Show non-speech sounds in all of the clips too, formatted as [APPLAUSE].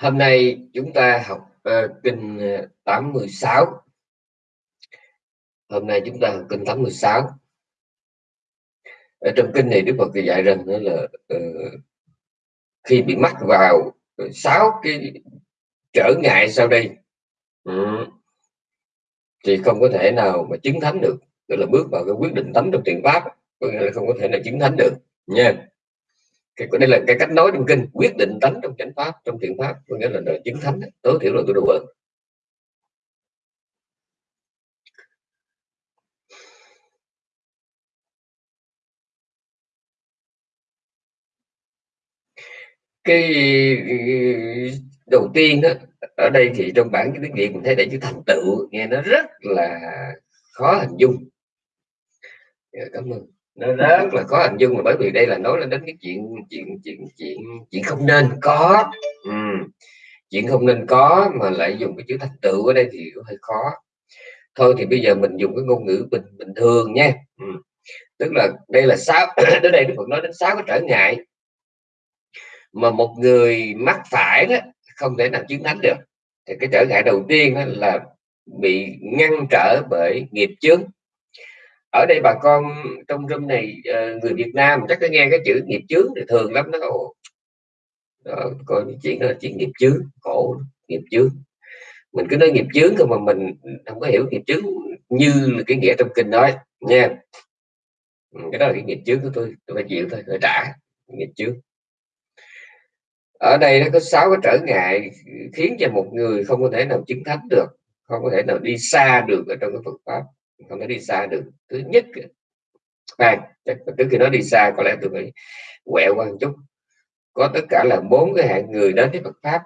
Hôm nay chúng ta học uh, kinh ờ, 86. Hôm nay chúng ta học kinh 86. Ở trong kinh này Đức Phật dạy rằng đó là uh, khi bị mắc vào sáu cái trở ngại sau đây um, thì không có thể nào mà chứng thánh được, tức là bước vào cái quyết định thánh trong thiện pháp, có nghĩa là không có thể nào chứng thánh được nha cái đây là cái cách nói trong kinh, quyết định tánh trong chánh pháp, trong thiện pháp, có nghĩa là đời chứng thánh tối thiểu là tôi đủ bớt cái đầu tiên đó ở đây thì trong bản tiếng việt mình thấy để chữ thành tựu, nghe nó rất là khó hình dung. Dạ, cảm ơn nó rất là khó hình dung là bởi vì đây là nói lên đến cái chuyện chuyện chuyện chuyện chuyện không nên có. Ừ. chuyện không nên có mà lại dùng cái chữ thành tựu ở đây thì hơi khó. Thôi thì bây giờ mình dùng cái ngôn ngữ bình bình thường nha. Ừ. tức là đây là sáu, [COUGHS] đến đây Đức Phật nói đến sáu cái trở ngại mà một người mắc phải đó không thể nào chứng thánh được. Thì cái trở ngại đầu tiên đó là bị ngăn trở bởi nghiệp chướng ở đây bà con trong room này ờ, người Việt Nam chắc có nghe cái chữ nghiệp chướng thì thường lắm nó coi chuyện đó là chuyện nghiệp chướng, khổ, nghiệp chướng. Mình cứ nói nghiệp chướng thôi mà mình không có hiểu nghiệp chướng như là cái nghĩa trong kinh nói nha. Ừ, cái đó là cái nghiệp chướng của tôi tôi phải chịu thôi phải trả nghiệp chướng. Ở đây nó có sáu cái trở ngại khiến cho một người không có thể nào chứng thánh được, không có thể nào đi xa được ở trong cái Phật pháp không thể đi xa được thứ nhất. À, trước khi nó đi xa có lẽ tôi phải quẹo qua một chút. Có tất cả là bốn cái hạng người đến với Phật pháp.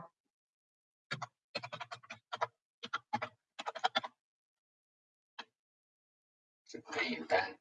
Hiện tại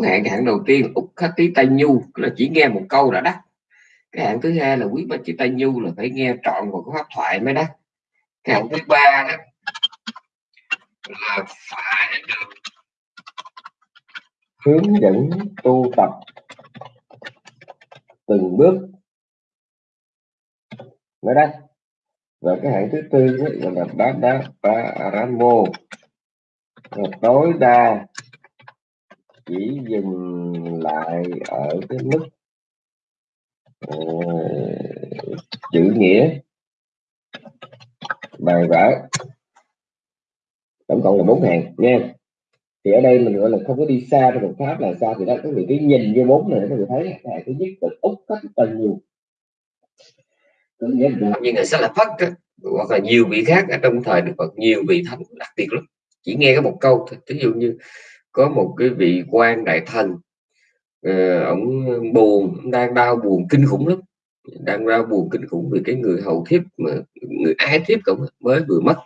bốn hạng. Hạng đầu tiên úc khát tí tay nhu là chỉ nghe một câu đã đắt cái hạng thứ hai là quý ba chí tay nhu là phải nghe trọn một cái pháp thoại mới đắt cái hạng thứ ba đó là phải được hướng dẫn tu tập từng bước mới đắt và cái hạng thứ tư đó là bát đá ba ramo tối đa chỉ dừng lại ở cái mức uh, chữ nghĩa. Bài vở. Tổng cộng là bốn hàng nha thì ở đây mình gọi là không có đi xa trong một pháp là sao? Thì đó có vị cái nhìn vô bốn này các vị thấy là thứ nhất là úc cách tầng nhiều như là sẽ là phất hoặc là nhiều vị khác ở trong thời Đức Phật nhiều vị thánh đặc biệt lắm. Chỉ nghe cái một câu thôi. Ví dụ như có một cái vị quan đại thần ờ, uh, ông buồn ông đang đau buồn kinh khủng lắm. Đang đau buồn kinh khủng vì cái người hầu thiếp mà người ái thiếp cũng mới vừa mất.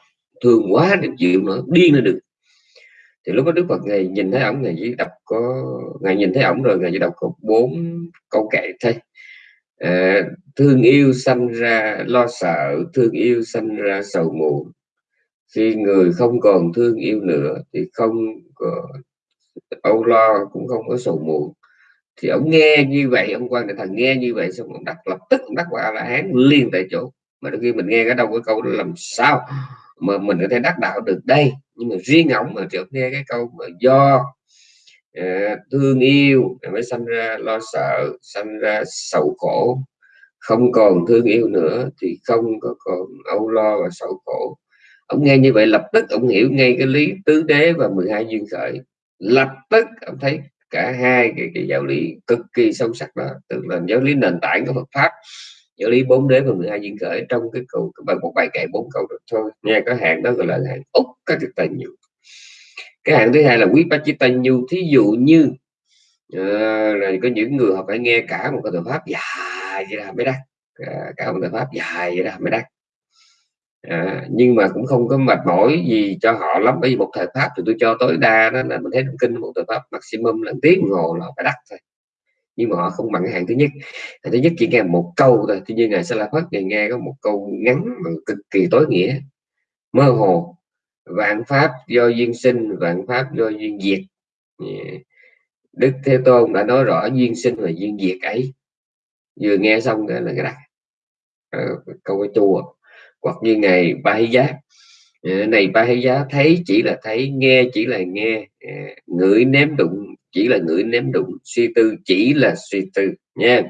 Thương quá để chịu nữa điên lên được. Thì lúc đó Đức Phật ngày nhìn thấy ông ngày chỉ đọc có ngày nhìn thấy ổng rồi ngày chỉ đọc có bốn câu kệ thôi. À, thương yêu sanh ra lo sợ thương yêu sanh ra sầu muộn. Khi người không còn thương yêu nữa thì không có âu lo cũng không có sầu muộn. Thì ông nghe như vậy ông quan đại thần nghe như vậy xong ông đặt lập tức ông đắc quả là hán liền tại chỗ. Mà đôi khi mình nghe cái đâu cái câu đó làm sao mà mình có thể đắc đạo được đây? Nhưng mà riêng ông mà chợt nghe cái câu mà do uh, thương yêu mới sanh ra lo sợ sanh ra sầu khổ. Không còn thương yêu nữa thì không có còn âu lo và sầu khổ. Ông nghe như vậy lập tức ông hiểu ngay cái lý tứ đế và 12 duyên khởi lập tức ông thấy cả hai cái, cái giáo lý cực kỳ sâu sắc đó tức là giáo lý nền tảng của Phật pháp giáo lý bốn đế và 12 duyên khởi trong cái câu bài một bài kệ bốn câu được thôi. Nha có hạn đó gọi là hạn úc các cái tài nhiều cái hạn thứ hai là quý bác chỉ tài nhu. Thí dụ như ờ, uh, rồi có những người họ phải nghe cả một cái thời pháp dài vậy là mới đắc. Cả một thời pháp dài vậy là mới đắc à, nhưng mà cũng không có mệt mỏi gì cho họ lắm. Bởi vì một thời pháp thì tôi cho tối đa đó là mình thấy kinh một thời pháp maximum là tiếng đồng hồ là phải đắt thôi. Nhưng mà họ không bằng cái hàng thứ nhất. Hàng thứ nhất chỉ nghe một câu thôi. Tuy nhiên ngài sẽ là phát ngày nghe có một câu ngắn mà cực kỳ tối nghĩa. Mơ hồ vạn pháp do duyên sinh vạn pháp do duyên diệt. Đức thế tôn đã nói rõ duyên sinh và duyên diệt ấy. Vừa nghe xong là cái đặt ờ, câu cái chùa à hoặc như ngày ba hay giá à, này ba hay giá thấy chỉ là thấy nghe chỉ là nghe à, ngửi ném đụng chỉ là ngửi ném đụng suy tư chỉ là suy tư nha.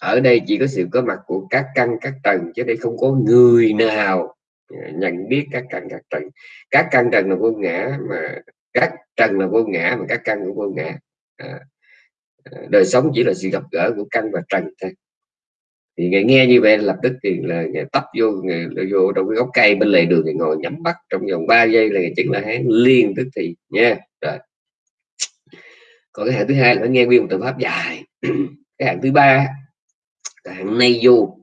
Ở đây chỉ có sự có mặt của các căn các tầng chứ đây không có người nào à, nhận biết các căn các tầng. Các căn tầng là vô ngã mà các trần là vô ngã mà các căn cũng vô ngã. À, đời sống chỉ là sự gặp gỡ của căn và trần thôi thì nghe, nghe như vậy lập tức thì là người tấp vô người vô trong cái gốc cây bên lề đường thì ngồi nhắm mắt trong vòng 3 giây là ngày chứng là hán liên tức thì nha. Rồi. Còn cái hạng thứ hai là nghe nguyên một từ pháp dài. [CLEARS THROAT] Cái hạng thứ ba là hạng nay du.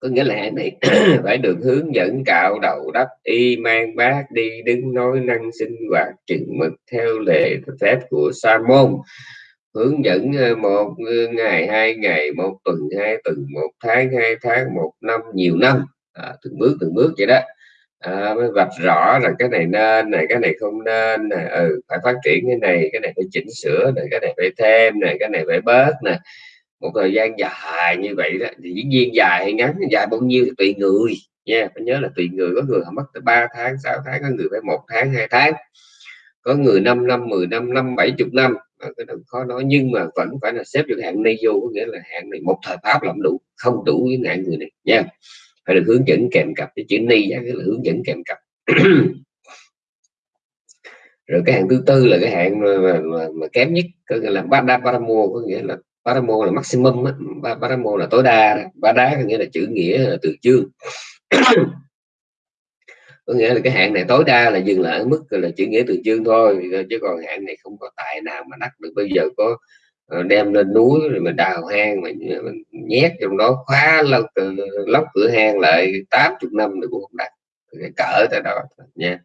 Có nghĩa là hạng này [CLEARS THROAT] phải được hướng dẫn cạo đầu đắp y mang bát đi đứng nói năng sinh hoạt chừng mực theo lệ phép của sa môn hướng dẫn ờ, một ờ, ngày hai ngày một tuần hai tuần một tháng hai tháng một năm nhiều năm. À, từng bước từng bước vậy đó. À, mới vạch rõ là cái này nên này cái này không nên này ừ, phải phát triển cái này cái này phải chỉnh sửa này cái này phải thêm này cái này phải bớt nè. Một thời gian dài như vậy đó thì diễn viên dài hay ngắn dài bao nhiêu thì tùy người nha. Phải nhớ là tùy người có người họ mất tới 3 tháng 6 tháng có người phải một tháng hai tháng có người 5 năm 10 năm năm bảy chục năm. Cái đó khó nói nhưng mà vẫn phải là xếp được hạng này vô có nghĩa là hạng này một thời pháp làm đủ không đủ với ngại người này nha. Phải được hướng dẫn kèm cặp cái chữ ni là hướng dẫn kèm cặp. [CLEARS THROAT] Rồi cái hạng thứ tư là cái hạng mà, mà, mà, mà kém nhất có nghĩa là bada paramo có nghĩa là paramo là maximum paramo là tối đa ba đá có nghĩa là chữ nghĩa là từ chương. [CLEARS THROAT] có nghĩa là cái hạn này tối đa là dừng lại ở mức là chữ nghĩa từ chương thôi chứ còn hạn này không có tài nào mà đắt được. Bây giờ có ờ, đem lên núi rồi mình đào hang mà ờ, mình nhét trong đó khóa lóc, ờ, lóc cửa hang lại 80 năm được cũng không đắt. Cái cỡ tới đó nha.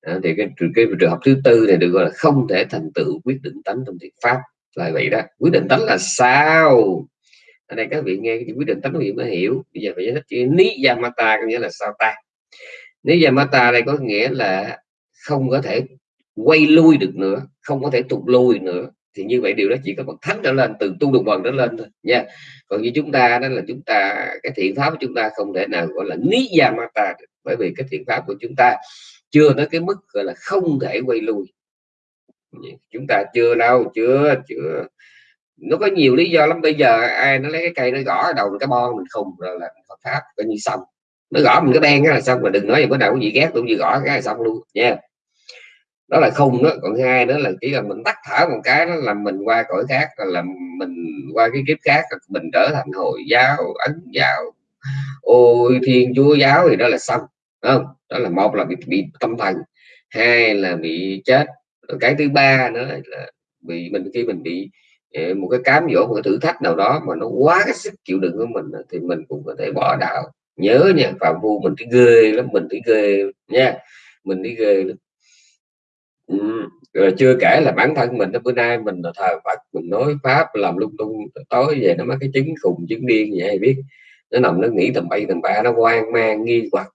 À, thì cái, cái trường hợp thứ tư này được gọi là không thể thành tựu quyết định tánh trong thiện pháp là vậy đó. Quyết định tánh là sao? Ở đây các vị nghe cái quyết định tánh các vị mới hiểu. Bây giờ phải giải thích chữ ní yamata có nghĩa là sao ta? Nếu yamata đây có nghĩa là không có thể quay lui được nữa, không có thể tụt lui nữa, thì như vậy điều đó chỉ có bậc thánh trở lên, từ tu được bằng trở lên thôi, nha. Còn như chúng ta đó là chúng ta, cái thiện pháp của chúng ta không thể nào gọi là ní yamata được, bởi vì cái thiện pháp của chúng ta chưa tới cái mức gọi là không thể quay lui. Chúng ta chưa đâu, chưa chưa. Nó có nhiều lý do lắm, bây giờ ai nó lấy cái cây nó gõ đầu, cái bon mình không, rồi là Phật pháp coi như xong nó gõ mình cái đen là xong mà đừng nói gì có nào có gì ghét cũng như gõ cái là xong luôn nha. Đó là không đó còn hai nữa là chỉ là mình tắt thở một cái đó là mình qua cõi khác là mình qua cái kiếp khác mình trở thành hồi giáo ấn giáo. Ôi thiên chúa giáo thì đó là xong không? Đó là một là bị, bị tâm thần hai là bị chết. Cái thứ ba nữa là bị mình khi mình bị ờ, một cái cám dỗ một cái thử thách nào đó mà nó quá cái sức chịu đựng của mình thì mình cũng có thể bỏ đạo nhớ nha phạm vu mình thấy ghê lắm mình thấy ghê nha. Mình thấy ghê lắm. Ừ. rồi chưa kể là bản thân mình bữa nay mình là thờ Phật mình nói pháp làm lung tung tối về nó mắc cái chứng khùng chứng điên vậy biết. Nó nằm nó nghĩ tầm bay tầm ba nó hoang mang nghi hoặc.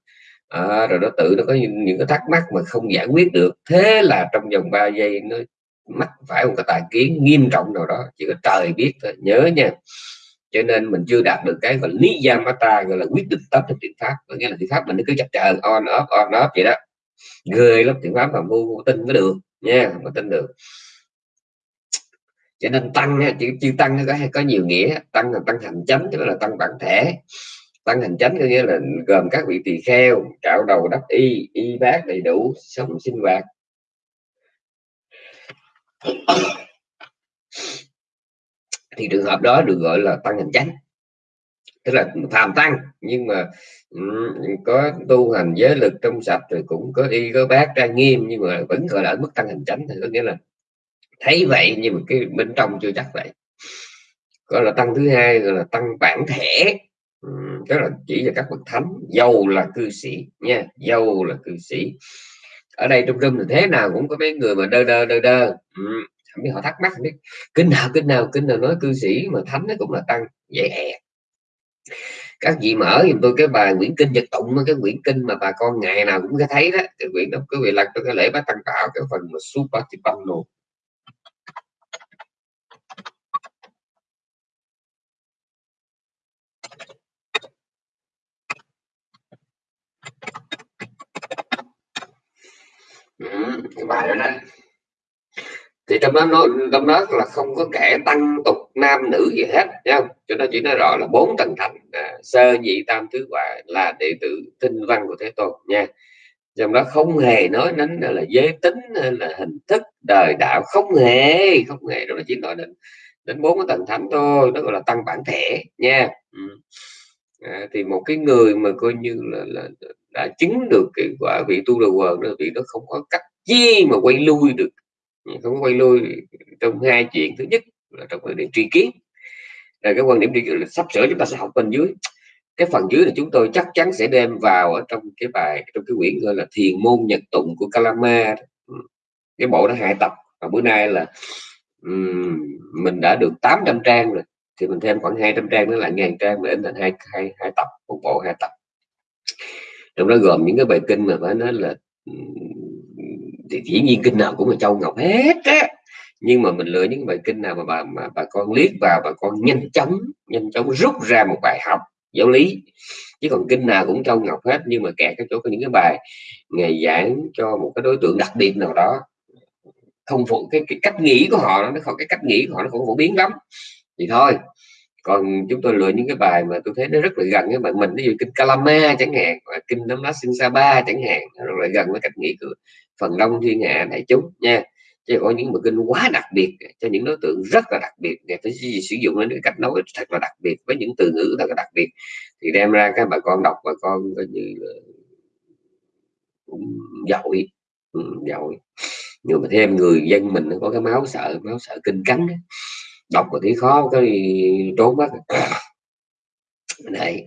À, rồi nó tự nó có những, những cái thắc mắc mà không giải quyết được. Thế là trong vòng 3 giây nó mắc phải một cái tài kiến nghiêm trọng nào đó chỉ có trời biết thôi. Nhớ nha cho nên mình chưa đạt được cái gọi lý gia mata gọi là quyết định tâm trong thiện pháp. Có nghĩa là thiện pháp mình nó cứ chập chờn on off on off vậy đó. Ghê lắm thiện pháp mà vô tin mới được nha mà tin được. Cho nên tăng chữ, chữ tăng nó có có nhiều nghĩa. Tăng là tăng hành chánh tức là tăng bản thể. Tăng hành chánh có nghĩa là gồm các vị tỳ kheo trạo đầu đắp y y bát đầy đủ sống sinh hoạt thì trường hợp đó được gọi là tăng hành chánh. Tức là phàm tăng nhưng mà um, có tu hành giới lực trong sạch rồi cũng có y có bác trang nghiêm nhưng mà vẫn gọi là ở mức tăng hành chánh. Thì có nghĩa là thấy vậy nhưng mà cái bên trong chưa chắc vậy. Gọi là tăng thứ hai gọi là tăng bản thể. Um, tức là chỉ là các bậc thánh giàu là cư sĩ nha giàu là cư sĩ. Ở đây trong rung thì thế nào cũng có mấy người mà đơ đơ đơ đơ. Ừ không biết họ thắc mắc không biết kinh nào kinh nào kinh nào nói cư sĩ mà thánh nó cũng là tăng dễ hè các vị mở giùm tôi cái bài quyển kinh nhật tụng cái quyển kinh mà bà con ngày nào cũng có thấy đó. Cái quyển đó quý vị lật cái lễ bát tăng tạo cái phần mà supatipano ừ, cái bài đó đó thì trong đó nói trong đó là không có kẻ tăng tục nam nữ gì hết nha cho nó chỉ nói rõ là bốn tầng thành à, sơ nhị tam tứ quả là đệ tử tinh văn của thế tôn nha. Trong đó không hề nói đến là giới tính hay là hình thức đời đạo không hề không hề. Đó nó chỉ nói đến đến bốn cái tầng thánh thôi đó gọi là tăng bản thể nha. Ừ. à, thì một cái người mà coi như là, là đã chứng được cái quả vị tu đầu quần đó vị nó không có cách chi mà quay lui được không quay lui trong hai chuyện thứ nhất là trong vấn đề tri kiến. Là cái quan điểm tri kiến sắp sửa chúng ta sẽ học bên dưới. Cái phần dưới là chúng tôi chắc chắn sẽ đem vào ở trong cái bài trong cái quyển gọi là thiền môn nhật tụng của Kalama ừ. cái bộ đó hai tập. Và bữa nay là um, mình đã được 800 trang rồi. Thì mình thêm khoảng 200 trang nữa là ngàn trang để in thành hai hai hai tập một bộ hai tập. Trong đó gồm những cái bài kinh mà phải nói là thì dĩ nhiên kinh nào cũng là châu ngọc hết á. Nhưng mà mình lựa những bài kinh nào mà bà mà bà con liếc vào bà con nhanh chóng nhanh chóng rút ra một bài học giáo lý. Chứ còn kinh nào cũng châu ngọc hết nhưng mà kẹt cái chỗ có những cái bài ngày giảng cho một cái đối tượng đặc biệt nào đó không phụ cái, cái cách nghĩ của họ nó không cái cách nghĩ của họ nó cũng phổ biến lắm. Thì thôi còn chúng tôi lựa những cái bài mà tôi thấy nó rất là gần với bạn mình ví dụ kinh Kalama chẳng hạn và kinh Nam Lá Sinh Sa Ba chẳng hạn rất là gần với cách nghĩ của phần đông thiên hạ đại chúng nha. Chứ có những bộ kinh quá đặc biệt cho những đối tượng rất là đặc biệt để phải sử dụng đến cái cách nói thật là đặc biệt với những từ ngữ thật là đặc biệt thì đem ra các bà con đọc bà con coi như là cũng giỏi ừ, giỏi. Nhưng mà thêm người dân mình nó có cái máu sợ máu sợ kinh cắn đọc mà thấy khó cái trốn mất [COUGHS] này.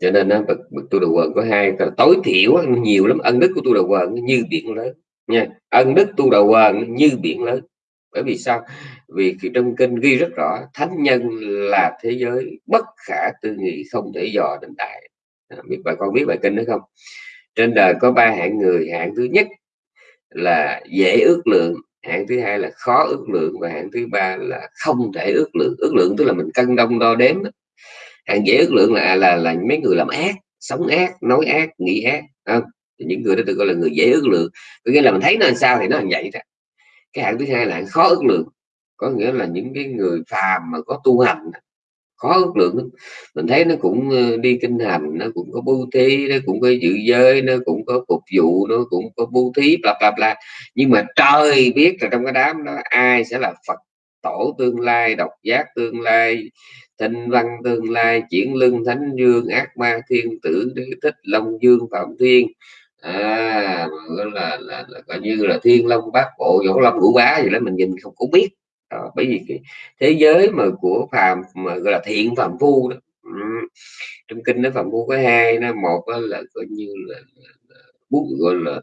Cho nên nó bậc, bậc tu đầu quần có hai tối thiểu nhiều lắm ân đức của tu đầu quần như biển lớn nha. Ân đức tu đầu quần như biển lớn. Bởi vì sao? Vì trong kinh ghi rất rõ thánh nhân là thế giới bất khả tư nghị không thể dò định đại. À, biết bà con biết bài kinh đấy không? Trên đời có ba hạng người. Hạng thứ nhất là dễ ước lượng hạng thứ hai là khó ước lượng và hạng thứ ba là không thể ước lượng. Ước lượng tức là mình cân đông đo đếm hạng dễ ước lượng là à, là là mấy người làm ác, sống ác, nói ác, nghĩ ác không? Thì những người đó được gọi là người dễ ước lượng. Có nghĩa là mình thấy nó làm sao thì nó làm vậy đó. Cái hạng thứ hai là hạng khó ước lượng. Có nghĩa là những cái người phàm mà có tu hành khó ước lượng lắm. Mình thấy nó cũng ờ, đi kinh hành nó cũng có bưu thí nó cũng có dự giới nó cũng có phục vụ nó cũng có bưu thí bla bla bla. Nhưng mà trời biết là trong cái đám đó ai sẽ là phật tổ tương lai độc giác tương lai thanh văn tương lai chuyển lưng thánh dương ác ma thiên tử đế thích long dương phạm thiên. À là, là, là, là coi như là thiên long bát bộ võ long ngũ bá gì đó mình nhìn không có biết đó, bởi vì cái thế giới mà của phàm mà gọi là thiện phàm phu đó ừ. trong kinh nó phàm phu có hai nó một là coi như là, bút gọi là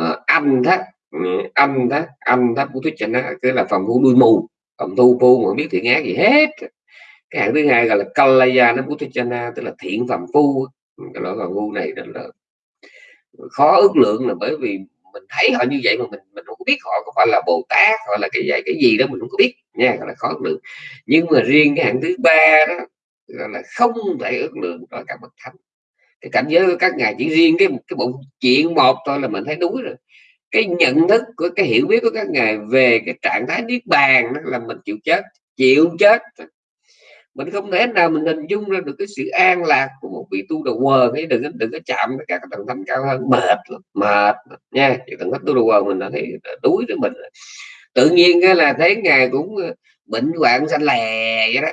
uh, âm thắt ừ, âm thắt âm thắt của thích chánh nó cái là phàm phu đuôi mù phàm thu phu mà biết thiện ác gì hết cái hạng thứ hai gọi là kalaya nó buttichana tức là thiện phàm phu cái loại phàm phu này là khó ước lượng là bởi vì mình thấy họ như vậy mà mình mình không có biết họ có phải là bồ tát, hoặc là cái gì cái gì đó mình không có biết nha, gọi là khó ước lượng. Nhưng mà riêng cái hạng thứ ba đó, gọi là không thể ước lượng rồi cả bậc thánh. Cái cảnh giới của các ngài chỉ riêng cái cái bộ chuyện một thôi là mình thấy đúng rồi. Cái nhận thức của, cái hiểu biết của các ngài về cái trạng thái niết bàn đó là mình chịu chết chịu chết mình không thể nào mình hình dung ra được cái sự an lạc của một vị tu đầu quần ấy đừng đừng có chạm với các tầng thánh cao hơn. Mệt mệt nha chỉ tầng thánh tu đầu quần mình đã thấy đuối với mình tự nhiên cái là thấy ngài cũng ờ, bệnh hoạn xanh lè vậy đó.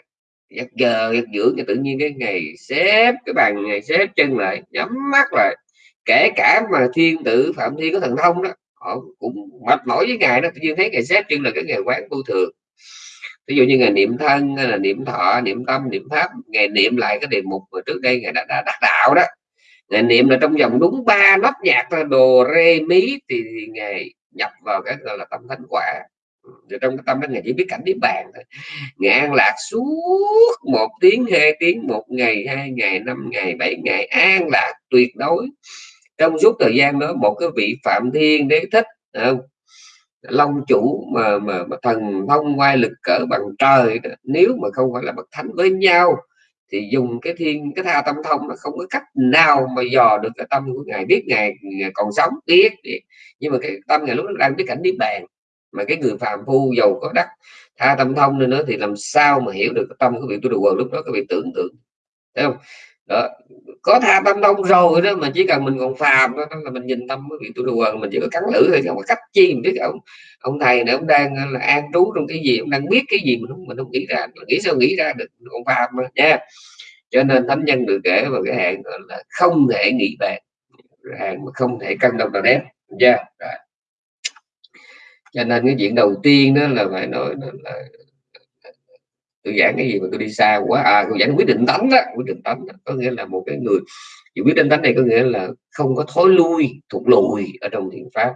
Giấc giờ giấc dưỡng thì tự nhiên cái ngày xếp cái bàn ngày xếp chân lại, nhắm mắt lại. Kể cả mà thiên tử phạm thiên có thần thông đó, họ cũng mệt mỏi với ngài đó. Tự nhiên thấy ngày xếp chân là cái ngày quán vô thường ví dụ như ngày niệm thân hay là niệm thọ niệm tâm niệm pháp ngày niệm lại cái đề mục mà trước đây ngày đã, đã đắc đạo đó. Ngày niệm là trong vòng đúng ba nốt nhạc là đồ rê mí thì, thì ngày nhập vào cái gọi là tâm thánh quả. Ừ, Rồi trong cái tâm đó ngày chỉ biết cảnh niết bàn thôi. Ngày an lạc suốt một tiếng hai tiếng một ngày hai ngày năm ngày bảy ngày an lạc tuyệt đối. Trong suốt thời gian đó một cái vị phạm thiên đế thích không? Long chủ mà, mà, mà thần thông ngoài lực cỡ bằng trời đó. nếu mà không phải là bậc thánh với nhau thì dùng cái thiên cái tha tâm thông nó không có cách nào mà dò được cái tâm của ngài biết ngài, ngài còn sống biết nhưng mà cái tâm ngài lúc đó đang biết cảnh biết bàn mà cái người phàm phu giàu có đắc tha tâm thông nên nữa thì làm sao mà hiểu được cái tâm của vị tu đồ quần lúc đó có bị tưởng tượng thấy không đó. có tha tâm đông rồi đó mà chỉ cần mình còn phàm đó, là mình nhìn tâm với vị tôi đùa mình chỉ có cắn lưỡi thôi không có cách chi. Mình biết ông ông thầy này ông đang ờ, là an trú trong cái gì ông đang biết cái gì mình không mình không nghĩ ra mình nghĩ sao nghĩ ra được còn phàm mà nha. Cho nên thánh nhân được kể vào cái hạn là không thể nghĩ bàn hàng mà không thể cân đồng nào đếm nha. Yeah cho nên cái chuyện đầu tiên đó là phải nói là tôi giảng cái gì mà tôi đi xa quá. À tôi giảng quyết định tánh đó quyết định tánh đó. có nghĩa là một cái người chỉ quyết định tánh này có nghĩa là không có thối lui, thụt lùi ở trong thiền pháp.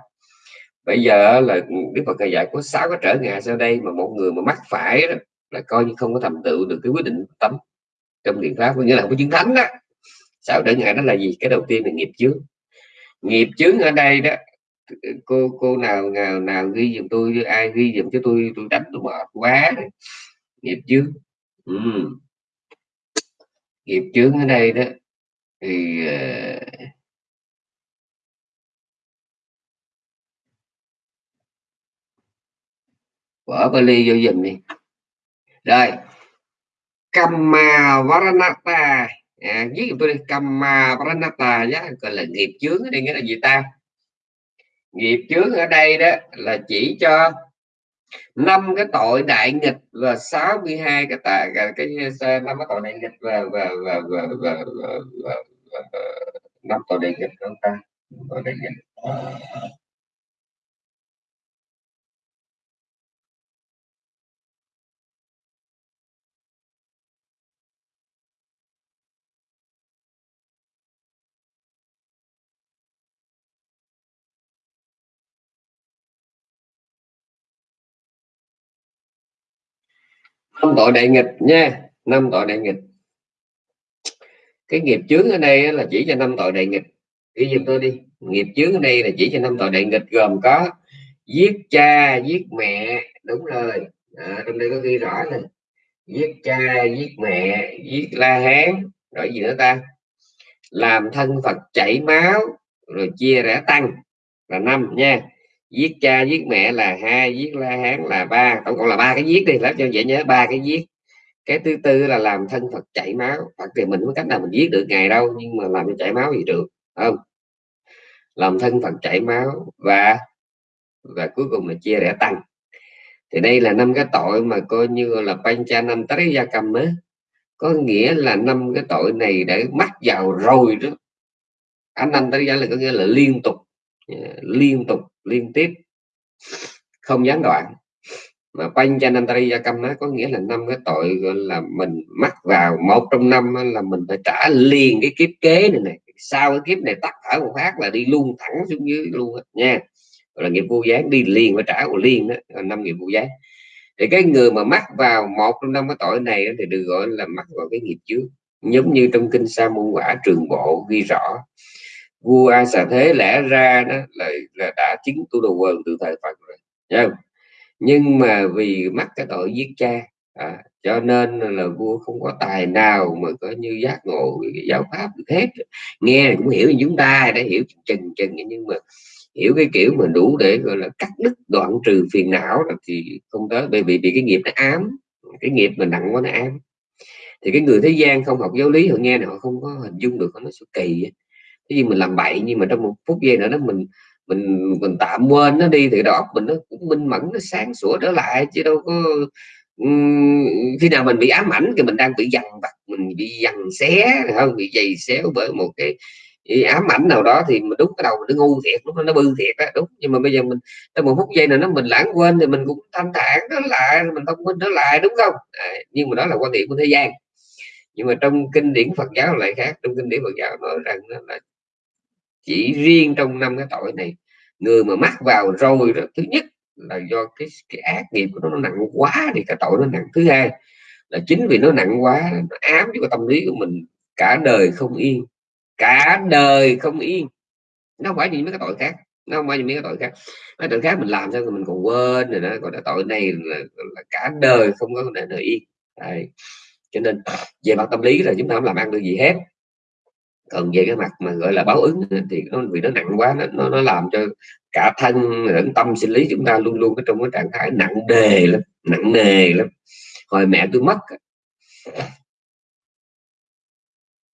Bây giờ là đức phật dạy, có sáu cái trở ngại sau đây mà một người mà mắc phải đó là coi như không có thành tựu được cái quyết định tánh trong thiền pháp. Có nghĩa là không có chứng thánh đó sáu trở ngại đó là gì? Cái đầu tiên là nghiệp chướng. Nghiệp chướng ở đây đó, cô cô nào nào nào ghi giùm tôi, ai ghi giùm cho tôi tôi đánh tôi mệt quá nghiệp chướng ừ. nghiệp chướng ở đây đó thì uh, bỏ Bali vô dùm đi. Rồi Kamma Varanata à, viết giùm tôi đi Kamma Varanata nhá gọi là nghiệp chướng ở đây nghĩa là gì ta? Nghiệp chướng ở đây đó là chỉ cho năm cái tội đại nghịch và 62 cái tài cái năm cái tội đại nghịch và và và và và, năm tội đại nghịch chúng ta tội đại nghịch năm tội đại nghịch nha năm tội đại nghịch. Cái nghiệp chướng ở đây là chỉ cho năm tội đại nghịch. Ghi giùm tôi đi. Nghiệp chướng ở đây là chỉ cho năm tội đại nghịch gồm có giết cha giết mẹ đúng rồi. À, trong đây có ghi rõ này giết cha giết mẹ giết la hán rồi gì nữa ta? Làm thân phật chảy máu rồi chia rẽ tăng là năm nha giết cha giết mẹ là hai giết la hán là ba. Tổng cộng là ba cái giết đi làm cho dễ nhớ, ba cái giết cái thứ tư là làm thân phật chảy máu. Phật thì mình có cách nào mình giết được ngày đâu, nhưng mà làm cho chảy máu gì được không? Làm thân phật chảy máu và và cuối cùng là chia rẽ tăng. Thì đây là năm cái tội mà coi như là pancha năm tới gia cầm á. Có nghĩa là năm cái tội này để mắc vào rồi đó. Anh năm tới gia là có nghĩa là liên tục Ờ, liên tục, liên tiếp. Không gián đoạn. Mà quanh cho năm gia nó có nghĩa là năm cái tội gọi là mình mắc vào một trong năm là mình phải trả liền cái kiếp kế này này sau cái kiếp này tắt ở một phát là đi luôn thẳng xuống dưới luôn nha. Gọi là nghiệp vô gián đi liền và trả của liền đó năm nghiệp vô gián. Thì cái người mà mắc vào một trong năm cái tội này thì được gọi là mắc vào cái nghiệp trước. Giống như trong kinh sa môn quả trường bộ ghi rõ vua a xà thế lẽ ra đó là, là đã chứng tu đồ quần từ thời phật rồi không? nhưng mà vì mắc cái tội giết cha à, cho nên là vua không có tài nào mà có như giác ngộ giáo pháp được hết. Nghe cũng hiểu như chúng ta đã hiểu chừng chừng nhưng mà hiểu cái kiểu mà đủ để gọi là cắt đứt đoạn trừ phiền não thì không tới bởi vì vì cái nghiệp nó ám cái nghiệp mà nặng quá nó ám. Thì cái người thế gian không học giáo lý họ nghe này họ không có hình dung được nó sẽ kỳ thế gì mình làm bậy nhưng mà trong một phút giây nữa đó mình mình mình tạm quên nó đi thì đó mình nó cũng minh mẫn nó sáng sủa trở lại chứ đâu có khi nào mình bị ám ảnh thì mình đang bị dằn vặt mình bị dằn xé không bị dày xéo bởi một cái ám ảnh nào đó thì mình đúng cái đầu mình nó ngu thiệt nó nó bư thiệt đó đúng. Nhưng mà bây giờ mình trong một phút giây nào nó mình lãng quên thì mình cũng thanh thản nó lại mình thông minh nó lại đúng không? À, nhưng mà đó là quan điểm của thế gian. Nhưng mà trong kinh điển Phật giáo lại khác trong kinh điển Phật giáo nói rằng là chỉ riêng trong năm cái tội này người mà mắc vào rồi đó, thứ nhất là do cái cái ác nghiệp của nó, nó nặng quá thì cái tội nó nặng. Thứ hai là chính vì nó nặng quá nó ám cho cái tâm lý của mình cả đời không yên cả đời không yên. Nó không phải như mấy cái tội khác nó không phải như mấy cái tội khác. Mấy tội khác mình làm sao mình còn quên rồi đó còn cái tội này là, là cả đời không có để đời yên. Đấy. cho nên về mặt tâm lý là chúng ta không làm ăn được gì hết còn về cái mặt mà gọi là báo ứng thì nó vì nó nặng quá nó nó, nó làm cho cả thân lẫn tâm sinh lý chúng ta luôn luôn ở trong cái trạng thái nặng đề lắm nặng nề lắm. Hồi mẹ tôi mất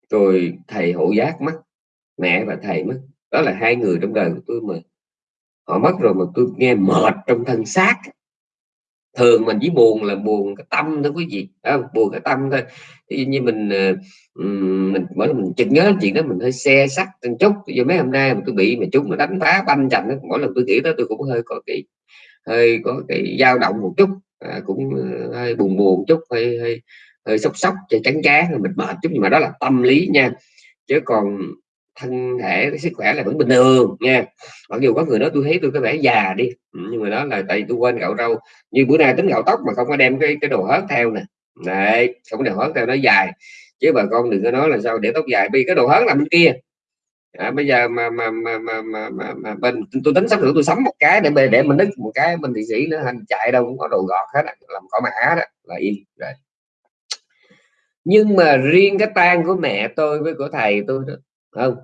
tôi thầy hộ giác mất mẹ và thầy mất. Đó là hai người trong đời của tôi mà. Họ mất rồi mà tôi nghe mệt trong thân xác thường mình chỉ buồn là buồn cái tâm thôi quý vị à, buồn cái tâm thôi. Thì như mình ờ, mình mỗi lần mình chợt nhớ chuyện đó mình hơi xe sắt một chút. Giờ mấy hôm nay mà tôi bị mà chúng nó đánh phá banh chành mỗi lần tôi nghĩ đó tôi cũng hơi có cái hơi có cái dao động một chút à, cũng ờ, hơi buồn buồn chút hơi hơi hơi sốc sốc cho chán trán mình mệt chút. Nhưng mà đó là tâm lý nha. Chứ còn thân thể cái sức khỏe là vẫn bình thường nha. Mặc dù có người nói tôi thấy tôi có vẻ già đi ừ, nhưng mà đó là tại tôi quên gạo râu như bữa nay tính gạo tóc mà không có đem cái cái đồ hớt theo nè. Đấy không có đồ hớt theo nó dài. Chứ bà con đừng có nói là sao để tóc dài vì cái đồ hớt là bên kia. À, bây giờ mà mà mà mà mà, mà, mà bên tôi tính sắp sửa tôi sắm một cái để để mình đứt một cái mình thị sĩ nữa hành chạy đâu cũng có đồ gọt hết làm cỏ mã đó là im rồi. Nhưng mà riêng cái tang của mẹ tôi với của thầy tôi đó không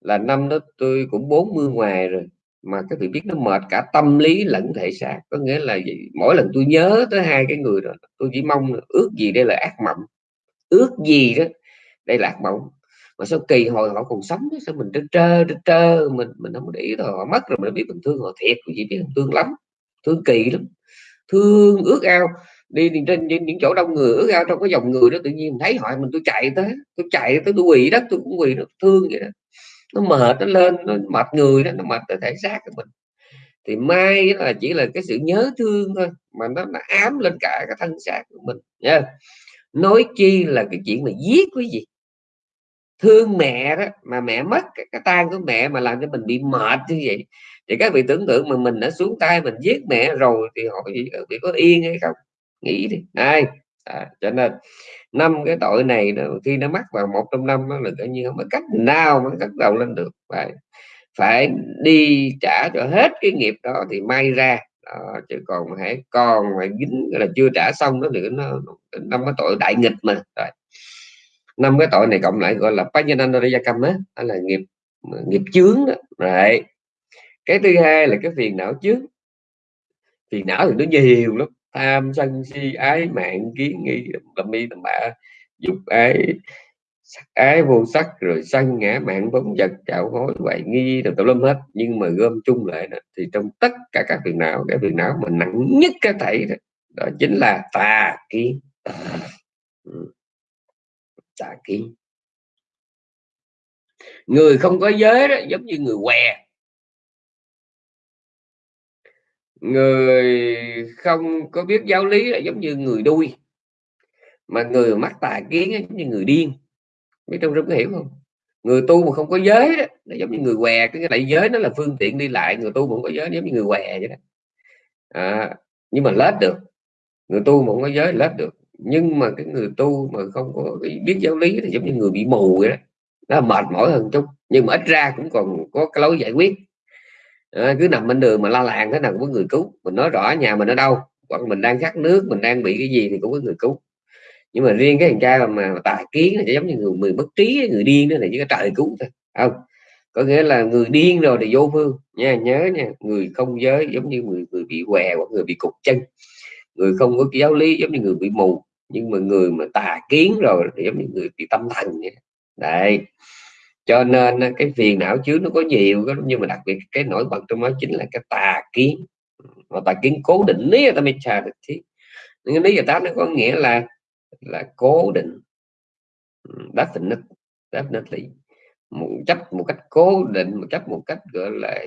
là năm đó tôi cũng 40 ngoài rồi mà các vị biết nó mệt cả tâm lý lẫn thể xác. Có nghĩa là gì? mỗi lần tôi nhớ tới hai cái người đó tôi chỉ mong ước gì đây là ác mộng. Ước gì đó đây là ác mộng. Mà sao kỳ hồi họ còn sống sao mình trơ trơ trơ, trơ mình mình không để ý thôi họ. Mất rồi mình biết mình thương họ thiệt chỉ biết thương lắm thương kỳ lắm thương ước ao đi, trên những, những chỗ đông người ước ao trong cái dòng người đó tự nhiên thấy họ mình tôi chạy tới tôi chạy tới tôi quỳ đất tôi cũng quỳ nó thương vậy đó. Nó mệt nó lên nó mệt người đó nó mệt tới thể xác của mình. Thì may là chỉ là cái sự nhớ thương thôi mà nó, nó ám lên cả cái thân xác của mình nha. Nói chi là cái chuyện mà giết cái gì thương mẹ đó mà mẹ mất cái, cái tang của mẹ mà làm cho mình bị mệt như vậy. Thì các vị tưởng tượng mà mình đã xuống tay mình giết mẹ rồi thì họ bị có yên hay không? Nghĩ đi. Ai? À, cho nên năm cái tội này nó, khi nó mắc vào một trong năm nó là coi như không có cách nào mà cắt đầu lên được. Phải phải đi trả cho hết cái nghiệp đó thì may ra. Đó, chứ còn hãy còn mà dính là chưa trả xong đó nữa nó năm cái tội đại nghịch mà. Rồi năm cái tội này cộng lại gọi là Pajanandarayakam á là nghiệp nghiệp chướng đó. Rồi. cái thứ hai là cái phiền não chướng. Phiền não thì nó nhiều lắm tham sân si ái mạng kiến nghi tầm mi tầm bạ dục ái sắc ái vô sắc rồi sân ngã mạng phóng vật chảo hối hoài nghi rồi tùm lum hết. Nhưng mà gom chung lại đó, thì trong tất cả các phiền não cái phiền não mà nặng nhất cái thể đó, đó chính là tà kiến. À, ừ. Tà kiến. Người không có giới đó giống như người què. Người không có biết giáo lý là giống như người đuôi. Mà người mắc tà kiến ấy, giống như người điên. Biết trong rất có hiểu không? Người tu mà không có giới đó nó giống như người què. Cái đại giới nó là phương tiện đi lại. Người tu mà không có giới giống như người què vậy đó. À, nhưng mà lết được. Người tu mà không có giới lết được. Nhưng mà cái người tu mà không có biết giáo lý thì giống như người bị mù vậy đó. Nó mệt mỏi hơn chút. Nhưng mà ít ra cũng còn có cái lối giải quyết à, cứ nằm bên đường mà la làng thế nào cũng có người cứu. Mình nói rõ nhà mình ở đâu hoặc mình đang khát nước mình đang bị cái gì thì cũng có người cứu. Nhưng mà riêng cái thằng trai mà mà tà kiến là giống như người người bất trí người điên đó là chỉ có trời cứu thôi không? Có nghĩa là người điên rồi thì vô phương. Nha nhớ nha người không giới giống như người người bị què hoặc người bị cục chân. Người không có giáo lý giống như người bị mù. Nhưng mà người mà tà kiến rồi thì giống như người bị tâm thần vậy đấy cho nên cái phiền não chứa nó có nhiều nhưng mà đặc biệt cái nổi bật trong đó chính là cái tà kiến. Mà tà kiến cố định, lý ta mới trà được thì nhưng lý giải tác nó có nghĩa là là cố định. Definite definitely một, chấp một cách cố định, một chấp một cách, gọi là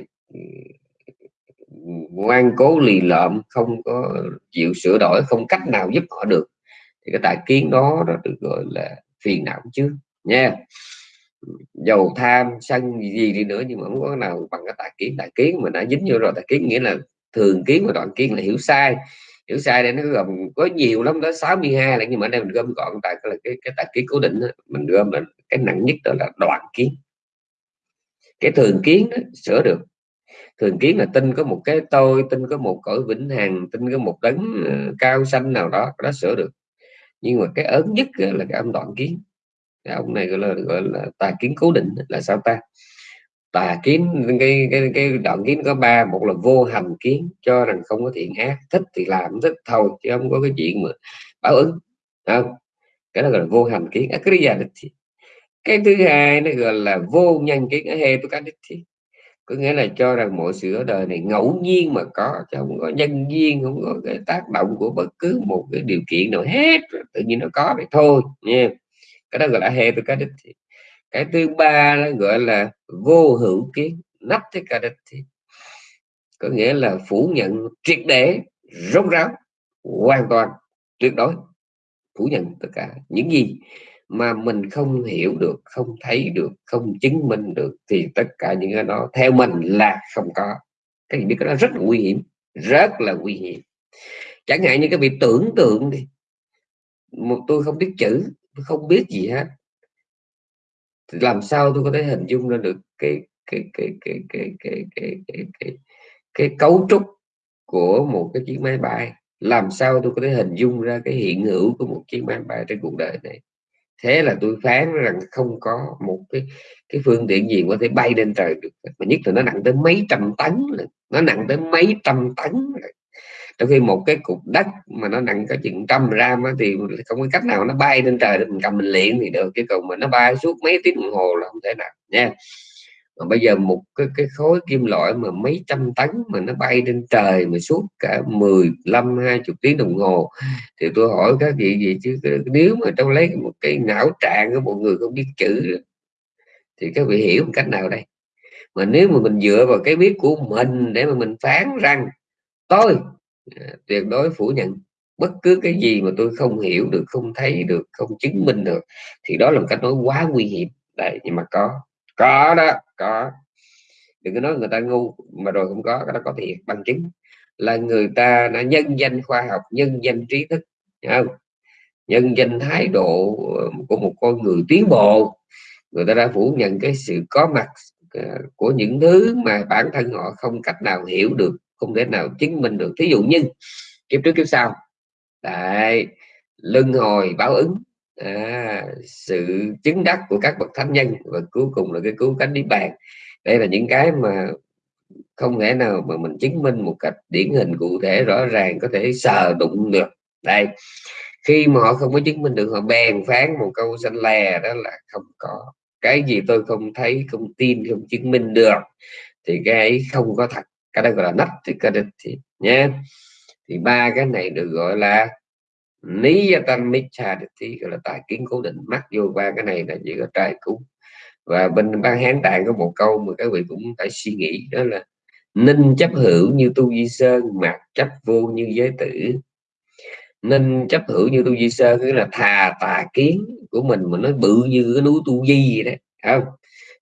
ngoan cố, lì lợm, không có chịu sửa đổi, không cách nào giúp họ được. Thì cái tài kiến đó, nó được gọi là phiền não chứ nha dầu tham sân gì đi nữa nhưng mà không có nào bằng cái tài kiến. Tài kiến mà đã dính vô rồi tài kiến nghĩa là thường kiến và đoạn kiến là hiểu sai. Hiểu sai đây nó gồm có nhiều lắm đó 62 là nhưng mà đây mình gom gọn tại là cái cái tài kiến cố định đó. mình gom là cái nặng nhất đó là đoạn kiến. Cái thường kiến đó, sửa được. Thường kiến là tin có một cái tôi tin có một cõi vĩnh hằng tin có một đấng ờ, cao xanh nào đó đó sửa được. Nhưng mà cái ớn nhất là cái âm đoạn kiến cái ông này gọi là gọi là tà kiến cố định là sao ta? Tà kiến, cái cái cái đoạn kiến có ba, một là vô hành kiến, cho rằng không có thiện ác, thích thì làm, thích thôi, chứ không có cái chuyện mà báo ứng. Không, cái đó gọi là vô hành kiến cái thứ hai nó gọi là vô nhân kiến he tôi có nghĩa là cho rằng mọi sự ở đời này ngẫu nhiên mà có, chứ không có nhân duyên, không có cái tác động của bất cứ một cái điều kiện nào hết, tự nhiên nó có vậy thôi, nha cái đó gọi là he cái cái thứ ba nó gọi là vô hữu kiến nắp thế cả có nghĩa là phủ nhận triệt để, rốt ráo, hoàn toàn, tuyệt đối, phủ nhận tất cả. Những gì mà mình không hiểu được, không thấy được, không chứng minh được thì tất cả những cái đó theo mình là không có. Cái gì biết cái đó rất là nguy hiểm, rất là nguy hiểm. Chẳng hạn như cái việc tưởng tượng đi. Một tôi không biết chữ không biết gì hết. Thì làm sao tôi có thể hình dung ra được cái cái cái cái cái cái cái cái cái, cái cấu trúc của một cái chiếc máy bay? Làm sao tôi có thể hình dung ra cái hiện hữu của một chiếc máy bay trên cuộc đời này? Thế là tôi phán rằng không có một cái cái phương tiện gì có thể bay lên trời được. Mà nhất là nó nặng tới mấy trăm tấn nó nặng tới mấy trăm tấn trong khi một cái cục đất mà nó nặng có chừng trăm gram á thì không có cách nào nó bay lên trời để mình cầm mình luyện thì được. Chứ còn mà nó bay suốt mấy tiếng đồng hồ là không thể nào nha. Mà bây giờ một cái, cái khối kim loại mà mấy trăm tấn mà nó bay lên trời mà suốt cả 15 20 tiếng đồng hồ thì tôi hỏi các vị gì chứ nếu mà trong lấy một cái não trạng của một người không biết chữ thì các vị hiểu một cách nào đây? Mà nếu mà mình dựa vào cái biết của mình để mà mình phán rằng tôi À, tuyệt đối phủ nhận. Bất cứ cái gì mà tôi không hiểu được, không thấy được, không chứng minh được, thì đó là một cách nói quá nguy hiểm. Đấy, nhưng mà có có đó, có. Đừng có nói người ta ngu, mà rồi không có, cái đó có thiệt, bằng chứng là người ta đã nhân danh khoa học, nhân danh trí thức không? Nhân danh thái độ ờ, của một con người tiến bộ. Người ta đã phủ nhận cái sự có mặt ờ, của những thứ mà bản thân họ không cách nào hiểu được không thể nào chứng minh được. Thí dụ như kiếp trước kiếp sau tại luân hồi báo ứng à, sự chứng đắc của các bậc thánh nhân và cuối cùng là cái cứu cánh niết bàn. Đây là những cái mà không thể nào mà mình chứng minh một cách điển hình cụ thể rõ ràng có thể sờ đụng được. Đây khi mà họ không có chứng minh được họ bèn phán một câu xanh lè đó là không có. Cái gì tôi không thấy không tin không chứng minh được thì cái ấy không có thật cái đó gọi là nắp thì cái thì nhé. Thì ba cái này được gọi là lý gia tăng micha thì gọi là tài kiến cố định. Mắc vô ba cái này là chỉ có trai cúng. Và bên ban hán tạng có một câu mà các vị cũng phải suy nghĩ, đó là ninh chấp hữu như tu di sơn mặc chấp vô như giới tử. Ninh chấp hữu như tu di sơn nghĩa là thà tà kiến của mình mà nó bự như cái núi tu di vậy đấy không?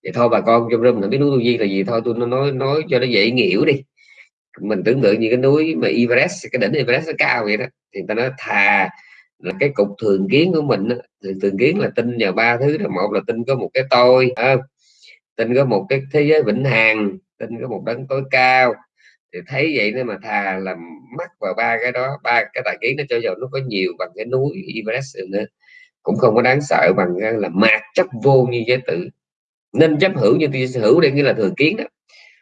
Thì thôi bà con trong rừng là biết núi tu di là gì thôi tôi nói nói cho nó dễ hiểu đi. Mình tưởng tượng như cái núi mà Everest cái đỉnh Everest nó cao vậy đó thì ta nói thà là cái cục thường kiến của mình thì thường kiến là tin vào ba thứ là một là tin có một cái tôi ờ, à, tin có một cái thế giới vĩnh hằng tin có một đấng tối cao. Thì thấy vậy nên mà thà là mắc vào ba cái đó ba cái tài kiến nó cho dù nó có nhiều bằng cái núi Everest nữa. Cũng không có đáng sợ bằng là mạt chấp vô như giới tử nên chấp hữu như hữu đây nghĩa là thường kiến đó.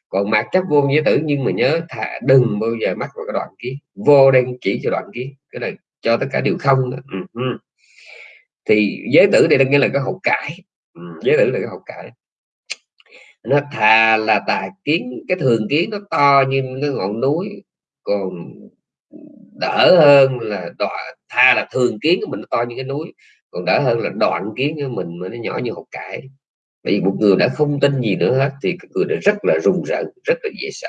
Còn mạt chấp vô giới tử, nhưng mà nhớ thà đừng bao giờ mắc vào cái đoạn kiến. Vô đang chỉ cho đoạn kiến, cái này cho tất cả đều không ừ. thì giới tử đây nghĩa là cái hậu cải. Ừ. giới tử là cái hậu cải. Nó thà là tà kiến, cái thường kiến nó to như cái ngọn núi, còn đỡ hơn là đoạn tha là thường kiến của mình nó to như cái núi, còn đỡ hơn là đoạn kiến của mình mà nó nhỏ như hột cải vì một người đã không tin gì nữa hết thì cái người đó rất là rùng rợn rất là dễ sợ.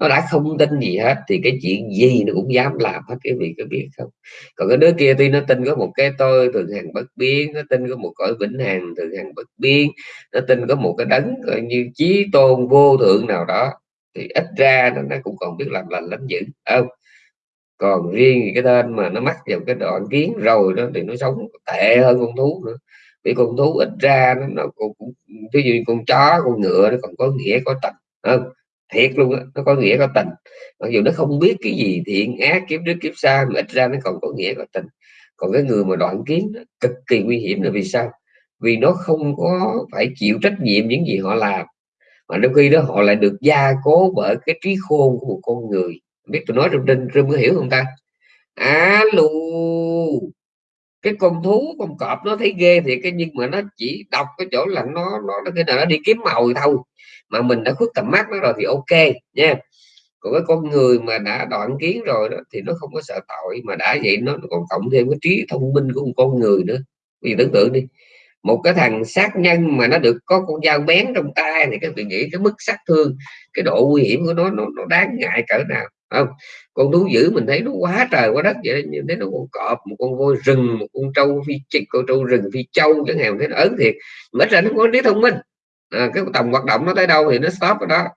Nó đã không tin gì hết thì cái chuyện gì nó cũng dám làm hết cái vị cái biết không? Còn cái đứa kia tuy nó tin có một cái tôi thường hàng bất biến nó tin có một cõi vĩnh hằng thường hàng bất biến nó tin có một cái đấng coi như chí tôn vô thượng nào đó thì ít ra nó, nó cũng còn biết làm lành lắm dữ không? Còn riêng cái tên mà nó mắc vào cái đoạn kiến rồi đó thì nó sống tệ hơn con thú nữa vì con thú ít ra nó, nó cũng, cũng ví dụ con chó con ngựa nó còn có nghĩa có tình. Không thiệt luôn đó, nó có nghĩa có tình. Mặc dù nó không biết cái gì thiện ác kiếp trước kiếp sau mà ít ra nó còn có nghĩa có tình. Còn cái người mà đoạn kiến nó cực kỳ nguy hiểm là vì sao? Vì nó không có phải chịu trách nhiệm những gì họ làm mà đôi khi đó họ lại được gia cố bởi cái trí khôn của một con người. Biết tôi nói trong trên rung có hiểu không ta? Alo! Cái con thú con cọp nó thấy ghê thì cái nhưng mà nó chỉ đọc cái chỗ là nó nó nó cái nào nó đi kiếm mồi thôi. Mà mình đã khuất tầm mắt nó rồi thì ok nha. Còn cái con người mà đã đoạn kiến rồi đó thì nó không có sợ tội mà đã vậy nó còn cộng thêm cái trí thông minh của một con người nữa. Vì tưởng tượng đi một cái thằng sát nhân mà nó được có con dao bén trong tay thì các vị nghĩ cái mức sát thương cái độ nguy hiểm của nó nó, nó đáng ngại cỡ nào không con thú dữ mình thấy nó quá trời quá đất vậy như thế nó con cọp một con voi rừng một con trâu phi chích con trâu rừng phi châu chẳng hạn thế nó ớn thiệt. Mà ra nó có trí thông minh. À, cái tầm hoạt động nó tới đâu thì nó stop ở đó.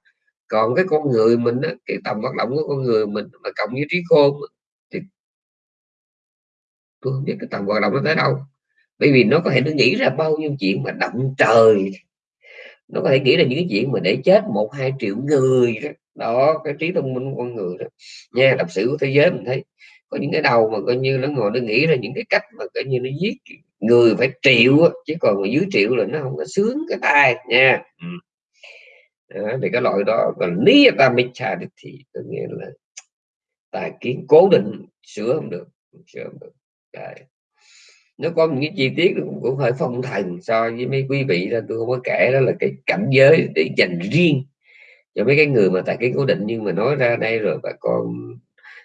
Còn cái con người mình á, cái tầm hoạt động của con người mình mà cộng với trí khôn thì tôi không biết cái tầm hoạt động nó tới đâu. Bởi vì nó có thể nó nghĩ ra bao nhiêu chuyện mà động trời. Nó có thể nghĩ ra những cái chuyện mà để chết một hai triệu người đó, đó cái trí thông minh của con người đó. Nha lịch sử của thế giới mình thấy có những cái đầu mà coi như nó ngồi nó nghĩ ra những cái cách mà coi như nó giết người phải triệu chứ còn mà dưới triệu là nó không có sướng cái tai nha. Ừ. đó, thì cái loại đó còn niyatamicha thì có nghĩa là tài kiến cố định sửa không được sửa không được. Đấy. Nó có những cái chi tiết cũng, cũng hơi phong thần so với mấy quý vị ra tôi không có kể đó là cái cảnh giới để dành riêng cho mấy cái người mà tại cái cố định nhưng mà nói ra đây rồi bà con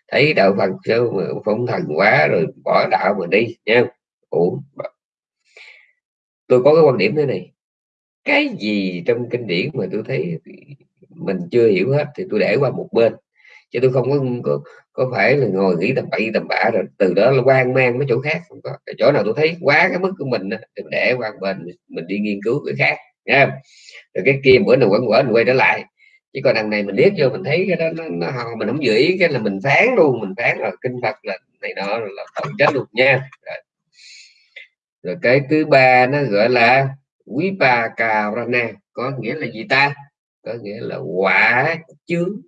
thấy đạo Phật sao mà phong thần quá rồi bỏ đạo mà đi nha Ủa, tôi có cái quan điểm thế này. Cái gì trong kinh điển mà tôi thấy mình chưa hiểu hết thì tôi để qua một bên. Chứ tôi không có có, có phải là ngồi nghĩ tầm bậy tầm bạ rồi từ đó là quan mang mấy chỗ khác không có. Cái chỗ nào tôi thấy quá cái mức của mình thì để qua bên mình đi nghiên cứu cái khác nha rồi cái kia bữa nào quẩn quẩn quay trở lại chứ còn đằng này mình liếc vô mình thấy cái đó nó, nó mình không giữ ý cái là mình phán luôn mình phán là kinh phật là này đó là tội chết luôn nha. Rồi. rồi cái thứ ba nó gọi là quý ba cà rana có nghĩa là gì ta? Có nghĩa là quả chướng.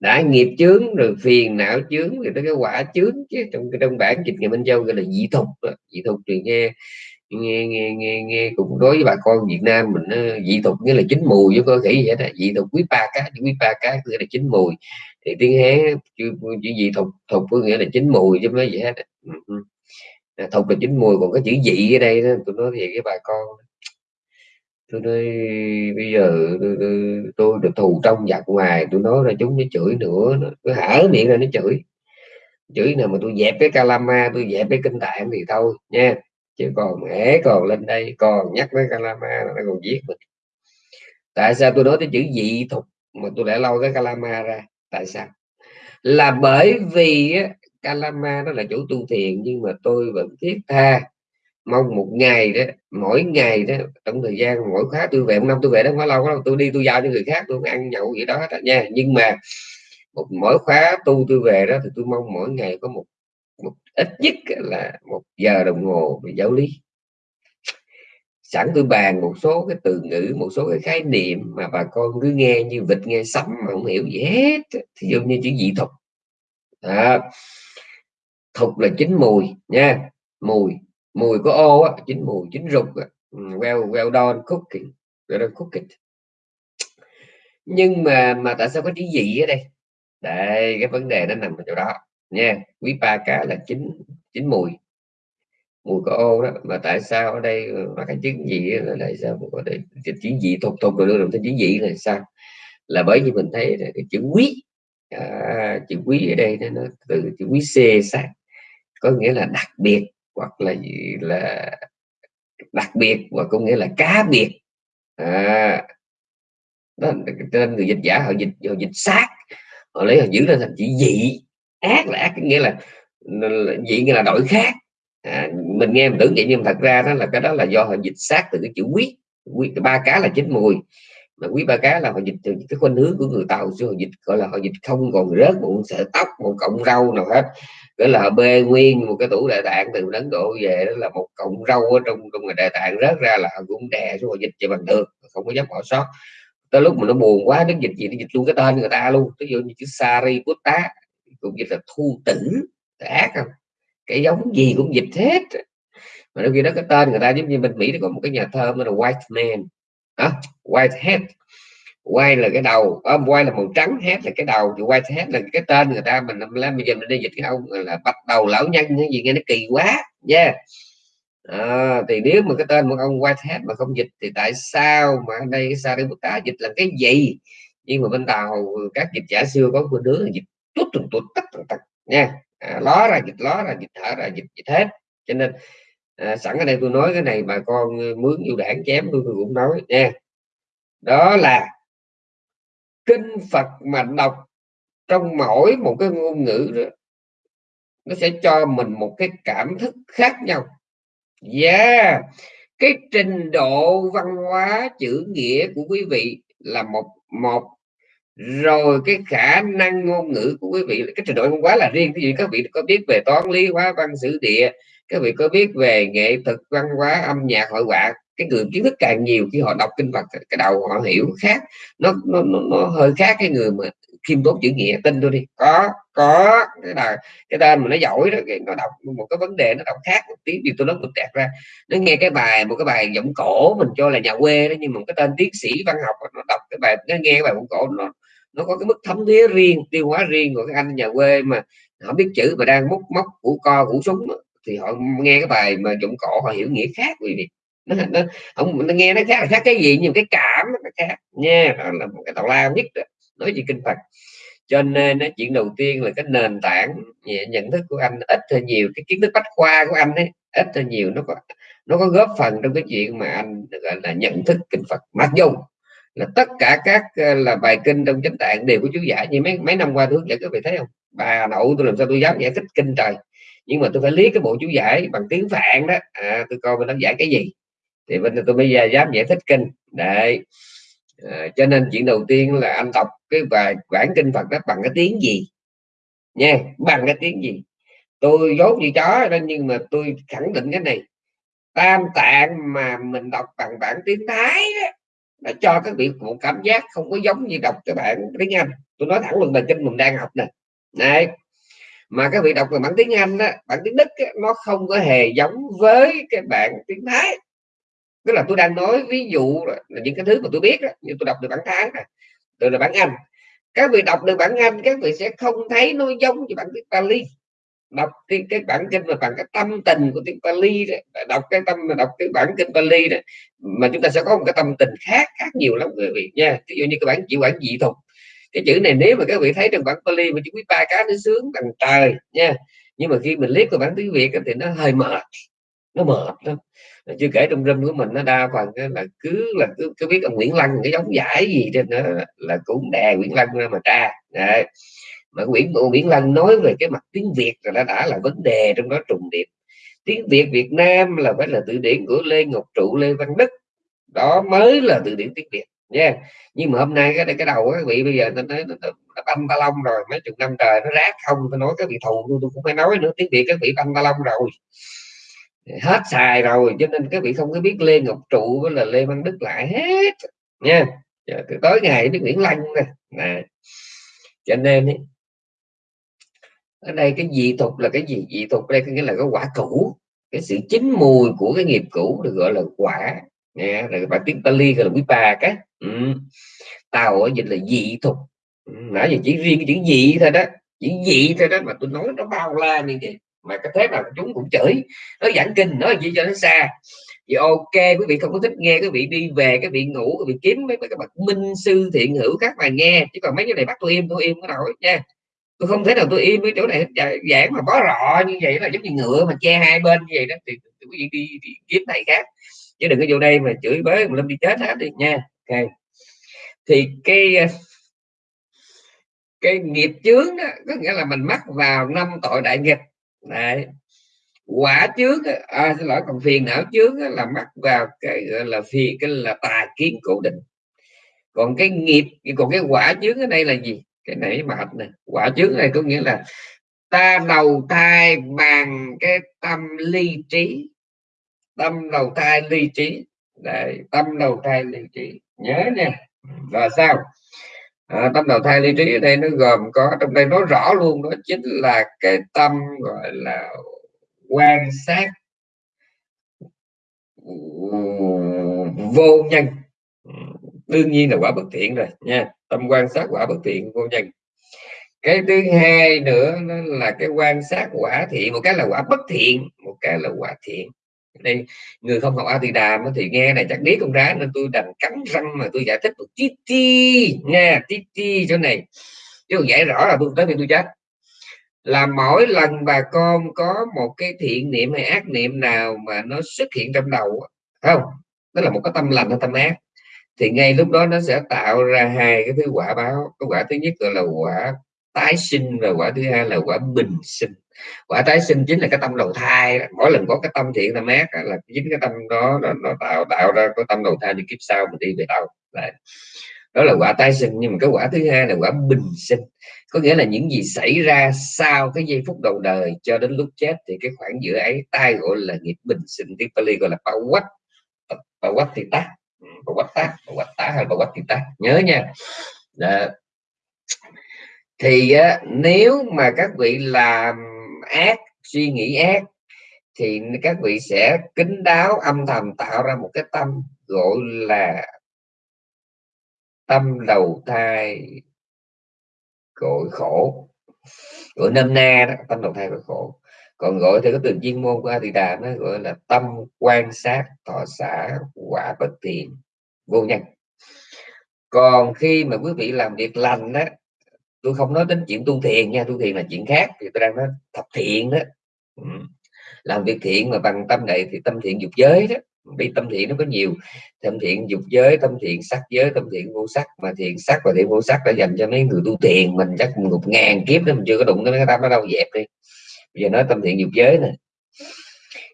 Đã nghiệp chướng rồi phiền não chướng rồi tới cái quả chướng chứ trong trong bản dịch ngày minh châu gọi là dị thục. Dị thục thì nghe nghe nghe nghe, nghe. Cũng đối với bà con Việt Nam mình ờ, dị tục nghĩa là chín mùi chứ có thể vậy đó dị tục quý ba cá quý ba cá nghĩa là chín mùi. Thì tiếng hé chữ, chữ dị tục tục có nghĩa là chín mùi chứ mấy vậy hết ừ, ừ. à, thục là chín mùi còn cái chữ dị ở đây đó, tôi nói về cái bà con tôi nói bây giờ tôi, tôi, tôi được thù trong giặc ngoài tôi nói ra chúng nó chửi nữa nó hở miệng ra nó chửi. Chửi nào mà tôi dẹp cái calama tôi dẹp cái kinh tạng thì thôi nha chứ còn mẹ còn lên đây, còn nhắc tới Kalama là nó còn giết mình. Tại sao tôi nói tới chữ dị thục mà tôi lại lau cái Kalama ra? Tại sao? Là bởi vì Kalama nó là chủ tu thiền, nhưng mà tôi vẫn thiết tha. Mong một ngày đó, mỗi ngày đó, trong thời gian mỗi khóa tôi về, một năm tôi về đó không lâu đâu, tôi đi, tôi giao cho người khác, tôi ăn nhậu gì đó hết nha. Nhưng mà một mỗi khóa tu tôi về đó thì tôi mong mỗi ngày có một ít nhất là một giờ đồng hồ về giáo lý. Sẵn tôi bàn một số cái từ ngữ một số cái khái niệm mà bà con cứ nghe như vịt nghe sấm mà không hiểu gì hết. Thì dụ như chữ dị thục à, thục là chín mùi nha. Mùi. Mùi có ô á, chín mùi chín rục á. Ừ, well well done cooking well done cooking. Nhưng mà mà tại sao có chữ dị ở đây? Đây cái vấn đề nó nằm ở chỗ đó nha quý ba cá là chín chín mùi. Mùi có ô đó mà tại sao ở đây ờ, mà cái chứng gì là tại sao có đây cái chữ gì thục thục rồi đưa chứng chữ gì là sao? Là bởi vì mình thấy là cái chữ quý à, chữ quý ở đây nó từ chữ quý c sang có nghĩa là đặc biệt hoặc là gì là đặc biệt và có nghĩa là cá biệt. À, đó nên người dịch giả họ dịch họ dịch xác họ lấy họ giữ ra thành chữ dị ác là ác nghĩa là, vậy nghĩa là đổi khác. À, mình nghe mình tưởng vậy nhưng thật ra đó là cái đó là do họ dịch sát từ cái chữ quý. Quý ba cá là chín mùi. Mà quý ba cá là họ dịch từ cái khuynh hướng của người tàu xưa họ dịch gọi là họ dịch không còn rớt một sợi tóc một cọng rau nào hết. Gọi là họ bê nguyên một cái tủ đại tạng từ ấn độ về đó là một cọng rau ở trong trong người đại tạng rớt ra là họ cũng đè xuống họ dịch cho bằng được không có dám bỏ sót. Tới lúc mà nó buồn quá nó dịch gì nó dịch luôn cái tên người ta luôn. Ví dụ như chữ sari tá cũng dịch là thu tỉnh ác không? Cái giống gì cũng dịch hết. Mà đôi khi đó cái tên người ta giống như bên mỹ nó có một cái nhà thơ là white man. À, white head white là cái đầu. À, white là màu trắng head là cái đầu. Thì white head là cái tên người ta. Mình làm bây giờ mình đi dịch cái ông là bắt đầu lão nhân cái gì nghe nó kỳ quá. Nha. Yeah. à, thì nếu mà cái tên một ông white head mà không dịch thì tại sao mà ở đây cái ta dịch là cái gì? Nhưng mà bên tàu các dịch giả xưa có một đứa dịch tút tút tút tắt tắt nha. À, ló ra dịch ló ra dịch thở ra dịch dịch hết. Cho nên à, sẵn ở đây tôi nói cái này bà con à, mướn yêu đảng chém tôi, tôi cũng nói nha. Đó là kinh Phật mà đọc trong mỗi một cái ngôn ngữ đó nó sẽ cho mình một cái cảm thức khác nhau. Yeah cái trình độ văn hóa chữ nghĩa của quý vị là một một rồi cái khả năng ngôn ngữ của quý vị cái trình độ văn hóa là riêng. Cái gì các vị có biết về toán lý hóa văn sử địa các vị có biết về nghệ thuật văn hóa âm nhạc hội họa cái người kiến thức càng nhiều khi họ đọc kinh Phật cái đầu họ hiểu khác. Nó nó, nó, nó hơi khác cái người mà khiêm tốn chữ nghĩa tin tôi đi. Có có cái là cái tên mà nó giỏi đó nó đọc một cái vấn đề nó đọc khác một tiếng, điều tôi nói tôi tẹt ra. Nó nghe cái bài một cái bài giọng cổ mình cho là nhà quê đó nhưng mà cái tên tiến sĩ văn học nó đọc cái bài nó nghe cái bài giọng cổ nó nó có cái mức thấm thía riêng tiêu hóa riêng của các anh nhà quê mà họ biết chữ mà đang múc móc củ co củ súng thì họ nghe cái bài mà giọng cổ họ hiểu nghĩa khác quý vị. Nó, nó, ông nó nghe nó khác là khác cái gì nhưng cái cảm nó khác. Nha đó là một cái tàu lao nhất đó. nói gì kinh phật. Cho nên nó chuyện đầu tiên là cái nền tảng nhận thức của anh ít hay nhiều cái kiến thức bách khoa của anh ấy ít hay nhiều nó có nó có góp phần trong cái chuyện mà anh gọi là nhận thức kinh Phật. Mặc dù là tất cả các ờ, là bài kinh trong chánh tạng đều có chú giải. Như mấy mấy năm qua tôi hướng dẫn các vị thấy không? Bà nội tôi làm sao tôi dám giải thích kinh trời. Nhưng mà tôi phải lý cái bộ chú giải bằng tiếng phạn đó. À, tôi coi mình đang giải cái gì. Thì bây giờ tôi bây giờ à, dám giải thích kinh. Đấy. À, cho nên chuyện đầu tiên là anh đọc cái bài bản kinh Phật đó bằng cái tiếng gì? Nha bằng cái tiếng gì? Tôi dốt như chó đó nhưng mà tôi khẳng định cái này. Tam tạng mà mình đọc bằng bản tiếng Thái đó là cho các vị một cảm giác không có giống như đọc cái bản tiếng Anh. Tôi nói thẳng luôn là trên mình đang học nè. Này mà các vị đọc về bản tiếng Anh đó bản tiếng Đức đó, nó không có hề giống với cái bản tiếng Thái. Tức là tôi đang nói ví dụ là những cái thứ mà tôi biết đó, như tôi đọc được bản Thái này từ là bản Anh. Các vị đọc được bản Anh các vị sẽ không thấy nó giống như bản tiếng bali đọc cái, cái bản kinh mà bằng cái tâm tình của tiếng Pali đó. đọc cái tâm đọc cái bản kinh Pali đó mà chúng ta sẽ có một cái tâm tình khác khác nhiều lắm quý vị nha ví dụ như cái bản chữ bản dị thuật cái chữ này nếu mà các vị thấy trong bản Pali mà chữ quý ba cá nó sướng bằng trời nha nhưng mà khi mình liếc vào bản tiếng Việt thì nó hơi mệt nó mệt lắm chưa kể trong râm của mình nó đa phần là cứ là cứ, cứ biết ông Nguyễn Lăng cái giống giải gì trên đó là cũng đè Nguyễn Lăng ra mà tra Đấy mà Nguyễn Nguyễn Lân nói về cái mặt tiếng Việt là đã, đã là vấn đề trong đó trùng điệp. Tiếng Việt Việt Nam là phải là từ điển của Lê Ngọc Trụ Lê Văn Đức. Đó mới là từ điển tiếng Việt nha. Yeah. nhưng mà hôm nay cái cái đầu các vị bây giờ nó nói nó, nó banh ba lông rồi mấy chục năm trời nó rác không tôi nói các vị thù tôi, tôi cũng phải nói nữa tiếng Việt các vị banh ba lông rồi. Hết xài rồi cho nên các vị không có biết Lê Ngọc Trụ với là Lê Văn Đức lại hết nha. Yeah. tối ngày biết Nguyễn lanh nè. Cho nên ấy, ở đây cái dị tục là cái gì? Dị tục đây có nghĩa là cái quả cũ. Cái sự chín mùi của cái nghiệp cũ được gọi là quả. Nè rồi bài tiếng Pali gọi là quý bà cái. Ừ. tàu ở dịch là dị tục. Ừ, nãy giờ chỉ riêng cái chữ dị thôi đó. Chỉ dị thôi đó mà tôi nói nó bao la như vậy. Mà cái thế nào chúng cũng chửi. Nó giảng kinh nói gì cho nó xa. Thì ok quý vị không có thích nghe quý vị đi về cái vị ngủ quý vị kiếm mấy, mấy cái bậc minh sư thiện hữu khác mà nghe. Chứ còn mấy cái này bắt tôi im tôi im cái nổi nha tôi không thể nào tôi im với chỗ này giảng dạ, mà có rọ như vậy là giống như ngựa mà che hai bên như vậy đó thì quý vị đi, đi kiếm thầy khác. Chứ đừng có vô đây mà chửi bới mà lâm đi chết hết đi nha. Ok. Thì cái ờ, cái nghiệp chướng đó có nghĩa là mình mắc vào năm tội đại nghịch. Đấy. quả chướng à, xin lỗi còn phiền não chướng là mắc vào cái gọi là phi cái là tà kiến cố định. Còn cái nghiệp còn cái quả chướng ở đây là gì? Cái nãy mệt này. Quả chướng này có nghĩa là ta đầu thai bằng cái tâm ly trí. Tâm đầu thai ly trí. Đấy, tâm đầu thai ly trí. Nhớ nha. Là sao? À, tâm đầu thai ly trí ở đây nó gồm có trong đây nói rõ luôn đó chính là cái tâm gọi là quan sát vô nhân đương nhiên là quả bất thiện rồi, nha. Tâm quan sát quả bất thiện vô nhân. Cái thứ hai nữa, nó là cái quan sát quả thiện một cái là quả bất thiện, một cái là quả thiện. Đây người không học a thì đàm thì nghe này chắc biết con rá, nên tôi đành cắn răng mà tôi giải thích một tí ti, nha, tí ti chỗ này. Chứ còn giải rõ là tôi tới thì tôi chết. Là mỗi lần bà con có một cái thiện niệm hay ác niệm nào mà nó xuất hiện trong đầu không? Đó là một cái tâm lành hay tâm ác thì ngay lúc đó nó sẽ tạo ra hai cái thứ quả báo. Cái quả thứ nhất gọi là quả tái sinh và quả thứ hai là quả bình sinh. Quả tái sinh chính là cái tâm đầu thai mỗi lần có cái tâm thiện tâm ác là chính cái tâm đó nó, nó tạo tạo ra cái tâm đầu thai đi kiếp sau mình đi về đâu Đấy. đó là quả tái sinh nhưng mà cái quả thứ hai là quả bình sinh. Có nghĩa là những gì xảy ra sau cái giây phút đầu đời cho đến lúc chết thì cái khoảng giữa ấy tai gọi là nghiệp bình sinh. Tiếng Pali gọi là pawat. Pawat thì tắt tác pawat tác quách tá hay pawat thì tác nhớ nha. Đó thì á, nếu mà các vị làm ác suy nghĩ ác thì các vị sẽ kính đáo âm thầm tạo ra một cái tâm gọi là tâm đầu thai gọi khổ. Gọi nôm na đó tâm đầu thai gọi khổ còn gọi theo cái từ chuyên môn của A Đà nó gọi là tâm quan sát, thọ xã quả bất thiện. Vô nhân. Còn khi mà quý vị làm việc lành đó tôi không nói đến chuyện tu thiền nha, tu thiền là chuyện khác, thì tôi đang nói thập thiện đó. Ừ. làm việc thiện mà bằng tâm này thì tâm thiện dục giới đó. Vì tâm thiện nó có nhiều. Tâm thiện dục giới, tâm thiện sắc giới, tâm thiện vô sắc. Mà thiện sắc và thiện vô sắc đã dành cho mấy người tu thiền, mình chắc một ngàn kiếp đó, mình chưa có đụng tới cái tâm nó đâu, dẹp đi giờ nói tâm thiện dục giới này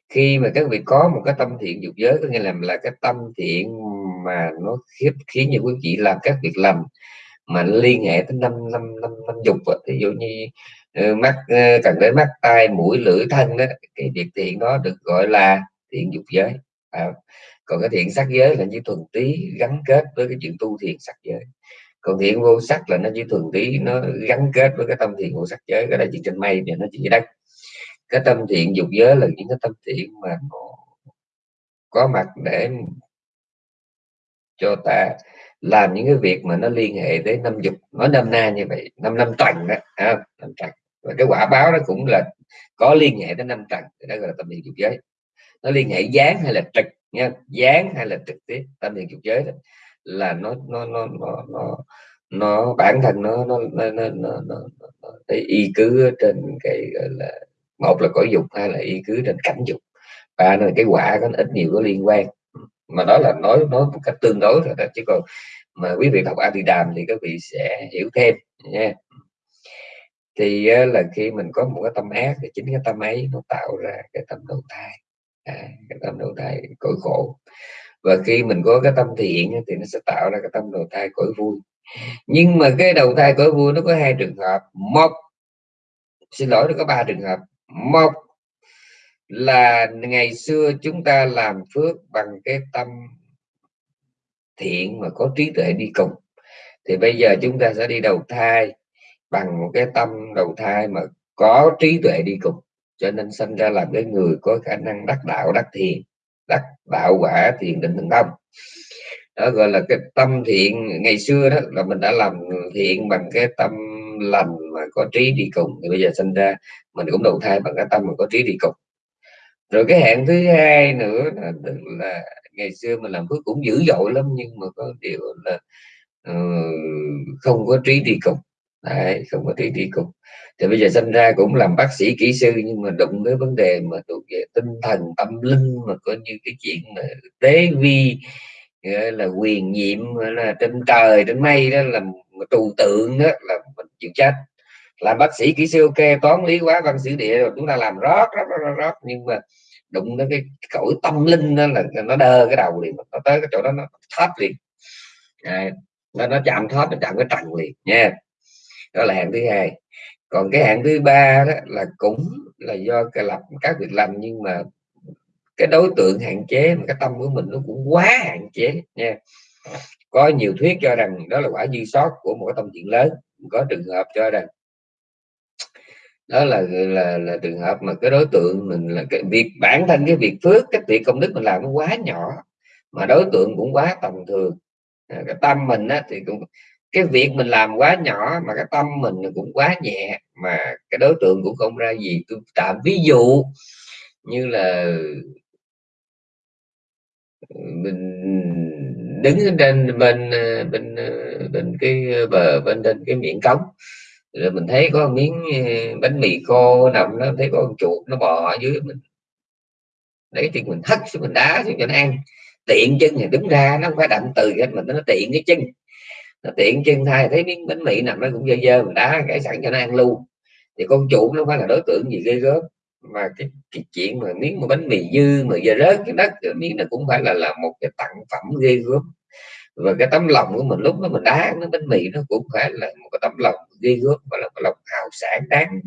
khi mà các vị có một cái tâm thiện dục giới có nghĩa là là cái tâm thiện mà nó khiếp khiến như quý vị làm các việc lành mà liên hệ tới năm năm năm năm dục ví dụ như ờ, mắt ờ, cần đến mắt tai mũi lưỡi thân đó cái việc thiện đó được gọi là thiện dục giới. À, còn cái thiện sắc giới là như thuần tí gắn kết với cái chuyện tu thiện sắc giới. Còn thiện vô sắc là nó chỉ thuần tí nó gắn kết với cái tâm thiện vô sắc giới cái đó chỉ trên mây thì nó chỉ đất cái tâm thiện dục giới là những cái tâm thiện mà có mặt để cho ta làm những cái việc mà nó liên hệ tới năm dục nói năm na như vậy năm năm trần đó à, năm trần và cái quả báo nó cũng là có liên hệ tới năm trần đó gọi là tâm thiện dục giới nó liên hệ dán hay là trực nha dán hay là trực tiếp tâm thiện dục giới đó là nó nó nó nó nó, nó bản thân nó nó nó, nó, nó, nó, nó nó y cứ trên cái gọi là một là cõi dục hay là y cứ trên cảnh dục. Ba là cái quả có ít nhiều có liên quan. Mà đó là nói nói một cách tương đối rồi đó chứ còn mà quý vị học A Di Đàm thì các vị sẽ hiểu thêm nha. Thì là khi mình có một cái tâm ác thì chính cái tâm ấy nó tạo ra cái tâm đầu thai. À, cái tâm đầu thai cõi khổ. Và khi mình có cái tâm thiện thì nó sẽ tạo ra cái tâm đầu thai cõi vui. Nhưng mà cái đầu thai cõi vui nó có hai trường hợp. Một xin lỗi nó có ba trường hợp một là ngày xưa chúng ta làm phước bằng cái tâm thiện mà có trí tuệ đi cùng. Thì bây giờ chúng ta sẽ đi đầu thai bằng một cái tâm đầu thai mà có trí tuệ đi cùng, cho nên sinh ra làm cái người có khả năng đắc đạo, đắc thiền đắc đạo quả, thiền định thần thông. Đó gọi là cái tâm thiện. Ngày xưa đó là mình đã làm thiện bằng cái tâm lành mà có trí đi cùng. Thì bây giờ sinh ra mình cũng đầu thai bằng cái tâm mà có trí đi cùng. Rồi cái hẹn thứ hai nữa là, là ngày xưa mình làm phước cũng dữ dội lắm nhưng mà có điều là uh, không có trí đi cùng. Đấy, không có trí đi cùng. Thì bây giờ sinh ra cũng làm bác sĩ kỹ sư nhưng mà đụng tới vấn đề mà thuộc về tinh thần tâm linh mà có như cái chuyện mà tế vi là quyền nhiệm là trên trời trên mây đó là trừu tượng đó là mình chịu trách làm bác sĩ kỹ sư ok toán lý hóa văn sử địa rồi chúng ta làm rót rót rót, rót nhưng mà đụng đến cái cõi tâm linh đó là nó đơ cái đầu liền nó tới cái chỗ đó nó thoát liền. À, nó, nó chạm thoát nó chạm cái trần liền nha. Đó là hạng thứ hai. Còn cái hạng thứ ba đó là cũng là do cái lập các việc làm nhưng mà cái đối tượng hạn chế mà cái tâm của mình nó cũng quá hạn chế nha có nhiều thuyết cho rằng đó là quả dư sót của một cái tâm chuyện lớn. Có trường hợp cho rằng đó là là là trường hợp mà cái đối tượng mình là cái việc bản thân cái việc phước cái việc công đức mình làm nó quá nhỏ mà đối tượng cũng quá tầm thường. À, cái tâm mình á, thì cũng cái việc mình làm quá nhỏ mà cái tâm mình cũng quá nhẹ mà cái đối tượng cũng không ra gì. Tôi tạm ví dụ như là ừ, mình đứng trên bên bên bên cái bờ, bên trên cái miệng cống. Rồi mình thấy có miếng eh, bánh mì khô nằm nó thấy có con chuột nó bò ở dưới mình. Lấy thì mình hất xuống mình đá xuống cho nó ăn. Tiện chân thì đứng ra, nó không phải đậm từ hết mình nó tiện cái chân. Nó tiện chân thay, thấy miếng bánh mì nằm nó cũng dơ dơ, mình đá cái sẵn cho nó ăn luôn. Thì con chuột nó phải là đối tượng gì ghê gớm mà cái, cái chuyện mà miếng mà bánh mì dư mà giờ rớt cái đất cái miếng nó cũng phải là là một cái tặng phẩm ghê gớm. Và cái tấm lòng của mình lúc đó mình đá nó bánh mì nó cũng phải là một cái tấm lòng ghê gớm và là một lòng hào sản đáng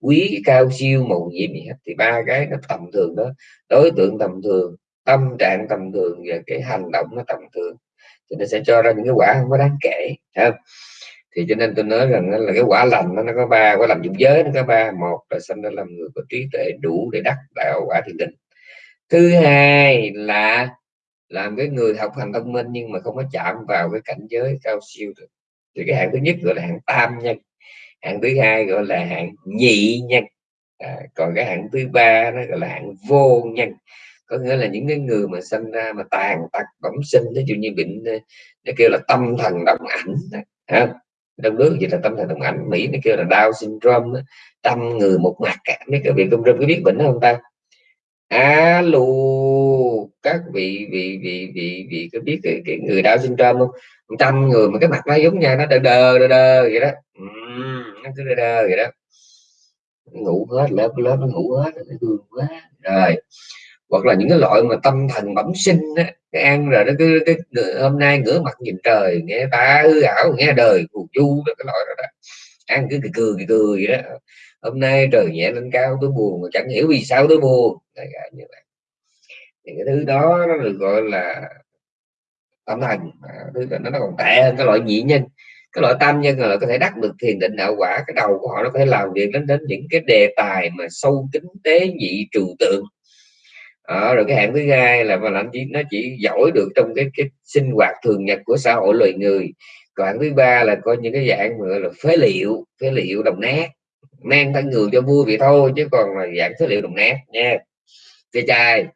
quý cao siêu màu nhiệm gì hết. Thì ba cái nó tầm thường đó đối tượng tầm thường tâm trạng tầm thường và cái hành động nó tầm thường. Thì nó sẽ cho ra những cái quả không có đáng kể không? Thì cho nên tôi nói rằng là cái quả lành nó, nó có ba quả lành dụng giới nó có ba. Một là sanh ra làm người có trí tuệ đủ để đắc đạo quả thiền định. Thứ hai là làm cái người học hành thông minh nhưng mà không có chạm vào cái cảnh giới cao siêu được. Thì cái hạng thứ nhất gọi là hạng tam nhân hạng thứ hai gọi là hạng nhị nhân. À, còn cái hạng thứ ba nó gọi là hạng vô nhân. Có nghĩa là những cái người mà sinh ra mà tàn tật bẩm sinh ví dụ như bệnh ờ, nó kêu là tâm thần động ảnh ha trong nước vậy là tâm thần đồng ảnh. Mỹ nó kêu là Down syndrome tâm người một mặt cả. Mấy cái vị công râm có biết bệnh đó không ta? Alo các vị vị vị vị vị có biết cái, cái người đau syndrome không? Tâm người mà cái mặt nó giống nhau nó đờ đờ đờ, đờ vậy đó. Uhm, nó cứ đờ đờ vậy đó. Ngủ hết lớp lớp nó ngủ hết nó thương quá. Rồi hoặc là những cái loại mà tâm thần bẩm sinh á cái ăn rồi nó cứ cái, hôm nay ngửa mặt nhìn trời nghe ta hư ảo nghe đời phù du đó cái loại đó, đó. Ăn cứ cười cười cười vậy đó. Hôm nay trời nhẹ lên cao tôi buồn mà chẳng hiểu vì sao tôi buồn. Đấy, như vậy. Thì cái thứ đó nó được gọi là tâm thần. À, thứ đó nó còn tệ hơn cái loại nhị nhân. Cái loại tam nhân là có thể đắc được thiền định đạo quả. Cái đầu của họ nó có thể làm việc đến đến những cái đề tài mà sâu kính tế nhị trừu tượng à, rồi cái hạng thứ hai là mà làm chỉ nó chỉ giỏi được trong cái cái sinh hoạt thường nhật của xã hội loài người. Còn hạng thứ ba là coi những cái dạng gọi là phế liệu phế liệu đồng nát. Mang thân người cho vui vậy thôi chứ còn là dạng phế liệu đồng nát nha. Ve chai.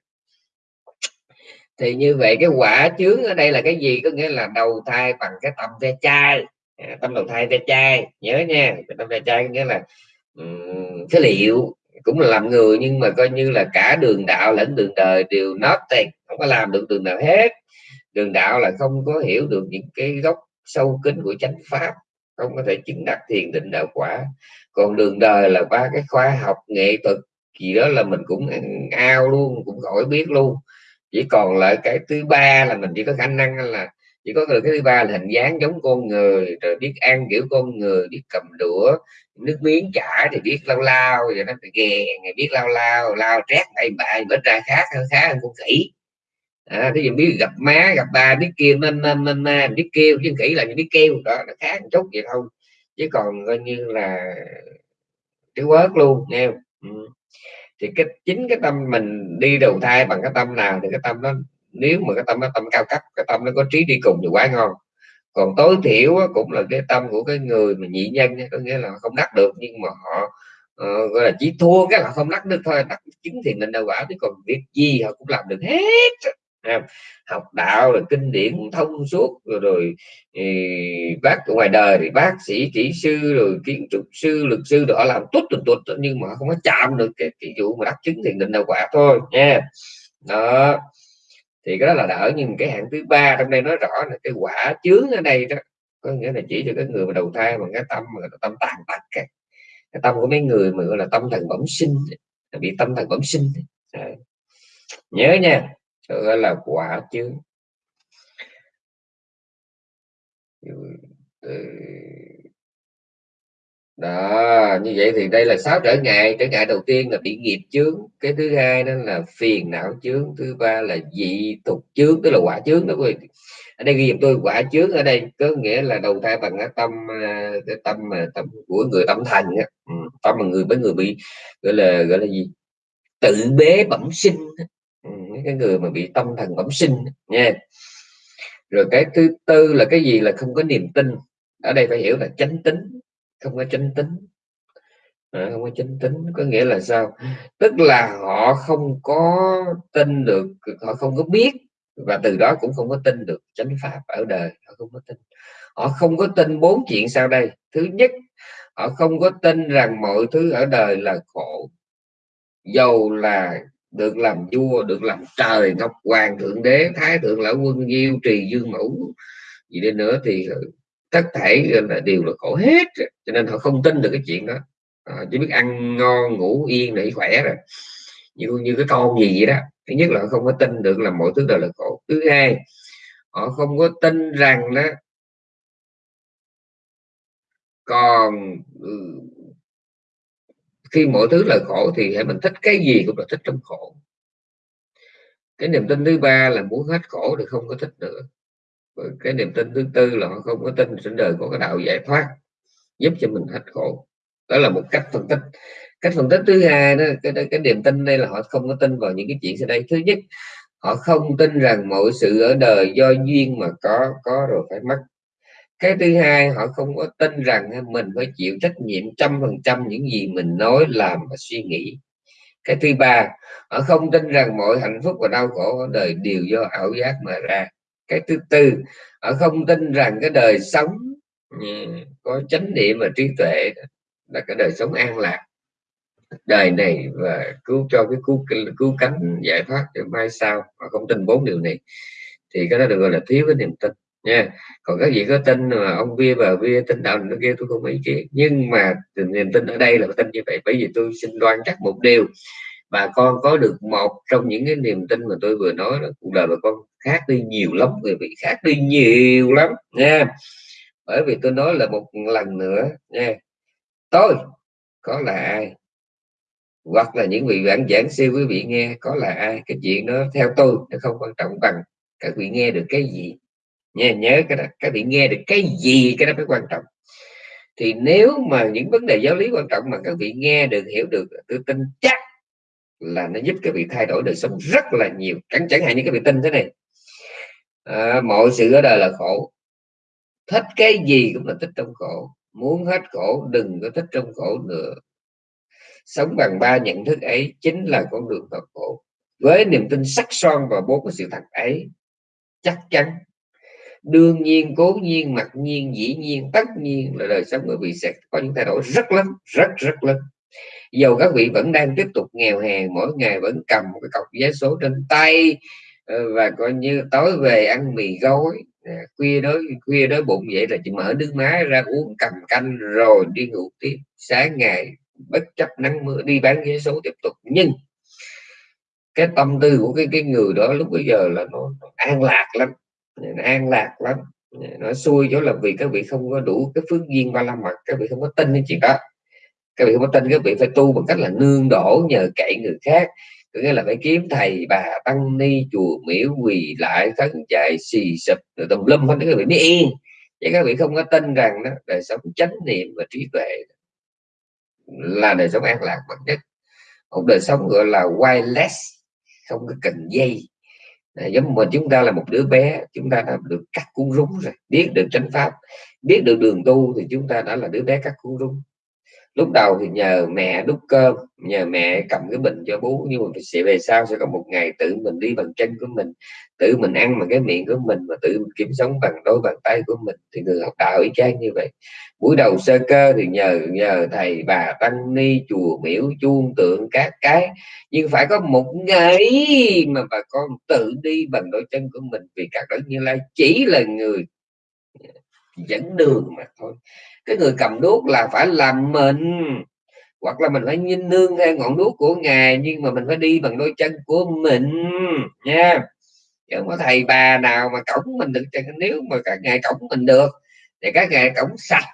Thì như vậy cái quả chướng ở đây là cái gì? Có nghĩa là đầu thai bằng cái tâm ve chai. À, tâm đầu thai ve chai nhớ nha. Tâm ve chai có nghĩa là um, phế liệu cũng là làm người, nhưng mà coi như là cả đường đạo lẫn đường đời đều nothing không có làm được đường nào hết. Đường đạo là không có hiểu được những cái gốc sâu kín của chánh pháp, không có thể chứng đắc thiền định đạo quả. Còn đường đời là ba cái khoa học nghệ thuật gì đó là mình cũng ao luôn, cũng khỏi biết luôn. Chỉ còn lại cái thứ ba là mình chỉ có khả năng là, chỉ có được cái thứ ba là hình dáng giống con người, rồi biết ăn kiểu con người, biết cầm đũa nước miếng chả thì biết lao lao rồi nó phải ghè ngày biết lao lao lao trét bậy bạ bữa ra khác khá hơn con khỉ. À, cái gì biết gặp má gặp ba biết kêu ma nên nên, nên biết kêu chứ khỉ là biết kêu đó nó khác một chút vậy thôi. Chứ còn coi như là cái quớt luôn nghe ừ. thì cái chính cái tâm mình đi đầu thai bằng cái tâm nào thì cái tâm nó nếu mà cái tâm nó tâm cao cấp cái tâm nó có trí đi cùng thì quá ngon còn tối thiểu cũng là cái tâm của cái người mà nhị nhân có nghĩa là không đắc được nhưng mà họ uh, gọi là chỉ thua cái là không đắc được thôi đắc chứng thì mình đâu quả chứ còn việc gì họ cũng làm được hết à, học đạo là kinh điển thông suốt rồi, rồi thì bác ngoài đời thì bác sĩ kỹ sư rồi kiến trúc sư luật sư đó làm tốt tuột tuột nhưng mà không có chạm được cái, cái vụ mà đắc chứng thì định đâu quả thôi nha. Đó thì cái đó là đỡ nhưng cái hạng thứ ba trong đây nói rõ là cái quả chướng ở đây đó có nghĩa là chỉ cho cái người mà đầu thai bằng cái tâm mà tâm tàn tật cái, cái tâm của mấy người mà gọi là tâm thần bẩm sinh bị tâm thần bẩm sinh. À. nhớ nha gọi là quả chướng đó, như vậy thì đây là sáu trở ngại. Trở ngại đầu tiên là bị nghiệp chướng. Cái thứ hai đó là phiền não chướng. Thứ ba là dị tục chướng, tức là quả chướng đó quý vị. Ở đây ghi giùm tôi, quả chướng ở đây có nghĩa là đầu thai bằng cái tâm à, cái tâm mà tâm của người tâm thành á. Ừ, tâm mà người, với người bị, gọi là gọi là gì? Tự bế bẩm sinh ừ, cái người mà bị tâm thần bẩm sinh nha. Rồi cái thứ tư là cái gì? Là không có niềm tin. Ở đây phải hiểu là chánh tính không có chánh tính. À, không có chánh tính có nghĩa là sao? Tức là họ không có tin được họ không có biết và từ đó cũng không có tin được chánh pháp ở đời. Họ không có tin. Họ không có tin bốn chuyện sau đây. Thứ nhất họ không có tin rằng mọi thứ ở đời là khổ. Dầu là được làm vua được làm trời ngọc hoàng thượng đế thái thượng lão quân diêu trì dương mẫu gì đến nữa thì tất thể là đều là khổ hết cho nên họ không tin được cái chuyện đó. À, chỉ biết ăn ngon ngủ yên để khỏe rồi. Như như cái con gì vậy đó. Thứ nhất là họ không có tin được là mọi thứ đều là khổ. Thứ hai họ không có tin rằng đó còn ừ, khi mọi thứ là khổ thì hãy mình thích cái gì cũng là thích trong khổ. Cái niềm tin thứ ba là muốn hết khổ thì không có thích nữa cái niềm tin thứ tư là họ không có tin trên đời có cái đạo giải thoát giúp cho mình hết khổ. Đó là một cách phân tích. Cách phân tích thứ hai đó cái, cái niềm tin đây là họ không có tin vào những cái chuyện sau đây. Thứ nhất họ không tin rằng mọi sự ở đời do duyên mà có có rồi phải mất. Cái thứ hai họ không có tin rằng mình phải chịu trách nhiệm trăm phần trăm những gì mình nói làm và suy nghĩ. Cái thứ ba họ không tin rằng mọi hạnh phúc và đau khổ ở đời đều do ảo giác mà ra cái thứ tư, họ không tin rằng cái đời sống ừ, có chánh niệm và trí tuệ là cái đời sống an lạc. Đời này và cứu cho cái cứu cứu cánh giải thoát cho mai sau mà không tin bốn điều này. Thì cái đó được gọi là thiếu cái niềm tin, nha. Còn các vị có tin mà ông bia, bà bia tin đạo nó kia, tôi không ý kiến. Nhưng mà niềm tin ở đây là tin như vậy, bởi vì tôi xin đoan chắc một điều bà con có được một trong những cái niềm tin mà tôi vừa nói là cuộc đời bà con khác đi nhiều lắm, người bị khác đi nhiều lắm nha bởi vì tôi nói là một lần nữa nha tôi, có là ai? Hoặc là những vị giảng giảng sư quý vị nghe, có là ai? Cái chuyện đó theo tôi, nó không quan trọng bằng các vị nghe được cái gì. Nha nhớ cái đó, các vị nghe được cái gì, cái đó mới quan trọng. Thì nếu mà những vấn đề giáo lý quan trọng mà các vị nghe được, hiểu được, tôi tin chắc là nó giúp các vị thay đổi đời sống rất là nhiều. Chẳng chẳng hạn như các vị tin thế này. À, mọi sự ở đời là khổ. Thích cái gì cũng là thích trong khổ. Muốn hết khổ đừng có thích trong khổ nữa. Sống bằng ba nhận thức ấy chính là con đường thoát khổ. Với niềm tin sắc son vào bốn cái sự thật ấy chắc chắn đương nhiên cố nhiên mặc nhiên dĩ nhiên tất nhiên là đời sống của vị sẽ có những thay đổi rất lớn rất rất lớn dầu các vị vẫn đang tiếp tục nghèo hèn mỗi ngày vẫn cầm một cái cọc vé số trên tay ờ, và coi như tối về ăn mì gói. À, khuya đói khuya đói bụng vậy là chỉ mở nước má ra uống cầm canh rồi đi ngủ tiếp. Sáng ngày bất chấp nắng mưa đi bán vé số tiếp tục. Nhưng cái tâm tư của cái cái người đó lúc bây giờ là nó, nó an lạc lắm nó an lạc lắm. Nó xui chỗ là vì các vị không có đủ cái phước duyên ba la mật các vị không có tin cái chuyện đó các vị không có tin các vị phải tu bằng cách là nương đổ nhờ cậy người khác. Có nghĩa là phải kiếm thầy bà tăng ni chùa miễu quỳ lại khấn chạy xì sụp rồi tùm lum hết. Các vị mới yên. Chứ các vị không có tin rằng đó đời sống chánh niệm và trí tuệ là đời sống an lạc bậc nhất. Một đời sống gọi là wireless không có cần dây. À, giống mà chúng ta là một đứa bé chúng ta đã được cắt cuốn rúng rồi. Biết được chánh pháp biết được đường tu thì chúng ta đã là đứa bé cắt cuốn rúng lúc đầu thì nhờ mẹ đút cơm, nhờ mẹ cầm cái bình cho bú nhưng mà sẽ về sau sẽ có một ngày tự mình đi bằng chân của mình, tự mình ăn bằng cái miệng của mình và tự mình kiếm sống bằng đôi bàn tay của mình. Thì người học đạo y chang như vậy. Buổi đầu sơ cơ thì nhờ nhờ thầy bà tăng ni, chùa miễu chuông tượng, các cái. Nhưng phải có một ngày mà bà con tự đi bằng đôi chân của mình, vì các đấng như lai chỉ là người dẫn đường mà thôi cái người cầm đuốc là phải làm mình. Hoặc là mình phải nhìn nương theo ngọn đuốc của ngài, nhưng mà mình phải đi bằng đôi chân của mình, nha. Chứ không có thầy bà nào mà cổng mình được nếu mà các ngài cổng mình được, thì các ngài cổng sạch,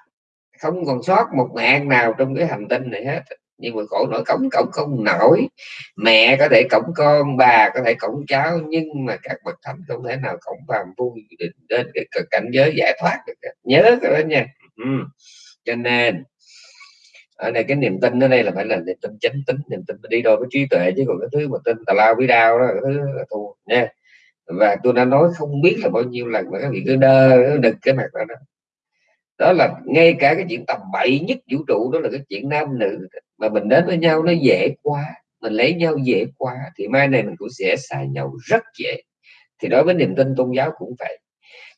không còn sót một mạng nào trong cái hành tinh này hết. Nhưng mà khổ nổi cổng cổng không nổi. Mẹ có thể cổng con, bà có thể cổng cháu, nhưng mà các bậc thánh không thể nào cổng phàm phu đến cái cảnh giới giải thoát được nhớ cái đó nha ừ. cho nên ở đây cái niềm tin ở đây là phải là niềm tin chánh tính niềm tin đi đôi với trí tuệ chứ còn cái thứ mà tin tà lao với đau đó cái thứ là thua nha. Và tôi đã nói không biết là bao nhiêu lần mà các vị cứ đơ đực cái mặt đó, đó. Đó là ngay cả cái chuyện tầm bậy nhất vũ trụ đó là cái chuyện nam nữ mà mình đến với nhau nó dễ quá mình lấy nhau dễ quá thì mai này mình cũng sẽ xa nhau rất dễ. Thì đối với niềm tin tôn giáo cũng vậy.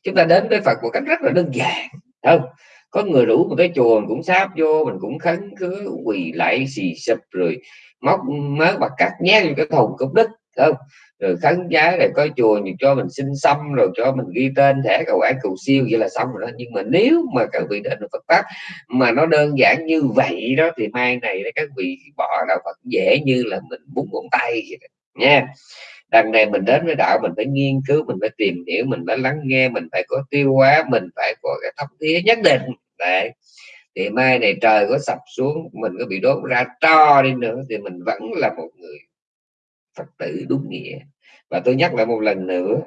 Chúng ta đến với Phật một cách rất là đơn giản không? Có người rủ một cái chùa mình cũng sáp vô, mình cũng khấn cứ quỳ lại xì sụp rồi móc mớ bạc cắt nhét vô cái thùng cốc đất không rồi khấn giá rồi có chùa thì cho mình xin xăm, rồi cho mình ghi tên thẻ cầu ái cầu siêu, vậy là xong rồi đó nhưng mà nếu mà các vị đến Phật pháp mà nó đơn giản như vậy đó, thì mai này các vị bỏ đạo Phật dễ như là mình búng ngón tay vậy đó. nha đằng này mình đến với đạo, mình phải nghiên cứu, mình phải tìm hiểu, mình phải lắng nghe, mình phải có tiêu hóa, mình phải có cái thâm thía nhất định. Đấy. Thì mai này trời có sập xuống, mình có bị đốt ra to đi nữa, thì mình vẫn là một người phật tử đúng nghĩa. Và tôi nhắc lại một lần nữa,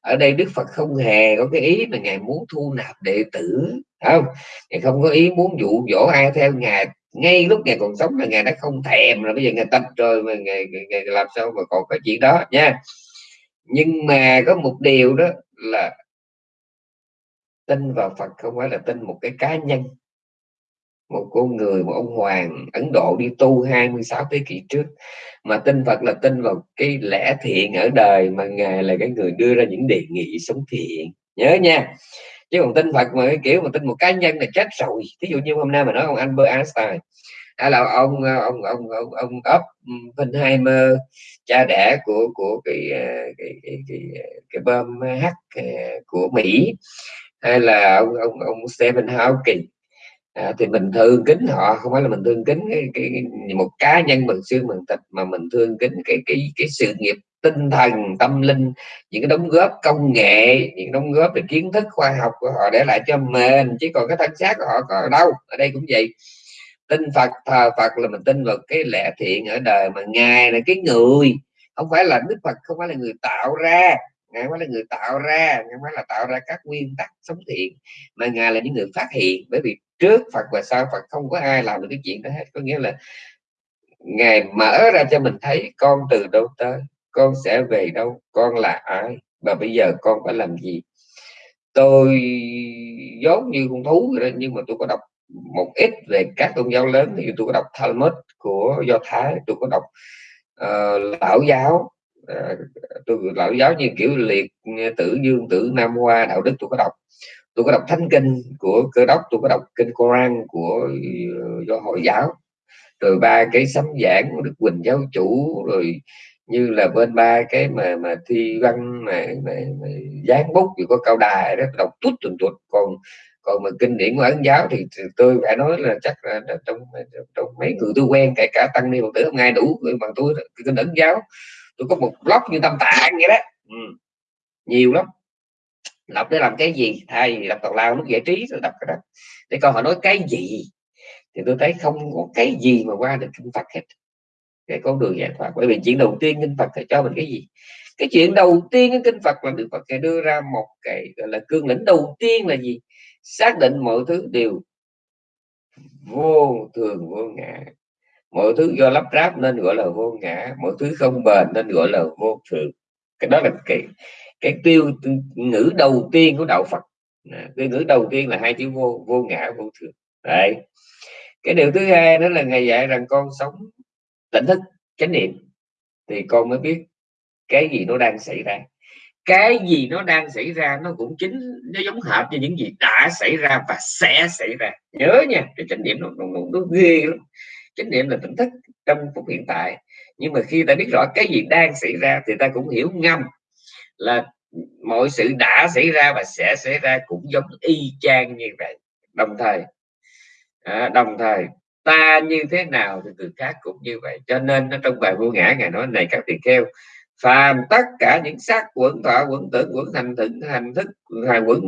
ở đây đức phật không hề có cái ý mà ngài muốn thu nạp đệ tử không? Ngài không có ý muốn dụ dỗ ai theo ngài ngay lúc ngày còn sống là ngày đã không thèm rồi bây giờ ngày tập rồi mà ngày, ngày, ngày làm sao mà còn có chuyện đó nha. Nhưng mà có một điều đó là tin vào Phật không phải là tin một cái cá nhân. Một con người một ông hoàng Ấn Độ đi tu 26 thế kỷ trước mà tin Phật là tin vào cái lẽ thiện ở đời mà ngài là cái người đưa ra những đề nghị sống thiện. Nhớ nha chứ còn tin Phật mà cái kiểu mà tin một cá nhân là chết rồi. Ví dụ như hôm nay mà nói ông Albert Einstein hay là ờ, ông ông ông ông ông Oppenheimer cha đẻ của của cái ờ, cái cái cái, cái bom H ờ, của Mỹ hay là ông ông ông Stephen Hawking à, thì mình thương kính họ không phải là mình thương kính cái, cái, cái một cá nhân bằng xương bằng thịt mà mình thương kính cái cái cái sự nghiệp tinh thần tâm linh những cái đóng góp công nghệ những đóng góp về kiến thức khoa học của họ để lại cho mình chứ còn cái thân xác của họ có ở đâu? Ở đây cũng vậy. Tin Phật thờ Phật là mình tin vào cái lẽ thiện ở đời mà ngài là cái người không phải là Đức Phật không phải là người tạo ra. Ngài phải là người tạo ra ngài phải là tạo ra các nguyên tắc sống thiện mà ngài là những người phát hiện. Bởi vì trước Phật và sau Phật không có ai làm được cái chuyện đó hết. Có nghĩa là ngài mở ra cho mình thấy con từ đâu tới con sẽ về đâu con là ai và bây giờ con phải làm gì? Tôi giống như con thú rồi đó, nhưng mà tôi có đọc một ít về các tôn giáo lớn. Thì tôi có đọc Talmud của Do Thái tôi có đọc uh, lão giáo. Uh, tôi lão giáo như kiểu liệt tử dương tử nam hoa đạo đức tôi có đọc tôi có đọc thánh kinh của cơ đốc tôi có đọc kinh Koran của ờ, do hội giáo. Rồi ba cái sấm giảng của đức quỳnh giáo chủ rồi như là bên ba cái mà mà thi văn mà, mà, mà dán bút thì có cao đài đó đọc tút tuần tuột. Còn còn mà kinh điển của ấn giáo thì tôi phải nói là chắc là trong trong mấy người tôi quen kể cả tăng ni phật tử không ai đủ bằng tôi kinh ấn giáo. Tôi có một blog như tâm tạng vậy đó. Ừ. nhiều lắm đọc để làm cái gì? Thay vì đọc tào lao nó giải trí tôi đọc cái đó. Để coi họ nói cái gì. Thì tôi thấy không có cái gì mà qua được kinh Phật hết. Cái con đường giải thoát. Bởi vì chuyện đầu tiên kinh Phật phải cho mình cái gì? Cái chuyện đầu tiên cái kinh Phật là Đức Phật sẽ đưa ra một cái, gọi là, cương lĩnh đầu tiên là gì? Xác định mọi thứ đều vô thường, vô ngã. Mọi thứ do lắp ráp nên gọi là vô ngã. Mọi thứ không bền nên gọi là vô thường. Cái đó là cái cái tiêu ngữ đầu tiên của đạo Phật. Cái ngữ đầu tiên là hai chữ vô vô ngã vô thường. Đấy. Cái điều thứ hai đó là ngày dạy rằng con sống tỉnh thức chánh niệm. Thì con mới biết cái gì nó đang xảy ra. Cái gì nó đang xảy ra nó cũng chính nó giống hệt như những gì đã xảy ra và sẽ xảy ra. Nhớ nha cái chánh niệm nó, nó, nó, nó ghê lắm. Chánh niệm là tỉnh thức trong phút hiện tại. Nhưng mà khi ta biết rõ cái gì đang xảy ra thì ta cũng hiểu ngầm là mọi sự đã xảy ra và sẽ xảy ra cũng giống y chang như vậy. Đồng thời à, đồng thời ta như thế nào thì người khác cũng như vậy. Cho nên nó trong bài vô ngã ngài nói này các tỳ kheo phàm tất cả những sắc quẩn thọ quẩn, tưởng quẩn, hành thức hành thức, hành quẩn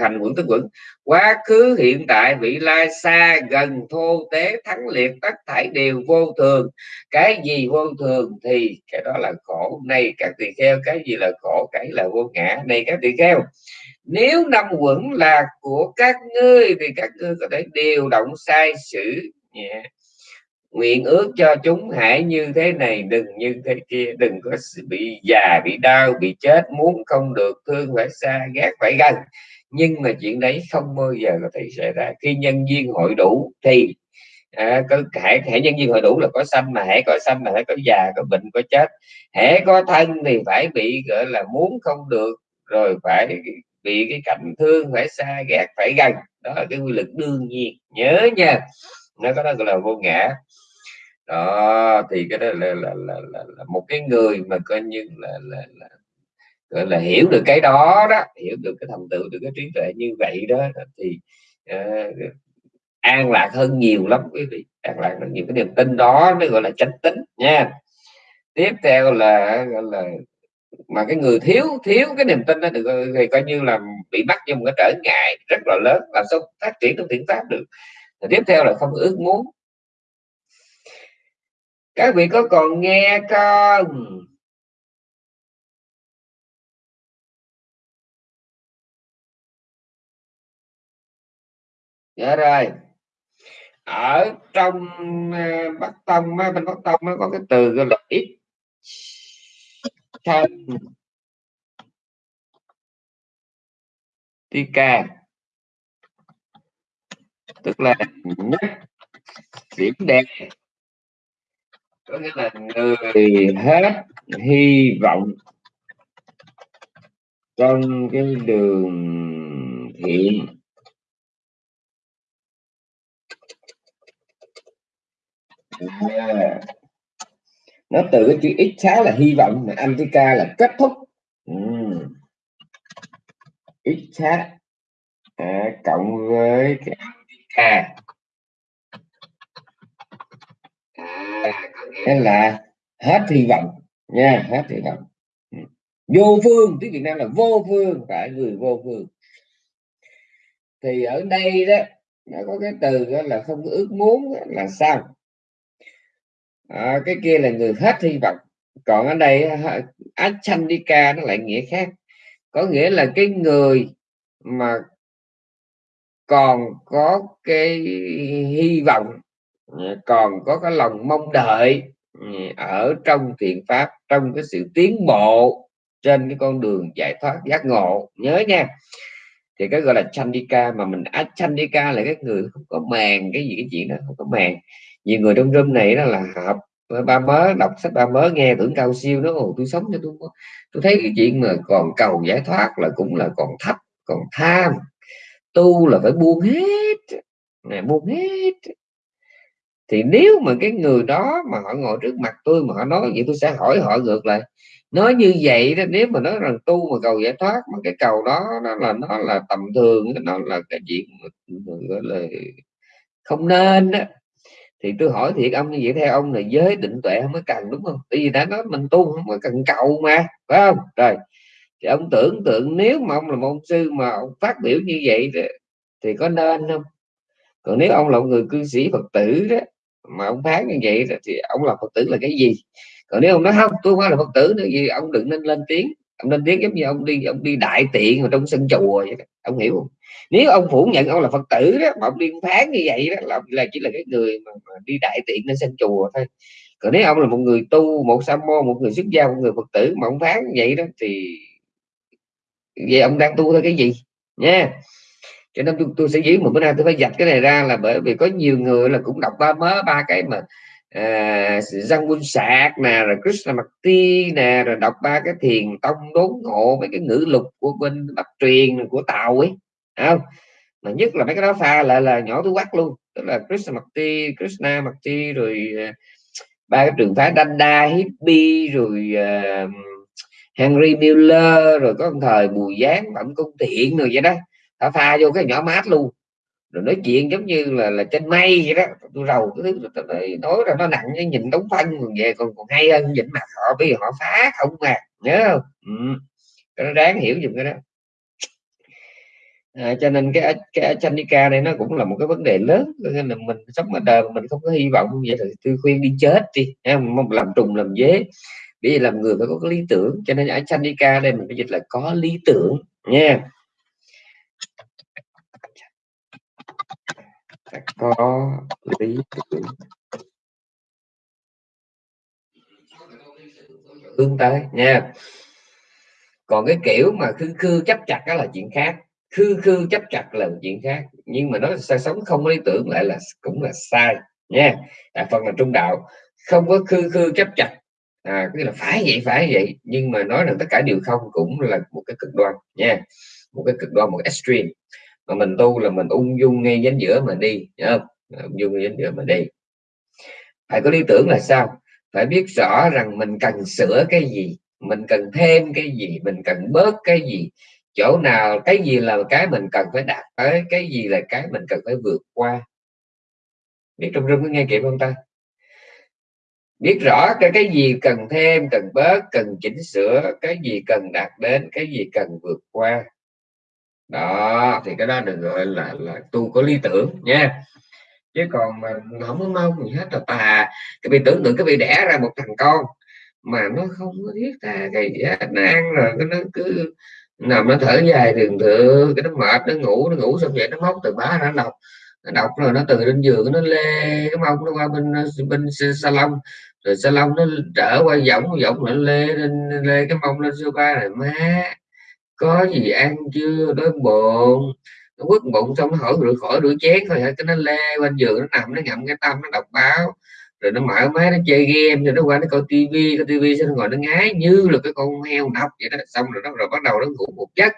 hành quẩn, thức quẩn. Quá khứ, hiện tại, vị lai xa, gần, thô, tế, thắng liệt, tất thảy đều vô thường. Cái gì vô thường thì cái đó là khổ. Này các tỳ kheo, cái gì là khổ, cái là vô ngã. Này các tỳ kheo, nếu năm quẩn là của các ngươi, thì các ngươi có thể điều động sai sử yeah nguyện ước cho chúng hãy như thế này đừng như thế kia đừng có bị già bị đau bị chết muốn không được thương phải xa ghét phải gần nhưng mà chuyện đấy không bao giờ có thể xảy ra. Khi nhân duyên hội đủ thì à, có hãy, hãy nhân duyên hội đủ là có xanh mà hãy có xanh mà hãy có già có bệnh có chết. Hãy có thân thì phải bị gọi là muốn không được rồi phải bị cái cảnh thương phải xa ghét phải gần đó là cái quy luật đương nhiên. Nhớ nha. Nó có đó gọi là vô ngã đó thì cái đó là là, là, là, là một cái người mà coi như là, là, là gọi là hiểu được cái đó đó hiểu được cái thành tựu được cái trí tuệ như vậy đó thì uh, an lạc hơn nhiều lắm quý vị an lạc hơn nhiều. Cái niềm tin đó mới gọi là chánh tính nha. Tiếp theo là gọi là mà cái người thiếu thiếu cái niềm tin đó được thì coi như là bị bắt trong một cái trở ngại rất là lớn làm sao phát triển trong thiện pháp được. Tiếp theo là không ước muốn các vị có còn nghe không? Dạ rồi. Ở trong ờ, bắc tông bên bắc tông nó có cái từ gọi là ít. Thân tika tức là nhất, điểm đẹp có nghĩa là người hết hy vọng trong cái đường thiện. À, nó từ cái chữ ít xá là hy vọng mà antika là kết thúc. Uhm. ít xá à, cộng với cái antika hay là hết hy vọng nha hết hy vọng. Ừ. Vô phương tiếng Việt Nam là vô phương phải người vô phương. Thì ở đây đó nó có cái từ đó là không có ước muốn là sao? À, cái kia là người hết hy vọng. Còn ở đây ánh đi ca nó lại nghĩa khác. Có nghĩa là cái người mà còn có cái hy vọng còn có cái lòng mong đợi ở trong thiện pháp trong cái sự tiến bộ trên cái con đường giải thoát giác ngộ nhớ nha. Thì cái gọi là chandika mà mình á chandika là cái người không có màng cái gì cái chuyện đó không có màng. Nhiều người trong room này đó là học ba mớ đọc sách ba mớ nghe tưởng cao siêu đó Ồ, tôi sống cho tôi tôi thấy cái chuyện mà còn cầu giải thoát là cũng là còn thấp còn tham tu là phải buông hết này buông hết thì nếu mà cái người đó mà họ ngồi trước mặt tôi mà họ nói vậy tôi sẽ hỏi họ ngược lại. Nói như vậy đó, nếu mà nói rằng tu mà cầu giải thoát mà cái cầu đó, nó là nó là tầm thường, nó là cái chuyện gọi là, không nên đó thì tôi hỏi thiệt ông như vậy theo ông là giới định tuệ không mới cần, đúng không? Tại vì đã nói mình tu không có cần cầu mà, phải không? Rồi, thì ông tưởng tượng nếu mà ông là một sư mà ông phát biểu như vậy thì có nên không? Còn nếu ông là một người cư sĩ phật tử đó mà ông phán như vậy thì ông là phật tử là cái gì? Còn nếu ông nói không tôi không phải là phật tử nữa gì ông đừng nên lên tiếng. Ông lên tiếng giống như ông đi ông đi đại tiện ở trong sân chùa vậy đó. ông hiểu không? Nếu ông phủ nhận ông là phật tử đó mà ông đi phán như vậy đó là, là chỉ là cái người mà, mà đi đại tiện lên sân chùa thôi. Còn nếu ông là một người tu một sa môn một người xuất gia một người phật tử mà ông phán như vậy đó thì vậy ông đang tu theo cái gì? Nha cho nên tôi, tôi sẽ giữ một bữa nay tôi phải dạch cái này ra là bởi vì có nhiều người là cũng đọc ba mớ ba cái mà ờ, à, Quân Sạc nè rồi Krishna Makti nè rồi đọc ba cái thiền tông đốn ngộ mấy cái ngữ lục của bên bắc truyền của tàu ấy không? Mà nhất là mấy cái đó pha lại là nhỏ túi quắc luôn tức là Krishna Makti Krishna Makti rồi ờ, ba cái trường phái Danda Hippie rồi uh, Henry Miller rồi có một thời Bùi Giáng Bẩm Công Thiện rồi vậy đó thả pha vô cái nhỏ mát luôn. Rồi nói chuyện giống như là là trên mây vậy đó. Tôi rầu cái thứ nói ra nó nặng cái nhìn đóng phân còn về còn còn hay hơn nhìn mặt họ bây giờ họ phá không mà. Nhớ không? Ừ. nó đáng hiểu dùm cái đó. À, cho nên cái cái Chanika này nó cũng là một cái vấn đề lớn. Nên là mình sống ở đời mình không có hy vọng vậy thì tôi khuyên đi chết đi không? Làm trùng làm dế. Bây giờ làm người phải có cái lý tưởng. Cho nên ở Chanika đây mình phải dịch là có lý tưởng nha. Có lý tưởng. Hướng tới, nha. Còn cái kiểu mà khư khư chấp chặt đó là chuyện khác. Khư khư chấp chặt là chuyện khác. Nhưng mà nó sẽ sống không có lý tưởng lại là cũng là sai, nha. Đại phần là trung đạo. Không có khư khư chấp chặt. À cái là phải vậy phải vậy. Nhưng mà nói rằng tất cả đều không cũng là một cái cực đoan, nha. Một cái cực đoan, một cái extreme mà mình tu là mình ung dung ngay danh giữa mà đi không? ung dung ngay danh giữa mà đi. Phải có lý tưởng là sao? Phải biết rõ rằng mình cần sửa cái gì, mình cần thêm cái gì, mình cần bớt cái gì. Chỗ nào cái gì là cái mình cần phải đạt tới, cái gì là cái mình cần phải vượt qua. Biết trong rung có nghe kịp không ta? Biết rõ cái cái gì cần thêm, cần bớt, cần chỉnh sửa, cái gì cần đạt đến, cái gì cần vượt qua đó, thì cái đó được gọi là là tu có lý tưởng nha. Chứ còn mà không có mong gì hết là tà. Cái bị tưởng tượng cái bị đẻ ra một thằng con mà nó không có thiết tha cái gì hết nó ăn rồi, cái nó cứ nằm nó thở dài thường thượng cái nó mệt, nó ngủ nó ngủ xong vậy nó móc từ bá nó đọc. Nó đọc rồi nó từ lên giường nó lê cái mông nó qua bên bên salon. Rồi salon nó trở qua giọng giọng nó lê lên, lê cái mông lên sofa này, má có gì ăn chưa? Đói bụng. Nó quất bụng xong nó hỏi rửa khỏi rửa chén thôi, cái nó lê bên giường, nó nằm, nó ngậm cái tâm, nó đọc báo. Rồi nó mở máy, nó chơi game rồi nó qua, nó coi tivi coi tivi xong nó ngồi nó ngái như là cái con heo nọc vậy đó. Xong rồi nó, rồi bắt đầu nó ngủ một giấc.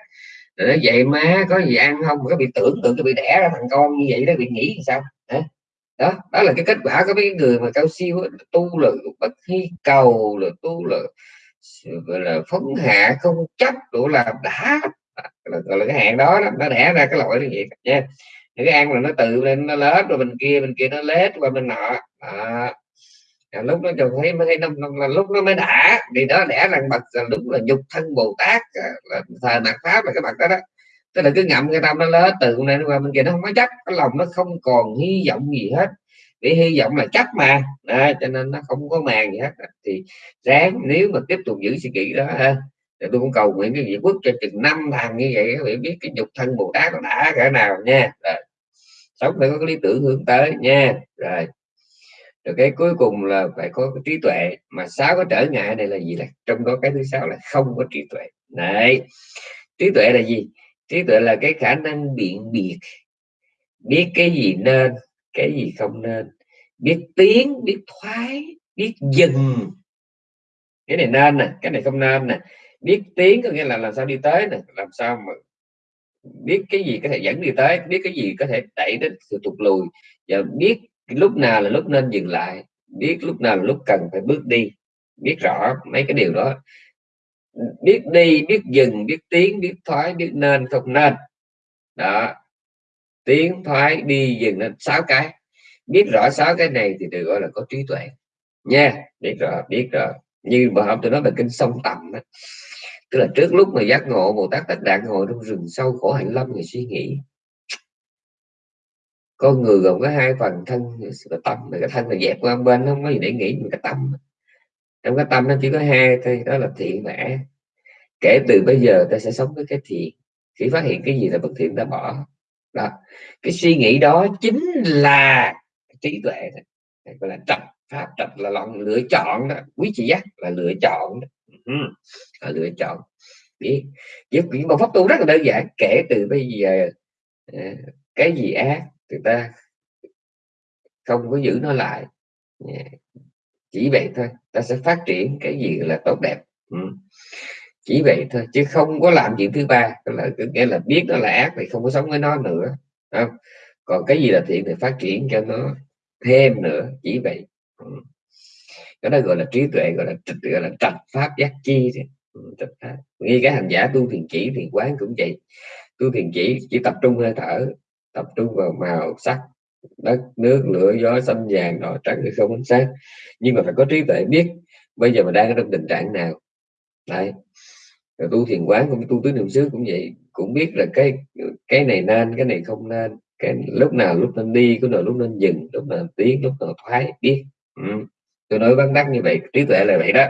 Rồi nó dậy, má, có gì ăn không? Có bị tưởng tượng, cái bị đẻ ra thằng con như vậy đó, bị nghĩ sao? Hả? đó đó là cái kết quả của mấy người mà cao siêu tu là bất hy cầu là tu là gọi là phấn hạ không chấp đủ là đã là, gọi là cái hạn đó, đó nó đẻ ra cái loại như vậy. Nha. Những cái ăn là nó tự lên nó lết rồi bên kia bên kia nó lết qua bên nọ. À, lúc nó trông thấy mới thấy nó, nó, là lúc nó mới đã. Thì đó đẻ rằng bậc là đúng là nhục thân bồ tát à, là thời mặt pháp là cái mặt đó đó. Tức là cứ ngậm cái tâm nó lết từ này qua bên kia nó không có chấp cái lòng nó không còn hy vọng gì hết vì hy vọng là chắc mà. À, cho nên nó không có màng gì hết thì ráng nếu mà tiếp tục giữ suy nghĩ đó ha. Thì tôi cũng cầu nguyện cái việc quốc cho chừng năm thằng như vậy các bạn biết cái nhục thân bồ tát nó đã cỡ nào nha. Rồi. sống phải có cái lý tưởng hướng tới nha. Rồi rồi cái cuối cùng là phải có cái trí tuệ. Mà sáu cái trở ngại này là gì là trong đó cái thứ sáu là không có trí tuệ. Này trí tuệ là gì? Trí tuệ là cái khả năng biện biệt. Biết cái gì nên cái gì không nên? Biết tiến biết thoái biết dừng cái này nên nè cái này không nên nè. Biết tiến có nghĩa là làm sao đi tới nè làm sao mà biết cái gì có thể dẫn đi tới biết cái gì có thể đẩy đến sự tụt lùi. Và biết lúc nào là lúc nên dừng lại biết lúc nào là lúc cần phải bước đi. Biết rõ mấy cái điều đó. Biết đi biết dừng biết tiến biết thoái biết nên không nên. Đó tiến thoái đi dừng lên sáu cái. Biết rõ sáu cái này thì được gọi là có trí tuệ. Nha, biết rõ biết rõ như mà hôm tôi nói về kinh sông tầm đó. tức là trước lúc mà giác ngộ bồ tát tất đạn ngồi trong rừng sâu khổ hạnh lâm người suy nghĩ. Con người gồm có hai phần, thân và tâm. Mà cái thân là dẹp qua bên không có gì để nghĩ mà cái tâm. Trong cái tâm nó chỉ có hai thôi, đó là thiện và ác. Kể từ bây giờ ta sẽ sống với cái thiện. Khi phát hiện cái gì là bất thiện ta bỏ đó. Cái suy nghĩ đó chính là trí tuệ gọi là trầm pháp trạch là lòng lựa chọn đó. Quý chị giác là lựa chọn đó. Ừ, là lựa chọn. Biết. Giúp những một pháp tu rất là đơn giản. Kể từ bây giờ ờ, cái gì ác người ta không có giữ nó lại. Ờ, chỉ vậy thôi. Ta sẽ phát triển cái gì là tốt đẹp. Ừ chỉ vậy thôi chứ không có làm chuyện thứ ba. Là nghĩa là biết nó là ác thì không có sống với nó nữa không? còn cái gì là thiện thì phát triển cho nó thêm nữa chỉ vậy. Ừ. Cái đó gọi là trí tuệ gọi là trịch gọi là trạch pháp giác chi ừ, trạch pháp. Cái hành giả tu thiền chỉ thiền quán cũng vậy. Tu thiền chỉ chỉ tập trung hơi thở tập trung vào màu sắc đất nước lửa gió xanh vàng đỏ trắng thì không ánh sáng. Nhưng mà phải có trí tuệ biết bây giờ mình đang ở trong tình trạng nào. Đấy rồi tu thiền quán cũng tu tứ niệm xứ cũng vậy. Cũng biết là cái cái này nên, cái này không nên. Cái lúc nào lúc nên đi có nào lúc nên dừng, lúc nào tiến, lúc nào thoái, biết. Ừ. tôi nói vắn đắc như vậy, trí tuệ là vậy đó.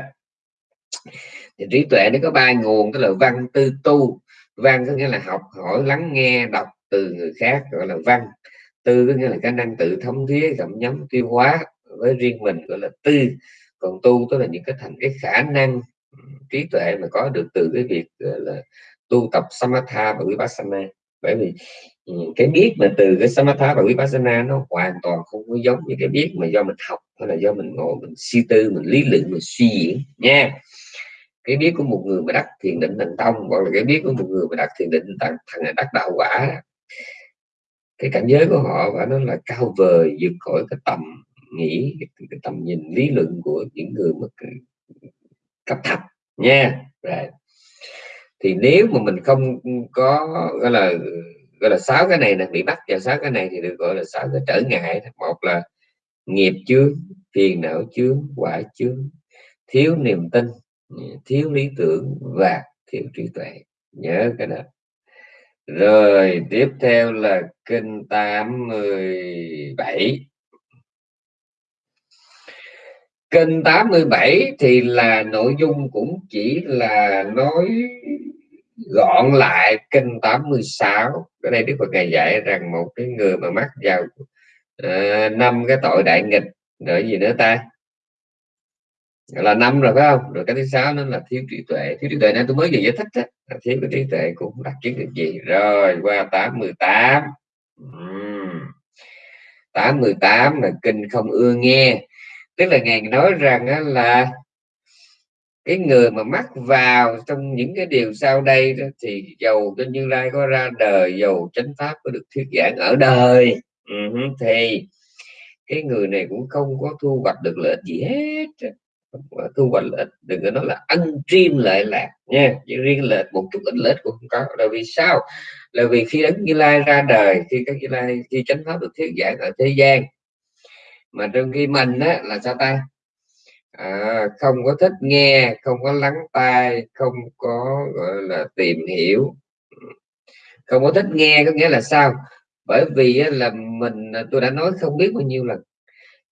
Thì trí tuệ nó có ba nguồn, tức là văn tư tu. Văn có nghĩa là học, hỏi, lắng nghe, đọc từ người khác, gọi là văn. Tư có nghĩa là khả năng tự thống thía gặm nhấm tiêu hóa với riêng mình, gọi là tư. Còn tu tức là những cái thành cái khả năng trí tuệ mà có được từ cái việc là tu tập samatha và vipassana. Bởi vì ừ, cái biết mà từ cái samatha và vipassana nó hoàn toàn không có giống như cái biết mà do mình học hay là do mình ngồi mình suy tư mình lý luận mình suy diễn nha. Cái biết của một người mà đắc thiền định thành tông hoặc là cái biết của một người mà đắc thiền định thành thành đắc đạo quả cái cảnh giới của họ và nó là cao vời vượt khỏi cái tầm nghĩ cái, cái tầm nhìn lý luận của những người mà cấp thấp, nha. Rồi. Thì nếu mà mình không có, gọi là gọi là sáu cái này là bị bắt vào sáu cái này thì được gọi là sáu cái trở ngại. Một là nghiệp chướng, phiền não chướng, quả chướng, thiếu niềm tin, thiếu lý tưởng và thiếu trí tuệ. Nhớ cái đó. Rồi, tiếp theo là kinh 87 Kinh 87 thì là nội dung cũng chỉ là nói gọn lại kinh 86 ở đây Đức Phật ngày dạy rằng một cái người mà mắc vào ờ, năm uh, cái tội đại nghịch rồi gì nữa ta? Là năm rồi phải không? Rồi cái thứ sáu nó là thiếu trí tuệ. Thiếu trí tuệ này tôi mới vừa giải thích đó. thiếu cái trí tuệ cũng đặc kiến được gì. Rồi qua 818 uhm. 818 là kinh không ưa nghe tức là ngài nói rằng là cái người mà mắc vào trong những cái điều sau đây đó, thì dầu cho như lai có ra đời dầu chánh pháp có được thuyết giảng ở đời. Thì cái người này cũng không có thu hoạch được lợi gì hết thu hoạch lợi đừng có nói là ăn chim lợi lạc nha. Chỉ riêng lợi một chút ít lợi ích cũng không có. Là vì sao? Là vì khi đấng như lai ra đời khi các như lai khi chánh pháp được thuyết giảng ở thế gian mà trong khi mình á, là sao ta? À, không có thích nghe không có lắng tai không có gọi là tìm hiểu. Không có thích nghe có nghĩa là sao? Bởi vì á, là mình à, tôi đã nói không biết bao nhiêu lần.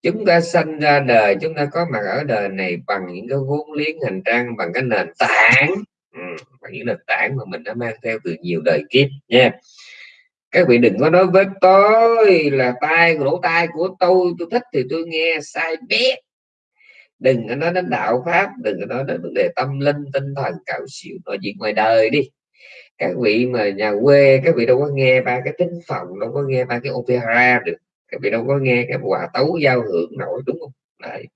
Chúng ta sanh ra đời chúng ta có mặt ở đời này bằng những cái vốn liếng hành trang bằng cái nền tảng. Ừ, bằng những nền tảng mà mình đã mang theo từ nhiều đời kiếp nha các vị đừng có nói với tôi là tai, lỗ tai của tôi tôi thích thì tôi nghe, sai biết. Đừng có nói đến đạo pháp, đừng có nói đến vấn đề tâm linh, tinh thần cạo xỉu nói chuyện ngoài đời đi. Các vị mà nhà quê, các vị đâu có nghe ba cái tính phòng, đâu có nghe ba cái opera được. Các vị đâu có nghe cái hòa tấu giao hưởng nổi, đúng không? Đấy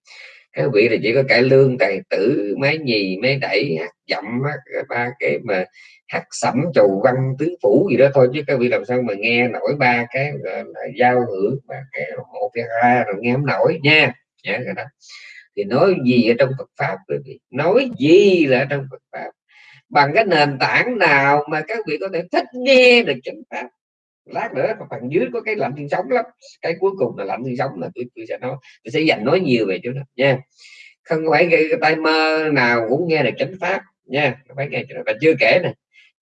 các vị là chỉ có cải lương, tài tử máy nhì máy đẩy, hạt dặm ba cái mà hạt sẩm trầu văn, tứ phủ gì đó thôi, chứ các vị làm sao mà nghe nổi ba cái là giao hưởng và cái opera rồi nghe không nổi nha. Nhớ cái đó. Thì nói gì ở trong Phật pháp, quý vị? Nói gì là trong Phật pháp? Bằng cái nền tảng nào mà các vị có thể thích nghe được chánh pháp? Lát nữa phần dưới có cái lạnh xương sống lắm. Cái cuối cùng là lạnh xương sống là tôi, tôi sẽ nói tôi sẽ dành nói nhiều về chỗ đó nha. Không phải cái, cái tay mơ nào cũng nghe được chánh pháp nha. Phải nghe và chưa kể nè,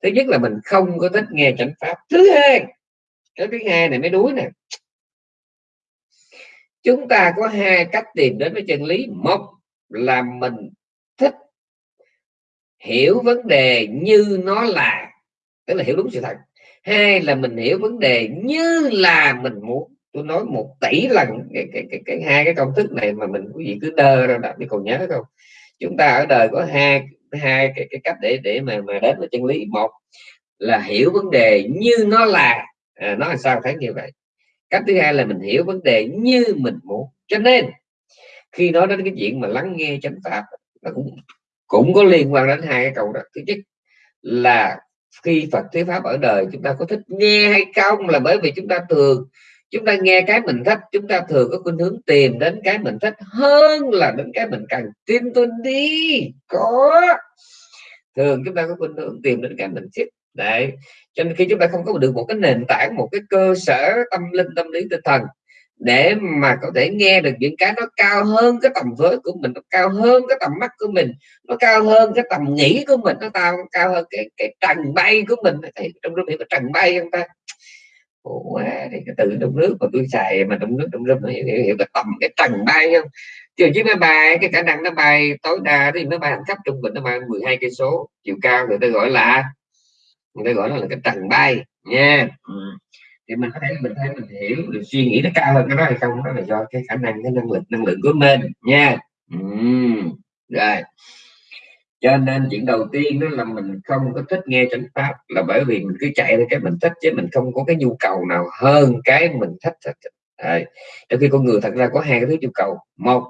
thứ nhất là mình không có thích nghe chánh pháp. Thứ hai cái thứ hai này mới đuối nè. Chúng ta có hai cách tìm đến với chân lý. Một là mình thích hiểu vấn đề như nó là tức là hiểu đúng sự thật hai là mình hiểu vấn đề như là mình muốn tôi nói một tỷ lần cái, cái, cái, cái hai cái công thức này mà mình quý vị cứ đơ ra đọc đi còn nhớ không? Chúng ta ở đời có hai hai cái, cái cách để để mà mà đến với chân lý. Một là hiểu vấn đề như nó là. À, nó là sao thấy như vậy? Cách thứ hai là mình hiểu vấn đề như mình muốn. Cho nên khi nói đến cái chuyện mà lắng nghe chánh pháp nó cũng cũng có liên quan đến hai cái câu đó. Thứ nhất là khi Phật thuyết pháp ở đời, chúng ta có thích nghe hay không là bởi vì chúng ta thường, chúng ta nghe cái mình thích, chúng ta thường có khuynh hướng tìm đến cái mình thích hơn là đến cái mình cần. Tin tôi đi, có. Thường chúng ta có khuynh hướng tìm đến cái mình thích. Đấy, cho nên khi chúng ta không có được một cái nền tảng, một cái cơ sở tâm linh, tâm lý, tinh thần để mà có thể nghe được những cái nó cao hơn cái tầm với của mình nó cao hơn cái tầm mắt của mình nó cao hơn cái tầm nghĩ của mình nó cao cao hơn cái cái trần bay của mình. Thấy trong nước hiểu cái trần bay không ta? Quá thì cái từ trong nước mà tôi xài mà trong nước trong râm hiểu, hiểu, hiểu cái tầm cái trần bay không? Chiều chiếc máy bay cái khả năng nó bay tối đa thì máy bay hành khách trung bình nó bay 12 cây số chiều cao người ta gọi là người ta gọi nó là cái trần bay nha. Yeah thì mình có thể, mình thấy mình hiểu được suy nghĩ nó cao hơn cái đó hay không? Đó là do cái khả năng, cái năng lực, năng lượng của mình, nha. Uhm. rồi. Cho nên chuyện đầu tiên đó là mình không có thích nghe chánh pháp là bởi vì mình cứ chạy theo cái mình thích chứ mình không có cái nhu cầu nào hơn cái mình thích Đấy. trong khi con người thật ra có hai cái thứ nhu cầu. Một,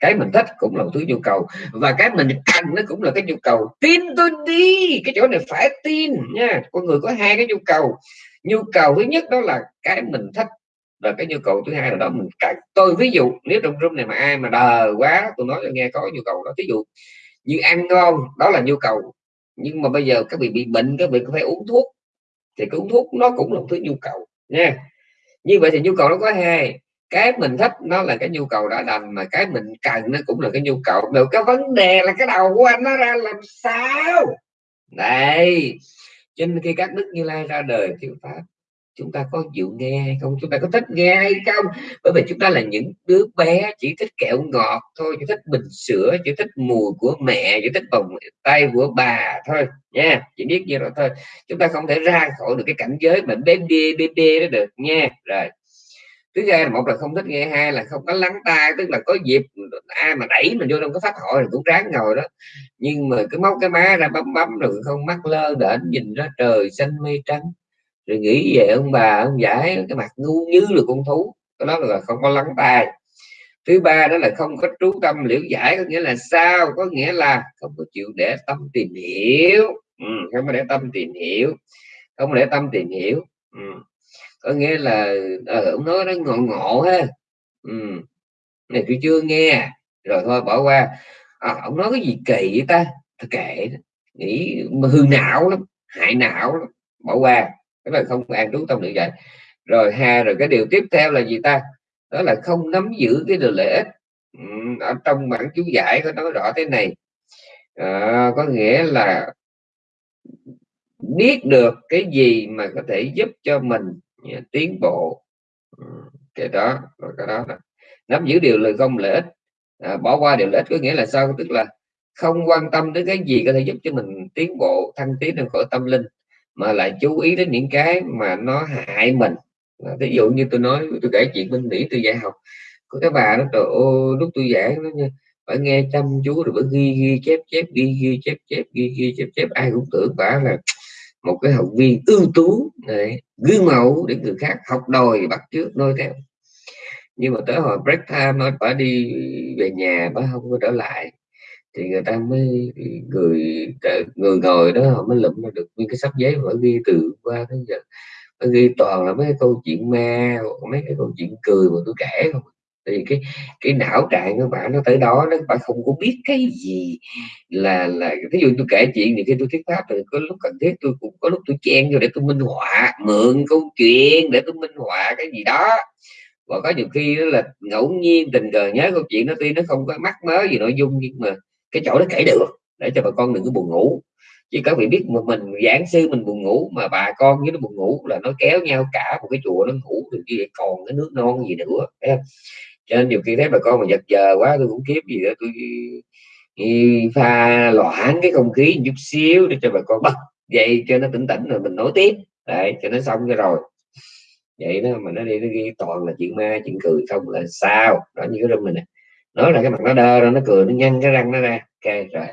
cái mình thích cũng là một thứ nhu cầu và cái mình cần nó cũng là cái nhu cầu. Tin tôi đi, cái chỗ này phải tin nha. Con người có hai cái nhu cầu nhu cầu thứ nhất đó là cái mình thích và cái nhu cầu thứ hai là đó, mình cần tôi ví dụ, nếu trong room này mà ai mà đờ quá, tôi nói cho nghe có nhu cầu đó. Ví dụ như ăn ngon, đó là nhu cầu. Nhưng mà bây giờ các vị bị bệnh, các vị có phải uống thuốc, thì cái uống thuốc nó cũng là một thứ nhu cầu, nha. Như vậy thì nhu cầu nó có hai. Cái mình thích nó là cái nhu cầu đã đành, mà cái mình cần nó cũng là cái nhu cầu. Được cái vấn đề là cái đầu của anh nó ra làm sao? Đây cho nên khi các đức như lai ra đời thuyết pháp, chúng ta có chịu nghe hay không? Chúng ta có thích nghe hay không? Bởi vì chúng ta là những đứa bé chỉ thích kẹo ngọt thôi, chỉ thích bình sữa, chỉ thích mùi của mẹ, chỉ thích vòng tay của bà thôi, nha. Chỉ biết như đó thôi. Chúng ta không thể ra khỏi được cái cảnh giới mà bé bê bê bê đó được, nha. Rồi thứ hai là một là không thích nghe hai là không có lắng tai tức là có dịp ai mà đẩy mình vô trong cái pháp hội thì cũng ráng ngồi đó. Nhưng mà cứ móc cái má ra bấm bấm rồi không mắt lơ đễnh nhìn ra trời xanh mây trắng. Rồi nghĩ về ông bà ông giải cái mặt ngu như là con thú. Đó là không có lắng tai. Thứ ba đó là không có trú tâm liễu giải có nghĩa là sao? Có nghĩa là không có chịu để tâm tìm hiểu. Ừ, không có để tâm tìm hiểu. Không để tâm tìm hiểu. Ừ có nghĩa là ờ, ông nói nó ngộ ngộ ha. Ừ. này tôi chưa nghe. Rồi thôi bỏ qua. À, ông nói cái gì kỳ vậy ta? Thôi kệ nghĩ hư não lắm hại não lắm. Bỏ qua. Cái là không an trú tâm được vậy. Rồi ha rồi cái điều tiếp theo là gì ta? Đó là không nắm giữ cái điều lợi ích. Ừ, ở trong bản chú giải có nói rõ thế này. À, có nghĩa là biết được cái gì mà có thể giúp cho mình tiến bộ. Ừ, cái đó rồi cái đó là nắm giữ điều lợi không lợi ích. À, bỏ qua điều lợi ích có nghĩa là sao? Tức là không quan tâm đến cái gì có thể giúp cho mình tiến bộ thăng tiến trong khỏi tâm linh mà lại chú ý đến những cái mà nó hại mình. À, ví dụ như tôi nói tôi kể chuyện bên mỹ tôi dạy học có cái bà đó trời ơi lúc tôi giảng nó như phải nghe chăm chú rồi phải ghi ghi chép chép ghi ghi chép chép ghi ghi chép chép ai cũng tưởng bà là một cái học viên ưu tú này, gương mẫu để người khác học đòi bắt trước noi theo. Nhưng mà tới hồi break time nó đi về nhà bà không có trở lại thì người ta mới người người ngồi đó họ mới lụm được nguyên cái sắp giấy mà ghi từ qua tới giờ. Nó ghi toàn là mấy cái câu chuyện ma mấy cái câu chuyện cười mà tôi kể không à thì cái cái não trạng của bạn nó tới đó, nó bạn không có biết cái gì là là ví dụ tôi kể chuyện thì khi tôi thuyết pháp thì có lúc cần thiết tôi cũng, có lúc tôi chen vô để tôi minh họa, mượn câu chuyện để tôi minh họa cái gì đó. Và có nhiều khi đó là ngẫu nhiên tình cờ nhớ câu chuyện nó tuy nó không có mắc mớ gì nội dung nhưng mà cái chỗ nó kể được, để cho bà con đừng có buồn ngủ. Chứ các vị biết mà mình, giảng sư mình buồn ngủ mà bà con với nó buồn ngủ là nó kéo nhau cả một cái chùa nó ngủ được gì còn cái nước non gì nữa cho nên nhiều khi thấy bà con mà giật giờ quá tôi cũng kiếp gì đó tôi pha loãng cái không khí chút xíu để cho bà con bắt dậy cho nó tỉnh tỉnh rồi mình nói tiếp. Đấy cho nó xong rồi. Vậy đó mà nó đi nó ghi toàn là chuyện ma chuyện cười không là sao. Đó như cái rung này nè. Nói là cái mặt nó đơ rồi nó cười nó nhăn cái răng nó ra. Ok rồi.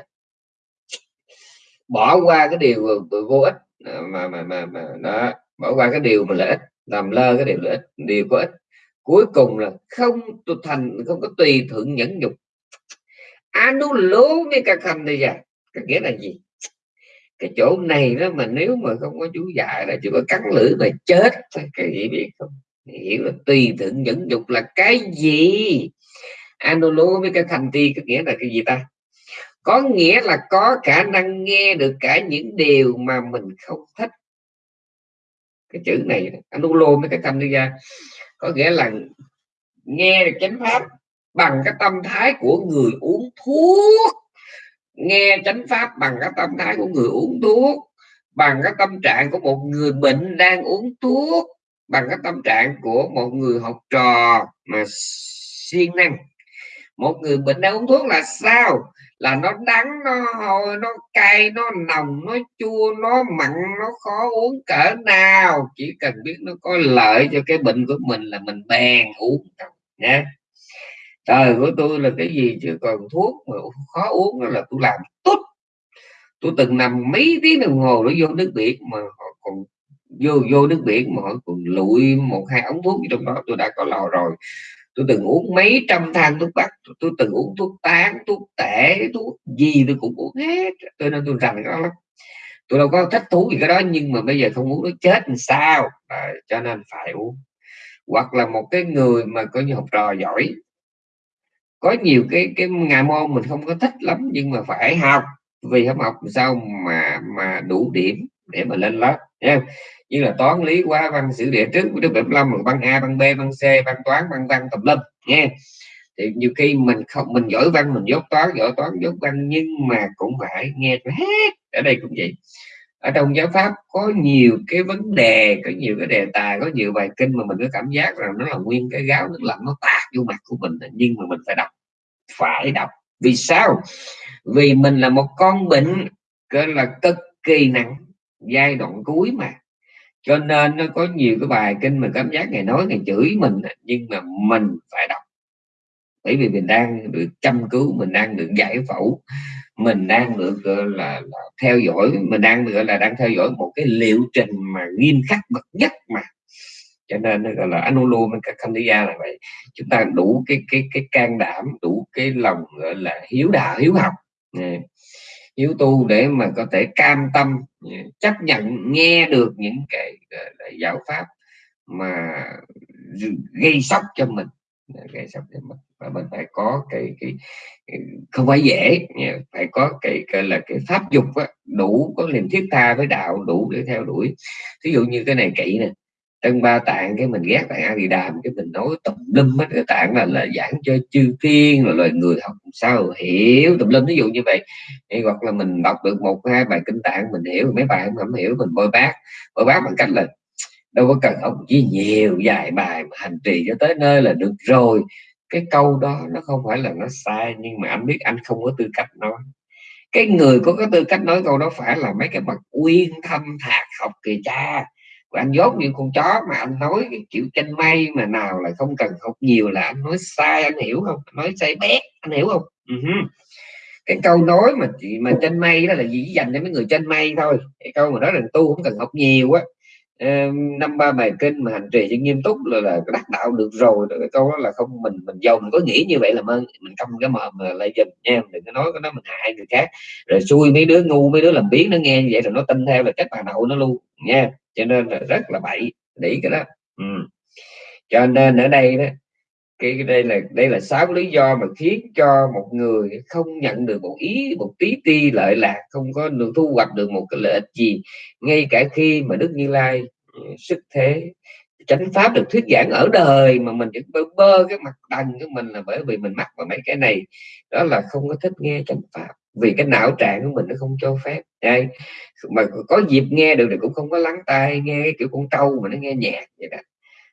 Bỏ qua cái điều vô ích à, mà mà mà, mà đó. Bỏ qua cái điều mà lợi ích làm lơ cái điều lợi ích điều có ích cuối cùng là không tu thành, không có tùy thuận nhẫn nhục. Anu lố với cả khanh đây giờ cái nghĩa là gì? Cái chỗ này đó mà nếu mà không có chú dạy là chỉ có cắn lưỡi mà chết cái gì biết không? Hiểu là tùy thuận nhẫn nhục là cái gì? Anolo với cái thành ti có nghĩa là cái gì ta? Có nghĩa là có khả năng nghe được cả những điều mà mình không thích. Cái chữ này anolo với cái thành đi ra có nghĩa là nghe được chánh pháp bằng cái tâm thái của người uống thuốc. Nghe chánh pháp bằng cái tâm thái của người uống thuốc, bằng cái tâm trạng của một người bệnh đang uống thuốc, bằng cái tâm trạng của một người học trò mà siêng năng. Một người bệnh đang uống thuốc là sao? Là nó đắng, nó hôi nó cay, nó nồng, nó chua, nó mặn, nó khó uống cỡ nào. Chỉ cần biết nó có lợi cho cái bệnh của mình là mình bèn uống nha trời của tôi là cái gì chứ? Còn thuốc mà khó uống là tôi làm tốt tôi từng nằm mấy tiếng đồng hồ để vô nước biển mà họ còn vô vô nước biển mà họ còn lụi một, hai ống thuốc trong đó, tôi đã có lò rồi tôi từng uống mấy trăm thang thuốc bắc tôi từng uống thuốc tán thuốc tể thuốc gì tôi cũng uống hết. Tôi nên tôi rằng nó lắm. Tôi đâu có thích thú gì cái đó nhưng mà bây giờ không uống nó chết làm sao. À, cho nên phải uống. Hoặc là một cái người mà có như học trò giỏi. Có nhiều cái cái ngà môn mình không có thích lắm nhưng mà phải học. Vì không học sao mà mà đủ điểm để mà lên lớp nha như là toán lý hóa văn sử địa trước của đức 75 lăm văn a, văn b, văn c, văn toán, văn văn tập lâm nha thì nhiều khi mình không, mình giỏi văn, mình dốt toán, giỏi toán dốt văn, nhưng mà cũng phải nghe hết. Ở đây cũng vậy. Ở trong giáo pháp có nhiều cái vấn đề, có nhiều cái đề tài, có nhiều bài kinh mà mình có cảm giác rằng nó là nguyên cái gáo nước lạnh nó tạt vô mặt của mình, nhưng mà mình phải đọc phải đọc. Vì sao? Vì mình là một con bệnh, gọi là cực kỳ nặng giai đoạn cuối mà. Cho nên nó có nhiều cái bài kinh mà cảm giác ngày nói ngày chửi mình nhưng mà mình phải đọc. Bởi vì mình đang được chăm cứu mình đang được giải phẫu mình đang được gọi là, là theo dõi mình đang gọi là đang theo dõi một cái liệu trình mà nghiêm khắc bậc nhất mà. Cho nên nó gọi là anulo với là vậy. Chúng ta đủ cái cái cái can đảm đủ cái lòng gọi là hiếu đạo hiếu học hiếu tu để mà có thể cam tâm chấp nhận nghe được những cái giáo pháp mà gây sốc cho mình. Gây sốc cho mình. Và mình phải có cái cái, không phải dễ phải có cái, cái là cái pháp dục á, đủ có niềm thiết tha với đạo đủ để theo đuổi. Ví dụ như cái này kỵ nè tân ba tạng cái mình ghét tạng a di đàm cái mình nói tùm lum hết cái tạng là là giảng cho chư thiên rồi loài người học sao hiểu tùm lum. Ví dụ như vậy hay hoặc là mình đọc được một hai bài kinh tạng mình hiểu mấy bài không, hiểu mình bôi bác bôi bác bằng cách là đâu có cần ông chỉ nhiều dài bài mà hành trì cho tới nơi là được rồi. Cái câu đó nó không phải là nó sai nhưng mà anh biết anh không có tư cách nói. Cái người có cái tư cách nói câu đó phải là mấy cái bậc uyên thâm thạc học kỳ cha anh dốt như con chó mà anh nói cái kiểu tranh may mà nào là không cần học nhiều là anh nói sai anh hiểu không? Nói sai bét anh hiểu không? Uh-huh. cái câu nói mà chị mà tranh may đó là chỉ dành cho mấy người tranh may thôi. Cái câu mà nói là tu không cần học nhiều á. Ờ, năm ba bài kinh mà hành trì cho nghiêm túc là, là đắc đạo được rồi. Cái câu đó là không mình mình giàu mình có nghĩ như vậy là ơn mình không cái mà, mà lại dùm nha đừng có nói cái nó mình hại người khác. Rồi xui mấy đứa ngu mấy đứa làm biến nó nghe như vậy rồi nó tin theo là chắc bà đậu nó luôn nha cho nên là rất là bậy, để cái đó. Ừ. cho nên ở đây đó, cái đây là đây là sáu lý do mà khiến cho một người không nhận được một ý, một tí ti lợi lạc, không có được thu hoạch được một cái lợi ích gì. Ngay cả khi mà đức như lai ừ, sức thế, chánh pháp được thuyết giảng ở đời mà mình bơ bơ cái mặt đằng của mình là bởi vì mình mắc vào mấy cái này. Đó là không có thích nghe chánh pháp vì cái não trạng của mình nó không cho phép. Đây, mà có dịp nghe được thì cũng không có lắng tai, nghe cái kiểu con trâu mà nó nghe nhạc vậy đó.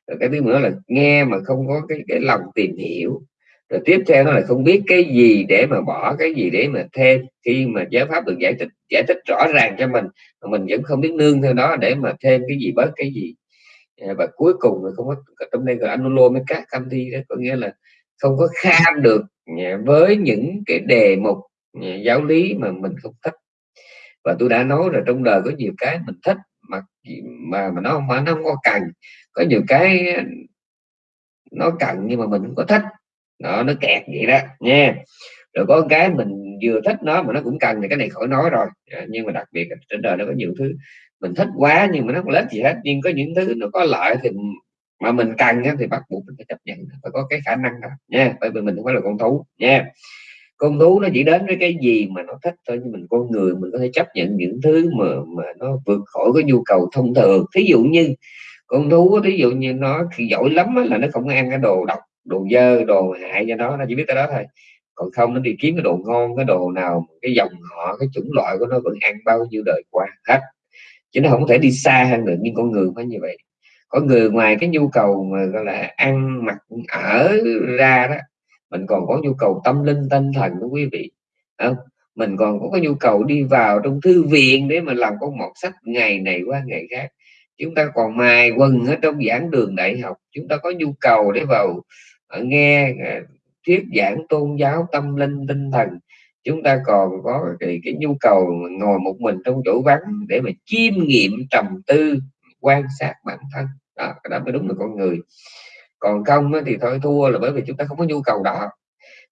Rồi cái thứ nữa là nghe mà không có cái cái lòng tìm hiểu. Rồi tiếp theo nó là không biết cái gì để mà bỏ, cái gì để mà thêm. Khi mà giáo pháp được giải thích giải thích rõ ràng cho mình, mà mình vẫn không biết nương theo đó để mà thêm cái gì bớt cái gì. À, và cuối cùng là không có, trong đây gọi anulomeca canthi đó, có nghĩa là không có kham được à, với những cái đề mục giáo lý mà mình không thích. Và tôi đã nói là trong đời có nhiều cái mình thích, mà mà mà nó mà nó không có cần. Có nhiều cái nó cần nhưng mà mình không có thích. Nó nó kẹt vậy đó, nha. Rồi có cái mình vừa thích nó mà nó cũng cần thì cái này khỏi nói rồi. Dạ, nhưng mà đặc biệt trên đời nó có nhiều thứ mình thích quá nhưng mà nó không lấy gì hết. Nhưng có những thứ nó có lợi thì mà mình cần thì bắt buộc mình phải chấp nhận. Phải có cái khả năng đó, nha. Bởi vì mình không phải là con thú, nha con thú nó chỉ đến với cái gì mà nó thích thôi, nhưng mình con người mình có thể chấp nhận những thứ mà mà nó vượt khỏi cái nhu cầu thông thường. Thí dụ như, con thú thí dụ như nó khi giỏi lắm là nó không ăn cái đồ độc, đồ dơ, đồ hại cho nó nó chỉ biết cái đó thôi. Còn không, nó đi kiếm cái đồ ngon, cái đồ nào cái dòng họ, cái chủng loại của nó vẫn ăn bao nhiêu đời qua hết. Chứ nó không thể đi xa hơn được nhưng con người phải như vậy. Có người ngoài cái nhu cầu mà, gọi là, ăn mặc ở ra đó mình còn có nhu cầu tâm linh tinh thần đó quý vị. Không? Mình còn có cái nhu cầu đi vào trong thư viện để mà làm con một sách ngày này qua ngày khác. Chúng ta còn mài quần ở trong giảng đường đại học. Chúng ta có nhu cầu để vào ờ, nghe ờ, thuyết giảng tôn giáo tâm linh tinh thần. Chúng ta còn có cái, cái nhu cầu ngồi một mình trong chỗ vắng để mà chiêm nghiệm trầm tư quan sát bản thân. Đó, đó mới đúng là con người còn không thì thôi thua là bởi vì chúng ta không có nhu cầu đó.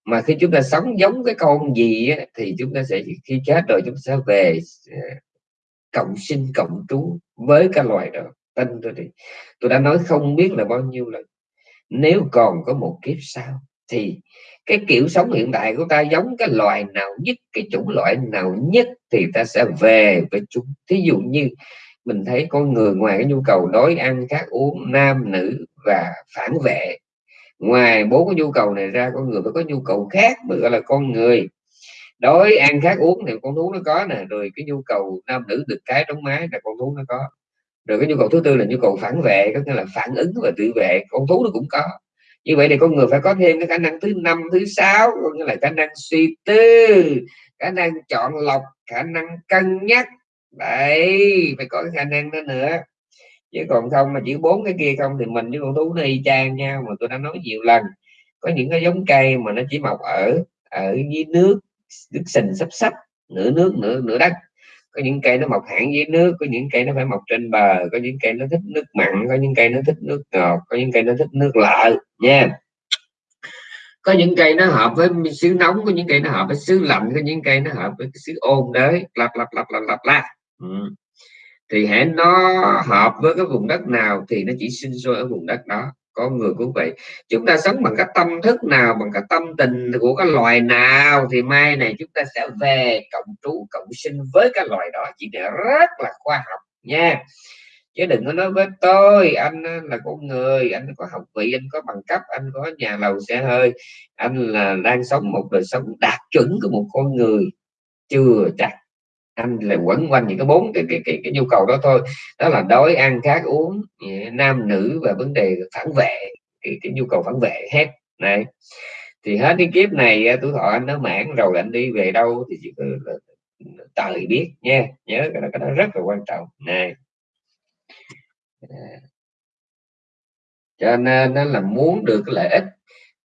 Mà khi chúng ta sống giống cái con gì á, thì chúng ta sẽ khi chết rồi chúng ta sẽ về ờ, cộng sinh cộng trú với cái loài đó. Tin tôi thì tôi đã nói không biết là bao nhiêu lần. Nếu còn có một kiếp sau thì cái kiểu sống hiện tại của ta giống cái loài nào nhất cái chủng loại nào nhất thì ta sẽ về với chúng. Thí dụ như mình thấy con người ngoài cái nhu cầu đói ăn khác uống nam nữ và phản vệ. Ngoài bốn cái nhu cầu này ra, con người phải có nhu cầu khác mới gọi là con người. Đói, ăn khác uống thì con thú nó có nè, rồi cái nhu cầu nam nữ được cái trong mái là con thú nó có. Rồi cái nhu cầu thứ tư là nhu cầu phản vệ, có nghĩa là phản ứng và tự vệ, con thú nó cũng có. Như vậy thì con người phải có thêm cái khả năng thứ năm, thứ sáu, có nghĩa là khả năng suy tư, khả năng chọn lọc, khả năng cân nhắc. Đấy, phải có cái khả năng đó nữa chứ còn không mà chỉ bốn cái kia không thì mình với con thú nó y chang nhau mà tôi đã nói nhiều lần. Có những cái giống cây mà nó chỉ mọc ở ở dưới nước nước sình sắp sắp, nửa nước, nửa nửa đất. Có những cây nó mọc hẳn dưới nước, có những cây nó phải mọc trên bờ, có những cây nó thích nước mặn, có những cây nó thích nước ngọt, có những cây nó thích nước lợ, nha. Có những cây nó hợp với xứ nóng, có những cây nó hợp với xứ lạnh, có những cây nó hợp với xứ ôn đấy lặp lặp lặp lặp lặp lặp. Ừ thì hãy nó hợp với cái vùng đất nào thì nó chỉ sinh sôi ở vùng đất đó. Con người cũng vậy. Chúng ta sống bằng cái tâm thức nào, bằng cái tâm tình của cái loài nào thì mai này chúng ta sẽ về cộng trú, cộng sinh với cái loài đó. Chỉ để rất là khoa học nha. Chứ đừng có nói với tôi, anh ờ, là con người, anh có học vị, anh có bằng cấp, anh có nhà lầu xe hơi. Anh là đang sống một đời sống đạt chuẩn của một con người chưa chắc anh là quẩn quanh những cái bốn cái, cái cái cái nhu cầu đó thôi. Đó là đói ăn khát uống nam nữ và vấn đề phản vệ cái, cái nhu cầu phản vệ hết này. Thì hết cái kiếp này tuổi thọ anh nó mãn rồi anh đi về đâu thì chỉ trời biết nha. Nhớ cái đó, cái đó rất là quan trọng này. À. Cho nên nó là muốn được cái lợi ích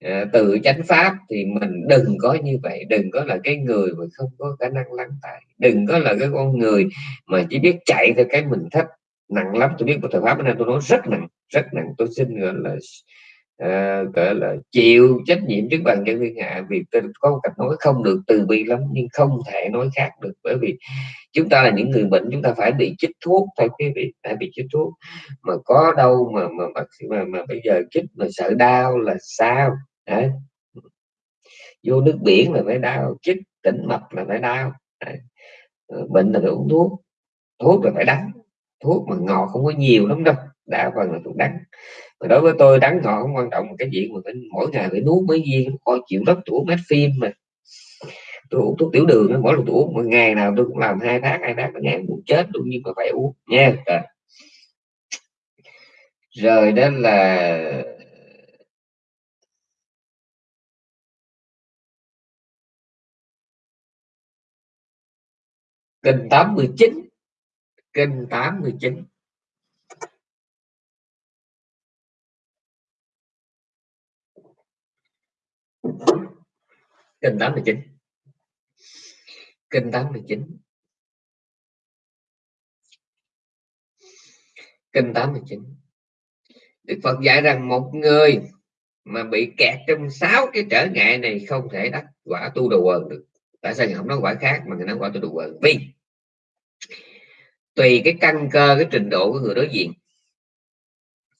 à, chánh pháp thì mình đừng có như vậy đừng có là cái người mà không có khả năng lắng tại đừng có là cái con người mà chỉ biết chạy theo cái mình thích. Nặng lắm tôi biết của thời pháp nên tôi nói rất nặng rất nặng. Tôi xin gọi là Ờ, à, gọi là chịu trách nhiệm trước bàn dân thiên hạ vì có một cách nói không được từ bi lắm nhưng không thể nói khác được. Bởi vì chúng ta là những người bệnh chúng ta phải bị chích thuốc phải quý vị phải bị chích thuốc. Mà có đâu mà mà mà, mà, mà bây giờ chích mà sợ đau là sao? Đấy. vô nước biển là phải đau chích tỉnh mạch là phải đau. Đấy. Ờ, bệnh là phải uống thuốc thuốc là phải đắng. Thuốc mà ngọt không có nhiều lắm đâu đa phần là thuốc đắng mà đối với tôi đáng ngọn không quan trọng cái chuyện mà phải mỗi ngày phải nuốt mấy viên có chịu rất tuổi mét phim mà. Tôi uống thuốc tiểu đường mỗi lần tôi uống một ngày nào tôi cũng làm hai tháng hai tháng một ngày muốn chết luôn nhưng mà phải uống nha. Rồi, rồi đó là kênh 89 kênh 89 kinh 89 kinh 89 kinh 89 Đức Phật dạy rằng một người mà bị kẹt trong sáu cái trở ngại này không thể đắc quả tu đồ quần được. Tại sao không nói quả khác mà người nói quả tu đồ quần? Vì tùy cái căn cơ cái trình độ của người đối diện.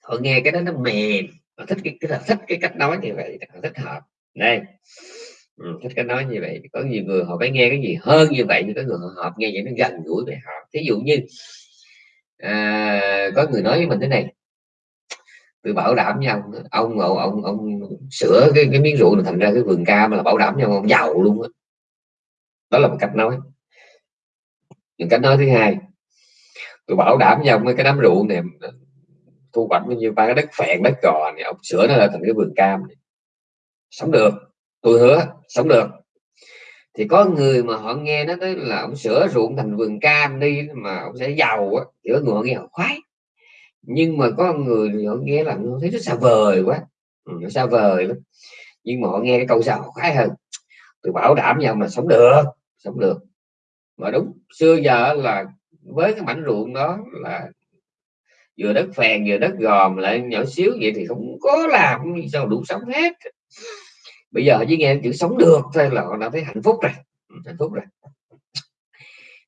Họ nghe cái đó nó mềm. Họ thích cái, cái thích cái cách nói như vậy họ thích hợp đây ừ, thích cái nói như vậy. Có nhiều người họ phải nghe cái gì hơn như vậy nhưng có người họ nghe vậy nó gần gũi với họ. Thí dụ như à, có người nói với mình thế này. Tôi bảo đảm nhau ông ông ông, ông sửa cái, cái miếng rượu này thành ra cái vườn cam là bảo đảm nhau ông giàu luôn đó. đó là một cách nói. Những cách nói thứ hai tôi bảo đảm nhau cái đám rượu này thu hoạch bao nhiêu ba cái đất phèn đất cò này ông sửa nó là thành cái vườn cam này sống được. Tôi hứa sống được. Thì có người mà họ nghe nó tới là ông sửa ruộng thành vườn cam đi mà ông sẽ giàu á thì có người họ nghe họ khoái. Nhưng mà có người họ nghe là nó thấy rất xa vời quá. Ừ, nó xa vời lắm. Nhưng mà họ nghe cái câu sao họ khoái hơn. Tôi bảo đảm nhau mà sống được sống được. Mà đúng xưa giờ là với cái mảnh ruộng đó là vừa đất phèn vừa đất gòm lại nhỏ xíu vậy thì không có làm sao đủ sống hết bây giờ chỉ nghe chữ sống được thôi là họ đã thấy hạnh phúc rồi. Ừ, hạnh phúc rồi.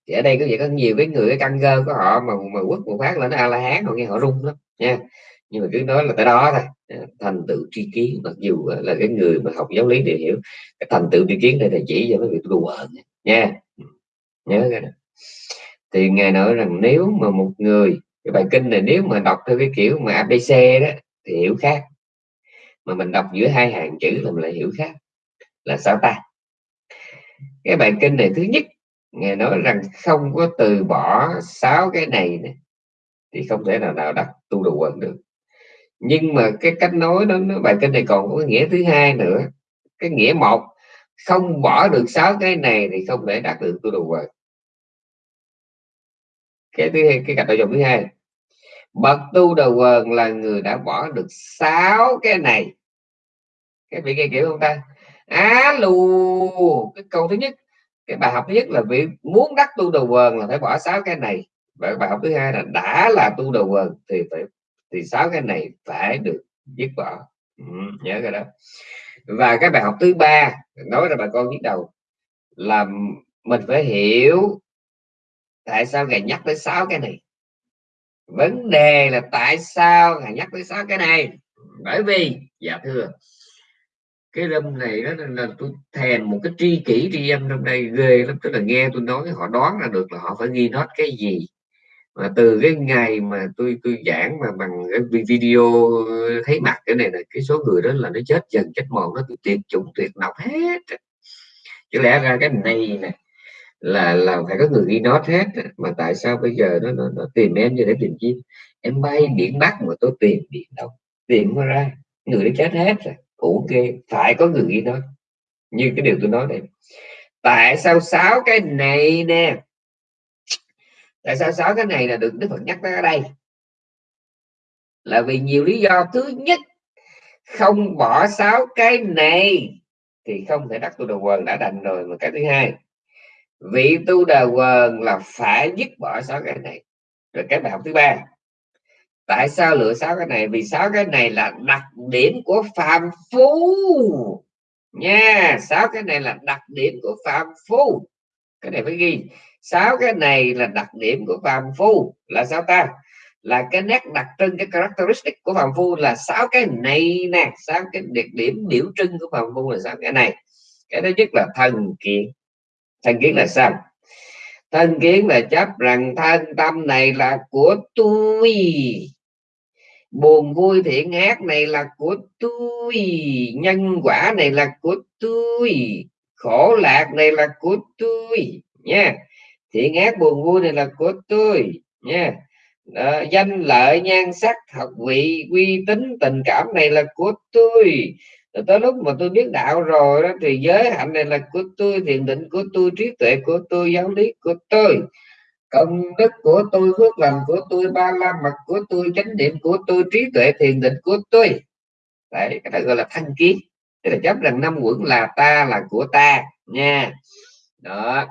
Thì ở đây có vậy có nhiều cái người, cái căn cơ của họ mà mà quất một phát là nó a la hán họ nghe họ rung lắm, nha. Nhưng mà cứ nói là tới đó thôi. Thành tựu tri kiến, mặc dù là cái người mà học giáo lý đều hiểu, cái thành tựu tri kiến đây là chỉ cho mấy việc đùa nha. Ừ, nhớ cái đó. Thì ngài nói rằng nếu mà một người, cái bài kinh này nếu mà đọc theo cái kiểu mà abc đó, thì hiểu khác mà mình đọc giữa hai hàng chữ thì mình lại hiểu khác. Là sao ta? Cái bài kinh này thứ nhất ngài nói rằng không có từ bỏ sáu cái này, này thì không thể nào nào đặt tu đồ quần được. Nhưng mà cái cách nói đó nó bài kinh này còn có nghĩa thứ hai nữa. Cái nghĩa một không bỏ được sáu cái này thì không thể đạt được tu đồ quần cái thứ hai cái cặp nội dung thứ hai. Bậc tu đầu quần là người đã bỏ được sáu cái này cái vị nghe kiểu không ta? Alo cái câu thứ nhất cái bài học thứ nhất là việc muốn đắc tu đầu quần là phải bỏ sáu cái này. Và bài học thứ hai là đã là tu đầu quần thì phải thì sáu cái này phải được dứt bỏ. Ừ, nhớ cái đó. Và cái bài học thứ ba nói ra bà con biết đầu là mình phải hiểu tại sao ngài nhắc tới sáu cái này. Vấn đề là tại sao ngài nhắc tới sáu cái này? Bởi vì dạ thưa cái lâm này đó là tôi thèm một cái tri kỷ tri âm trong đây ghê lắm. Tức là nghe tôi nói họ đoán là được là họ phải ghi nốt cái gì. Mà từ cái ngày mà tôi tôi giảng mà bằng cái video thấy mặt cái này là cái số người đó là nó chết dần chết mòn nó tuyệt chủng tuyệt độc hết. Chứ lẽ ra cái này nè là là phải có người ghi nốt hết. Mà tại sao bây giờ nó, nó, nó tìm em như để tìm chi? Em bay biển bắc mà tôi tìm biển đâu? Tìm ra người đã chết hết rồi ok, phải có người ghi nói. Như cái điều tôi nói đây. Tại sao sáu cái này nè? Tại sao sáu cái này là được đức phật nhắc tới ở đây? Là vì nhiều lý do. Thứ nhất, không bỏ sáu cái này thì không thể đắc tu đầu quần, đã đành rồi. Mà cái thứ hai, vị tu đà quần là phải dứt bỏ sáu cái này. Rồi cái bài học thứ ba tại sao lựa sáu cái này? Vì sáu cái này là đặc điểm của phàm phu. Nha, sáu cái này là đặc điểm của phàm phu. Cái này phải ghi. Sáu cái này là đặc điểm của phàm phu. Là sao ta? Là cái nét đặc trưng, cái characteristic của phàm phu là sáu cái này nè. Sáu cái đặc điểm biểu trưng của phàm phu là sáu cái này. Cái thứ nhất là thần kiến. Thân kiến là sao? Thân kiến là chấp rằng thân tâm này là của tôi buồn vui thiện ác này là của tôi nhân quả này là của tôi khổ lạc này là của tôi nha thiện ác buồn vui này là của tôi nha đó, danh lợi nhan sắc học vị uy tín tình cảm này là của tôi. Rồi tới lúc mà tôi biết đạo rồi đó thì giới hạnh này là của tôi thiền định của tôi trí tuệ của tôi giáo lý của tôi công đức của tôi, phước lành của tôi, ba la mật của tôi, chánh niệm của tôi, trí tuệ thiền định của tôi. Đấy, cái đó gọi là thanh kiến. Tức là chấp rằng năm quẩn là ta là của ta, nha. Đó.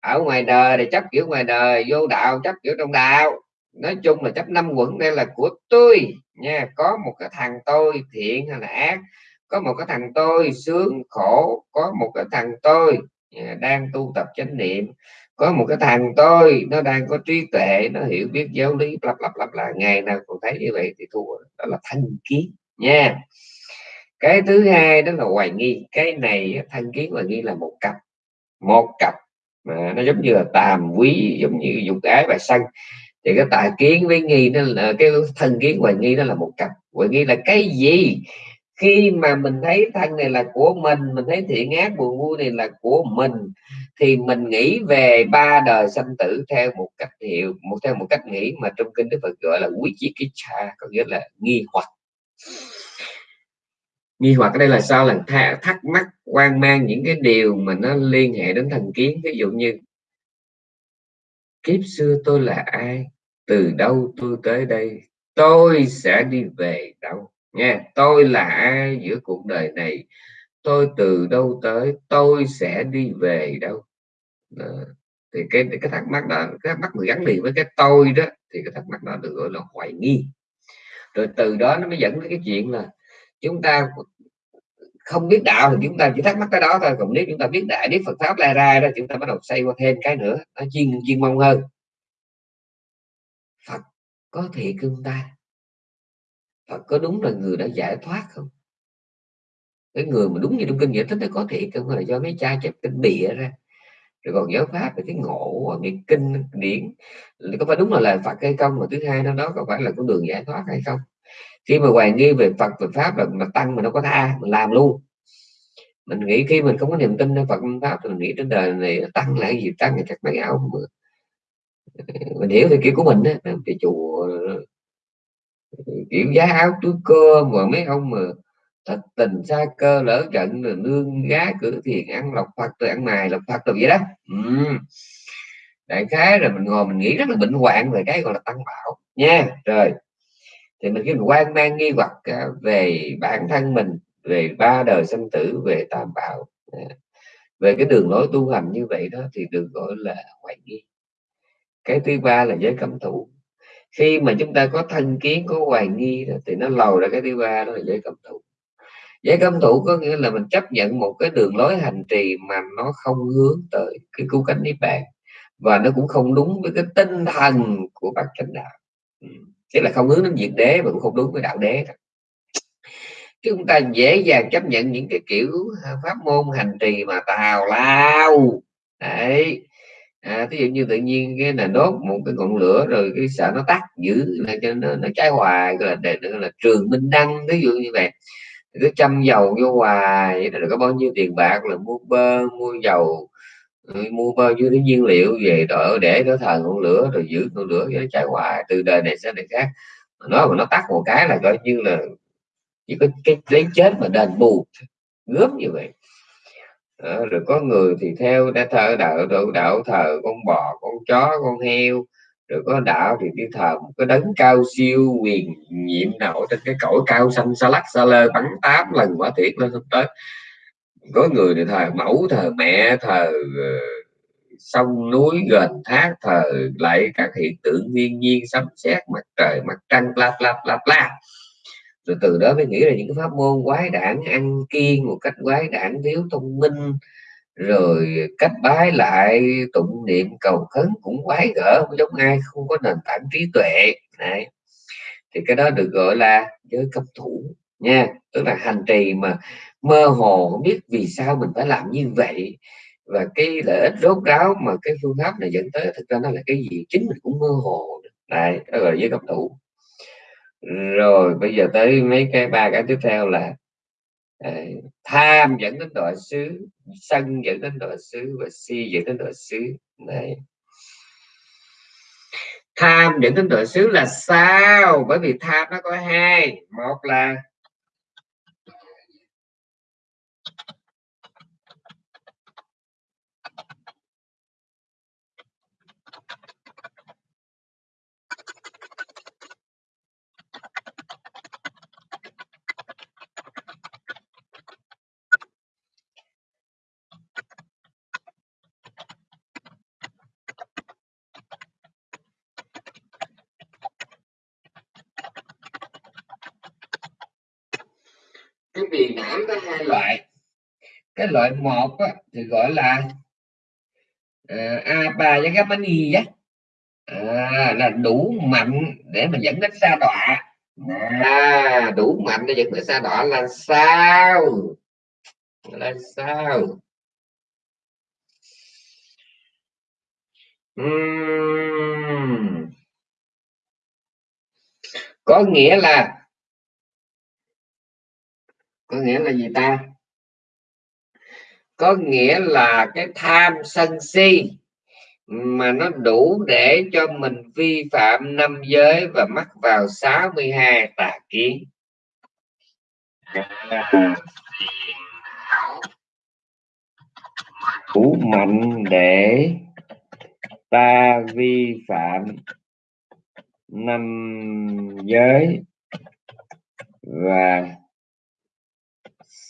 Ở ngoài đời thì chấp kiểu ngoài đời, vô đạo chấp kiểu trong đạo. Nói chung là chấp năm quẩn đây là của tôi, nha. Có một cái thằng tôi thiện hay là ác, có một cái thằng tôi sướng khổ, có một cái thằng tôi à, đang tu tập chánh niệm có một cái thằng tôi, nó đang có trí tuệ, nó hiểu biết giáo lý lặp lặp lặp lại ngày nào cũng thấy như vậy thì thua. Đó là thanh kiến, nha. Cái thứ hai đó là hoài nghi. Cái này thanh kiến hoài nghi là một cặp một cặp mà nó giống như là tàm quý, giống như dục ái và sân. Thì cái tà kiến với nghi nó là, cái thân kiến hoài nghi đó là một cặp. Hoài nghi là cái gì? Khi mà mình thấy thân này là của mình mình thấy thiện ác, buồn vui này là của mình, thì mình nghĩ về ba đời sanh tử theo một cách hiệu một theo một cách nghĩ mà trong kinh đức phật gọi là quý chi kích cha, có nghĩa là nghi hoặc. Nghi hoặc ở đây là sao? Là thắc mắc, quan mang những cái điều mà nó liên hệ đến thần kiến. Ví dụ như, kiếp xưa tôi là ai? Từ đâu tôi tới đây? Tôi sẽ đi về đâu? Nha tôi là ai giữa cuộc đời này? Tôi từ đâu tới? Tôi sẽ đi về đâu? Đó. thì cái cái thắc mắc đó, cái thắc mắc mà gắn liền với cái tôi đó, thì cái thắc mắc đó được gọi là hoài nghi. Rồi từ đó nó mới dẫn đến cái chuyện là chúng ta không biết đạo thì chúng ta chỉ thắc mắc cái đó thôi. Còn nếu chúng ta biết đại biết Phật pháp lai ra đó, chúng ta bắt đầu xây qua thêm cái nữa, nó chuyên chuyên mong hơn. Phật có thiệt cưng ta? Có đúng là người đã giải thoát không? Cái người mà đúng như trong kinh giải thích nó có thiệt không? Phải là do mấy cha chép kinh bịa ra? Rồi còn giáo pháp về cái ngộ cái kinh điển. Có phải đúng là lời Phật hay không? Mà thứ hai nó đó có phải là con đường giải thoát hay không? Khi mà hoài nghi về Phật về pháp là mà tăng mà nó có tha mình làm luôn. Mình nghĩ khi mình không có niềm tin về phật pháp thì mình nghĩ trên đời này tăng là cái gì? Tăng là chắc mấy áo, mình hiểu thì kiểu của mình á thì chùa kiểu giá áo túi cơ mà mấy ông mà thất tình xa cơ lỡ trận rồi nương gá cửa thiền ăn lọc phật rồi ăn mài lọc phật rồi vậy đó. Ừ. đại khái rồi mình ngồi mình nghĩ rất là bệnh hoạn về cái gọi là tăng bảo, nha. Rồi, thì mình khi mình quan mang nghi hoặc à, về bản thân mình, về ba đời sanh tử, về tam bảo. À, về cái đường lối tu hành như vậy đó thì được gọi là hoài nghi. Cái thứ ba là giới cấm thủ khi mà chúng ta có thân kiến có hoài nghi đó, thì nó lầu ra cái thứ ba đó là giới cấm thủ giới cấm thủ có nghĩa là mình chấp nhận một cái đường lối hành trì mà nó không hướng tới cái cứu cánh niết bàn và nó cũng không đúng với cái tinh thần của bác chánh đạo. Ừ, Tức là không hướng đến diệt đế mà cũng không đúng với đạo đế chúng ta dễ dàng chấp nhận những cái kiểu pháp môn hành trì mà tào lao. Đấy à, ví dụ như tự nhiên cái là đốt một cái ngọn lửa rồi cái sợ nó tắt giữ là cho nó, nó cháy hoài gọi là để là trường minh đăng ví dụ như vậy. Cứ chăm dầu vô hoài rồi có bao nhiêu tiền bạc là mua bơ mua dầu ừ, mua bao nhiêu cái nhiên liệu về đỡ để đỡ thờ ngọn lửa rồi giữ ngọn lửa cho nó cháy hoài từ đời này sang đời khác. Nó mà nó tắt một cái là coi như là chỉ có cái lấy chết mà đền bù gớm như vậy à, rồi có người thì theo đã thờ đạo đạo, đạo thờ con bò con chó con heo. Rồi có đạo thì đi thờ một cái đấng cao siêu quyền nhiệm nào trên cái cõi cao xanh xa lắc xa lơ bắn tám lần quả thiệt lên không tới. Có người thì thờ mẫu thờ mẹ thờ ờ, sông núi gần thác thờ lại các hiện tượng thiên nhiên sấm sét mặt trời mặt trăng la la la la rồi từ đó mới nghĩ là những cái pháp môn quái đản, ăn kiêng một cách quái đản thiếu thông minh. Rồi cách bái lại, tụng niệm cầu khấn cũng quái gở, không giống ai, không có nền tảng trí tuệ. Này thì cái đó được gọi là giới cấp thủ, nha. Tức là hành trì mà mơ hồ, không biết vì sao mình phải làm như vậy. Và cái lợi ích rốt ráo mà cái phương pháp này dẫn tới, thực ra nó là cái gì, chính mình cũng mơ hồ. Này đó là giới cấp thủ rồi bây giờ tới mấy cái ba cái tiếp theo là à, tham dẫn đến đọa xứ sân dẫn đến đọa xứ và si dẫn đến đọa xứ. Này. Tham dẫn đến đọa xứ là sao? Bởi vì tham nó có hai. Một là cái viền não có hai loại cái loại một á, thì gọi là uh, apa với gamani á. À, là đủ mạnh để mà dẫn đến sa đọa. À, đủ mạnh để dẫn đến sa đọa là sao? Là sao? Uhm. có nghĩa là có nghĩa là gì ta? Có nghĩa là cái tham sân si mà nó đủ để cho mình vi phạm năm giới và mắc vào 62 tà kiến. Đủ mạnh để ta vi phạm năm giới và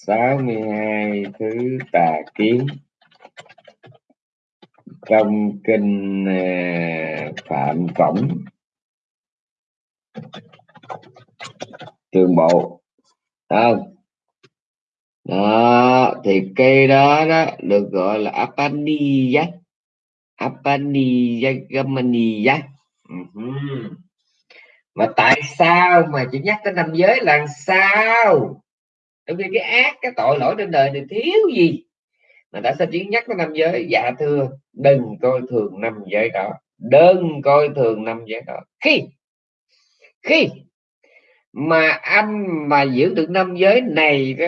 62 thứ tà kiến. Trong kinh à, phạm cổng. Trường bộ. Không. Đó thì cây đó đó được gọi là apaniya apaniya gamaniya uh-huh. mà tại sao mà chỉ nhắc tới năm giới là sao trong khi cái ác cái tội lỗi trên đời thì thiếu gì? Mà đã sao chỉ nhắc tới năm giới. Dạ thưa đừng coi thường năm giới đó. Đừng coi thường năm giới đó. Khi khi mà anh mà giữ được năm giới này đó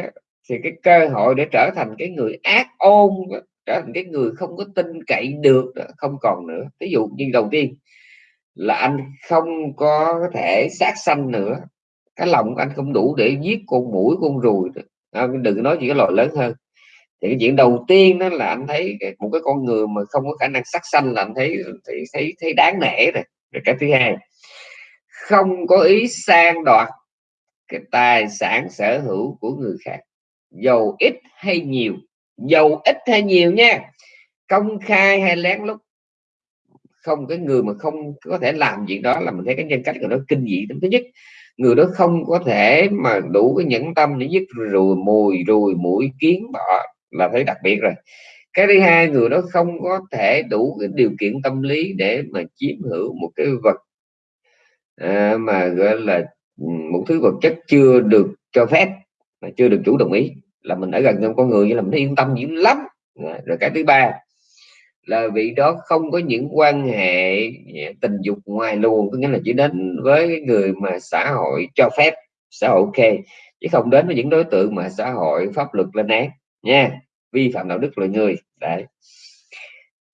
thì cái cơ hội để trở thành cái người ác ôn đó, trở thành cái người không có tin cậy được đó, không còn nữa. Ví dụ như đầu tiên là anh không có thể sát sanh nữa cái lòng anh không đủ để giết con mũi con ruồi à, đừng nói gì cái loại lớn hơn. Thì cái chuyện đầu tiên đó là anh thấy một cái con người mà không có khả năng sắc xanh là anh thấy thấy thấy, thấy đáng nể rồi. Rồi cái thứ hai không có ý sang đoạt cái tài sản sở hữu của người khác. Dầu ít hay nhiều. Dầu ít hay nhiều nha. Công khai hay lén lút. Không cái người mà không có thể làm chuyện đó là mình thấy cái nhân cách của nó kinh dị thứ nhất người đó không có thể mà đủ cái nhẫn tâm để dứt rùi mùi rùi mũi kiến bọ là thấy đặc biệt rồi. Cái thứ hai người đó không có thể đủ cái điều kiện tâm lý để mà chiếm hữu một cái vật à, mà gọi là ừ, một thứ vật chất chưa được cho phép mà chưa được chủ đồng ý. Là mình ở gần con người như là mình yên tâm dữ lắm. Rồi cái thứ ba là vị đó không có những quan hệ tình dục ngoài luồng có nghĩa là chỉ đến với người mà xã hội cho phép xã hội ok chứ không đến với những đối tượng mà xã hội pháp luật lên án nha. Vi phạm đạo đức loài người đấy.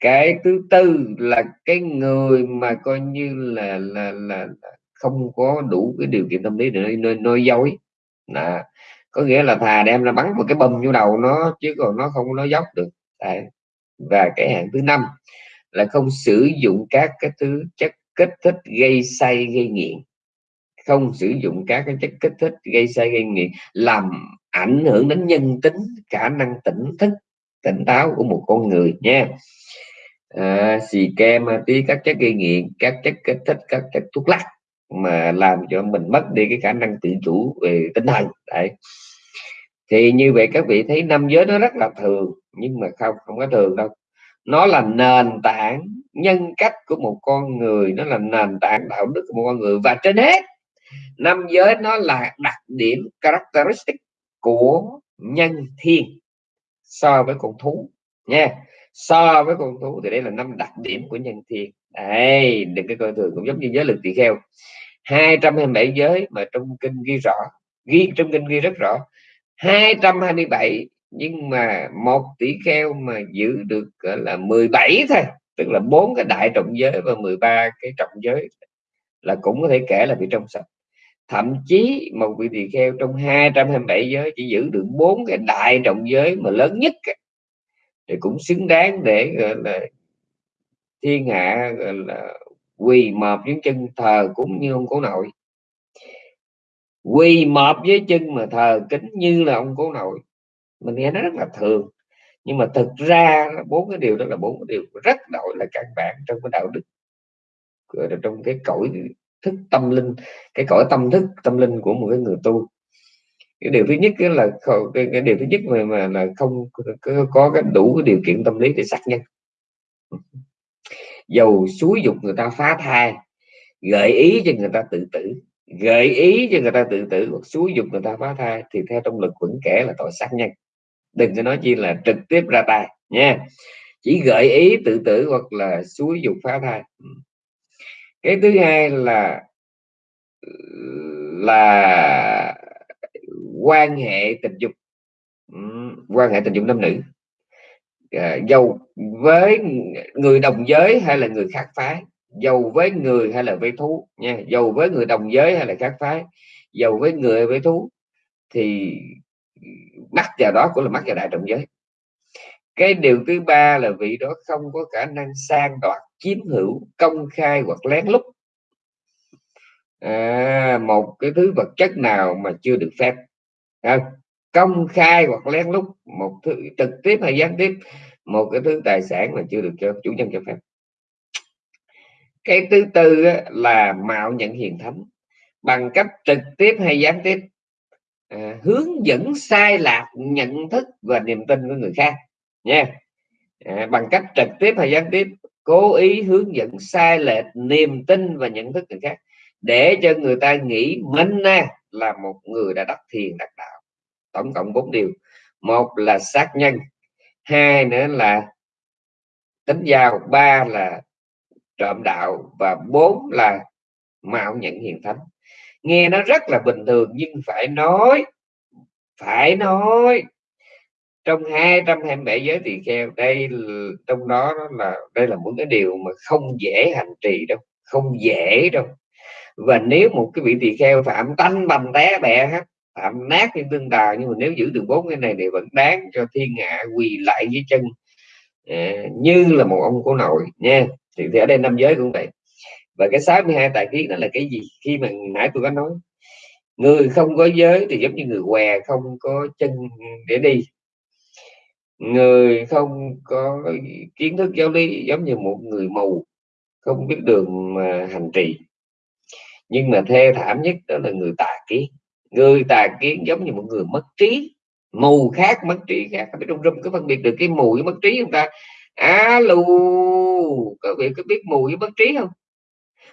Cái thứ tư là cái người mà coi như là là là không có đủ cái điều kiện tâm lý để nói, nói dối. Là có nghĩa là thà đem ra bắn một cái bầm vô đầu nó chứ còn nó không nói dốc được đấy và cái hạng thứ năm là không sử dụng các cái thứ chất kích thích gây say gây nghiện. Không sử dụng các cái chất kích thích gây say gây nghiện làm ảnh hưởng đến nhân tính khả năng tỉnh thức tỉnh táo của một con người nha. À, xì ke ma túy các chất gây nghiện các chất kích thích các chất thuốc lắc mà làm cho mình mất đi cái khả năng tự chủ về tinh thần. Đấy thì như vậy các vị thấy năm giới nó rất là thường, nhưng mà không không có thường đâu. Nó là nền tảng nhân cách của một con người, nó là nền tảng đạo đức của một con người. Và trên hết, năm giới nó là đặc điểm characteristic của nhân thiên so với con thú, nha. So với con thú thì đây là năm đặc điểm của nhân thiên. Đây, đừng cái coi thường, cũng giống như giới lực tỳ kheo. 227 giới mà trong kinh ghi rõ, ghi, trong kinh ghi rất rõ 227 nhưng mà một tỷ kheo mà giữ được là 17 thôi, tức là bốn cái đại trọng giới và 13 cái trọng giới là cũng có thể kể là bị trong sạch. Thậm chí một vị tỳ kheo trong 227 giới chỉ giữ được bốn cái đại trọng giới mà lớn nhất thì cũng xứng đáng để, gọi là, thiên hạ, gọi là, quỳ mọp những chân thờ cũng như ông cố nội quỳ mọp với chân mà thờ kính như là ông cố nội. Mình nghe nó rất là thường. Nhưng mà thực ra bốn cái điều đó là bốn cái điều rất đội là căn bản trong cái đạo đức. Trong cái cõi thức tâm linh cái cõi tâm thức tâm linh của một cái người tu. Cái điều thứ nhất là cái, cái điều thứ nhất mà mà là không có, có cái đủ cái điều kiện tâm lý để xác nhân dầu xúi dục người ta phá thai gợi ý cho người ta tự tử gợi ý cho người ta tự tử hoặc xúi dục người ta phá thai thì theo trong luật vẫn kể là tội sát nhân. Đừng có nói chi là trực tiếp ra tay nha. Chỉ gợi ý tự tử hoặc là xúi dục phá thai. Cái thứ hai là là quan hệ tình dục. Quan hệ tình dục nam nữ. À, dầu với người đồng giới hay là người khác phái dầu với người hay là với thú nha dầu với người đồng giới hay là khác phái dầu với người với thú thì mắc vào đó cũng là mắc vào đại đồng giới. Cái điều thứ ba là vị đó không có khả năng sang đoạt chiếm hữu công khai hoặc lén lút. À, một cái thứ vật chất nào mà chưa được phép. À, công khai hoặc lén lút một thứ trực tiếp hay gián tiếp một cái thứ tài sản mà chưa được cho chủ nhân cho phép cái thứ tư là mạo nhận hiền thánh bằng cách trực tiếp hay gián tiếp. À, hướng dẫn sai lạc nhận thức và niềm tin của người khác nha. À, bằng cách trực tiếp hay gián tiếp cố ý hướng dẫn sai lệch niềm tin và nhận thức người khác để cho người ta nghĩ mình là một người đã đắc thiền đắc đạo. Tổng cộng bốn điều. Một là sát nhân hai nữa là tính giao ba là trộm đạo và bốn là mạo nhận hiền thánh. Nghe nó rất là bình thường nhưng phải nói phải nói. Trong 227 giới tỳ kheo, đây trong đó là, đây là một cái điều mà không dễ hành trì đâu, không dễ đâu. Và nếu một cái vị tỳ kheo phạm tanh bầm té bẹ hết, phạm nát như tương tà, nhưng mà nếu giữ được bốn cái này thì vẫn đáng cho thiên hạ quỳ lại dưới chân à, như là một ông cổ nội, nha thì, thì ở đây năm giới cũng vậy. Và cái 62 tài kiến đó là cái gì? Khi mà nãy tôi có nói người không có giới thì giống như người què không có chân để đi. Người không có kiến thức giáo lý giống như một người mù không biết đường mà hành trì. Nhưng mà thê thảm nhất đó là người tà kiến. Người tà kiến giống như một người mất trí mù khác mất trí khác. Biết trong rung có phân biệt được cái mù với mất trí không ta? Alo có việc có biết mù với bất trí không?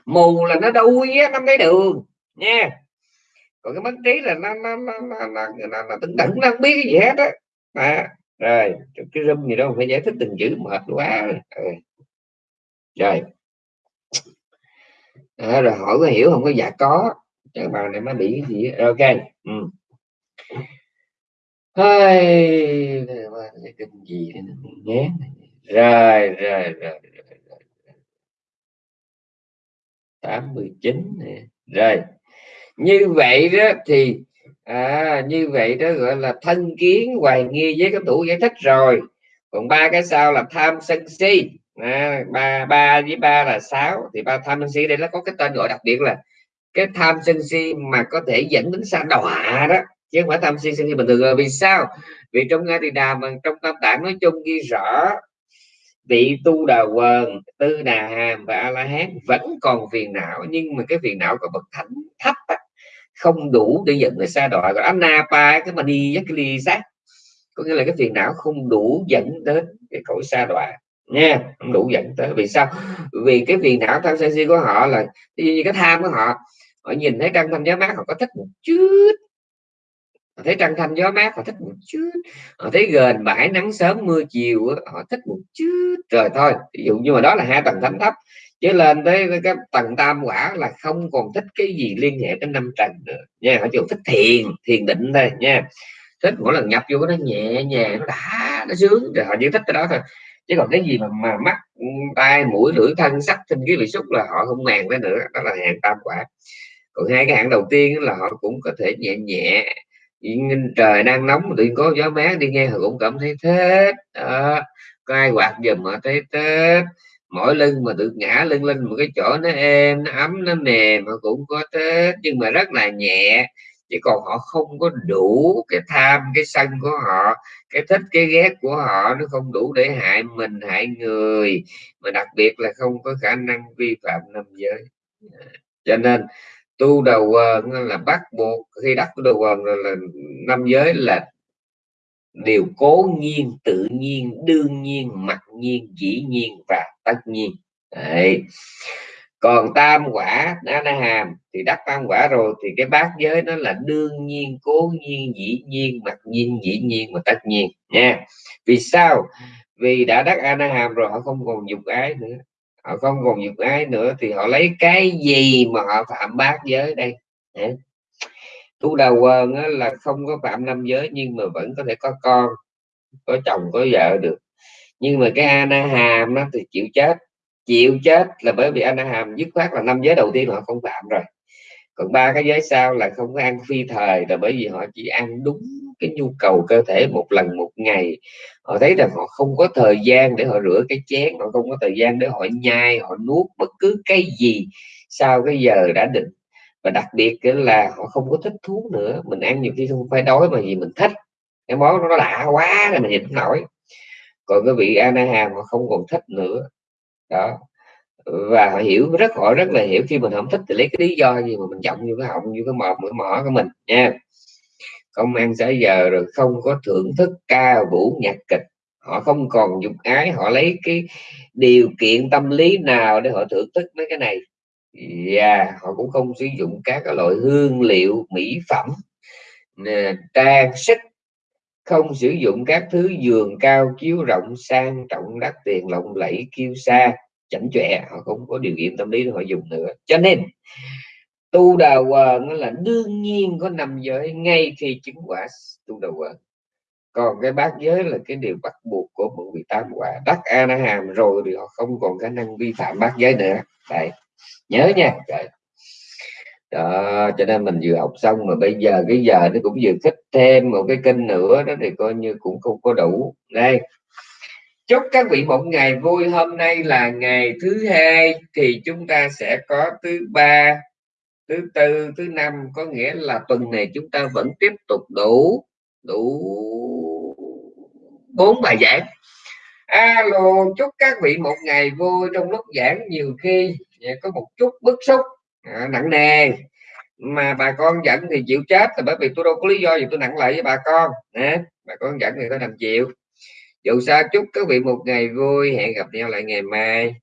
Mù là nó đuôi á nó cái đường nha. Còn cái bất trí là nó nó nó nó nó, nó, nó tưng tận nó không biết cái gì hết á. À, rồi cái râm gì đâu phải giải thích từng chữ mệt quá. Ừ. Rồi, rồi. À, rồi hỏi có hiểu không? Có dạ có. Các bạn này mới bị cái gì ok. Ừ. Hơi, cái kinh gì nhé rồi rồi rồi tám mươi chín rồi như vậy đó thì à, như vậy đó gọi là thân kiến hoài nghi với các tủ giải thích rồi. Còn ba cái sau là tham sân si. À, ba ba với ba là sáu thì ba tham sân si đây nó có cái tên gọi đặc biệt là cái tham sân si mà có thể dẫn đến sa đọa đó chứ không phải tham si sân si bình thường. Là vì sao? Vì trong ngay thì đà mà trong tam tạng nói chung ghi rõ vị tu đà quần tư đà hàm và a la hán vẫn còn phiền não nhưng mà cái phiền não của bậc thánh thấp á, không đủ để dẫn người xa đọa. Còn anapa cái mà đi cái ly sát có nghĩa là cái phiền não không đủ dẫn đến cái cõi xa đọa. Nha không đủ dẫn tới. Vì sao? Vì cái phiền não tham sân si của họ là như cái tham của họ họ nhìn thấy trăng thanh gió mát họ có thích một chút họ thấy trăng thanh gió mát họ thích một chút. Họ thấy gần bãi nắng sớm mưa chiều họ thích một chút. Rồi thôi ví dụ như mà đó là hai tầng thánh thấp. Chứ lên tới cái tầng tam quả là không còn thích cái gì liên hệ đến năm trần nữa. Nha họ chỉ thích thiền thiền định thôi nha. Thích mỗi lần nhập vô nó nhẹ nhàng nó đã nó sướng. Rồi họ chỉ thích cái đó thôi. Chứ còn cái gì mà, mà mắt tai mũi lưỡi thân sắc sinh cái vị xúc là họ không màng cái nữa. Đó là hàng tam quả. Còn hai cái hạng đầu tiên là họ cũng có thể nhẹ nhẹ trời đang nóng, tự có gió mát đi nghe họ cũng cảm thấy thế đó. có ai quạt giùm họ thấy tết mỗi lưng mà tự ngã lưng lên một cái chỗ nó êm, nó ấm, nó mềm họ cũng có tết nhưng mà rất là nhẹ chứ còn họ không có đủ cái tham, cái sân của họ, cái thích, cái ghét của họ, nó không đủ để hại mình, hại người. Mà đặc biệt là không có khả năng vi phạm năm giới. Dạ. Cho nên tu đầu quần là bắt buộc khi đắc tu đầu quần là, là năm giới là điều cố nhiên tự nhiên đương nhiên mặc nhiên dĩ nhiên và tất nhiên. Đấy. còn tam quả na hàm thì đắc tam quả rồi thì cái bát giới nó là đương nhiên cố nhiên dĩ nhiên mặc nhiên dĩ nhiên và tất nhiên nha. Vì sao? Vì đã đắc a na hàm rồi họ không còn dục ái nữa họ không còn dục ái nữa thì họ lấy cái gì mà họ phạm bát giới đây? Tu đầu quần là không có phạm năm giới nhưng mà vẫn có thể có con, có chồng, có vợ được. Nhưng mà cái ana hàm nó thì chịu chết. Chịu chết là bởi vì ana hàm dứt khoát là năm giới đầu tiên họ không phạm rồi còn ba cái giới sau là không có ăn phi thời, là bởi vì họ chỉ ăn đúng cái nhu cầu cơ thể một lần một ngày. Họ thấy rằng họ không có thời gian để họ rửa cái chén, họ không có thời gian để họ nhai, họ nuốt bất cứ cái gì sau cái giờ đã định. Và đặc biệt là họ không có thích thú nữa, mình ăn nhiều khi không phải đói mà gì mình thích. Cái món nó lạ quá là mình nhìn không nổi. Còn cái vị Anaham họ không còn thích nữa. Đó và họ hiểu rất họ rất là hiểu khi mình không thích thì lấy cái lý do gì mà mình giọng như cái họng như cái mọt cái mỏ của mình nha. Không ăn xã giờ rồi không có thưởng thức ca vũ nhạc kịch. Họ không còn dục ái họ lấy cái điều kiện tâm lý nào để họ thưởng thức mấy cái này. Và yeah, họ cũng không sử dụng các loại hương liệu mỹ phẩm trang sức không sử dụng các thứ giường cao chiếu rộng sang trọng đắt tiền lộng lẫy kiêu sa chảnh chọe, họ không có điều kiện tâm lý để họ dùng nữa. Cho nên, tu đà quần là đương nhiên có nằm giới, ngay khi chứng quả tu đà quần còn cái bát giới là cái điều bắt buộc của một vị tam quả. Đắc a na hàm rồi thì họ không còn khả năng vi phạm bát giới nữa. Đấy nhớ nha. Đấy đó, cho nên mình vừa học xong mà bây giờ, cái giờ nó cũng vừa thích thêm một cái kênh nữa đó thì coi như cũng không có đủ. Đây chúc các vị một ngày vui. Hôm nay là ngày thứ hai thì chúng ta sẽ có thứ ba thứ tư thứ năm. Có nghĩa là tuần này chúng ta vẫn tiếp tục đủ đủ bốn bài giảng. Alo chúc các vị một ngày vui. Trong lúc giảng nhiều khi có một chút bức xúc à, nặng nề. Mà bà con giận thì chịu chết là bởi vì tôi đâu có lý do gì tôi nặng lại với bà con. Nè bà con giận thì tôi đành chịu dù sao chúc các vị một ngày vui. Hẹn gặp nhau lại ngày mai.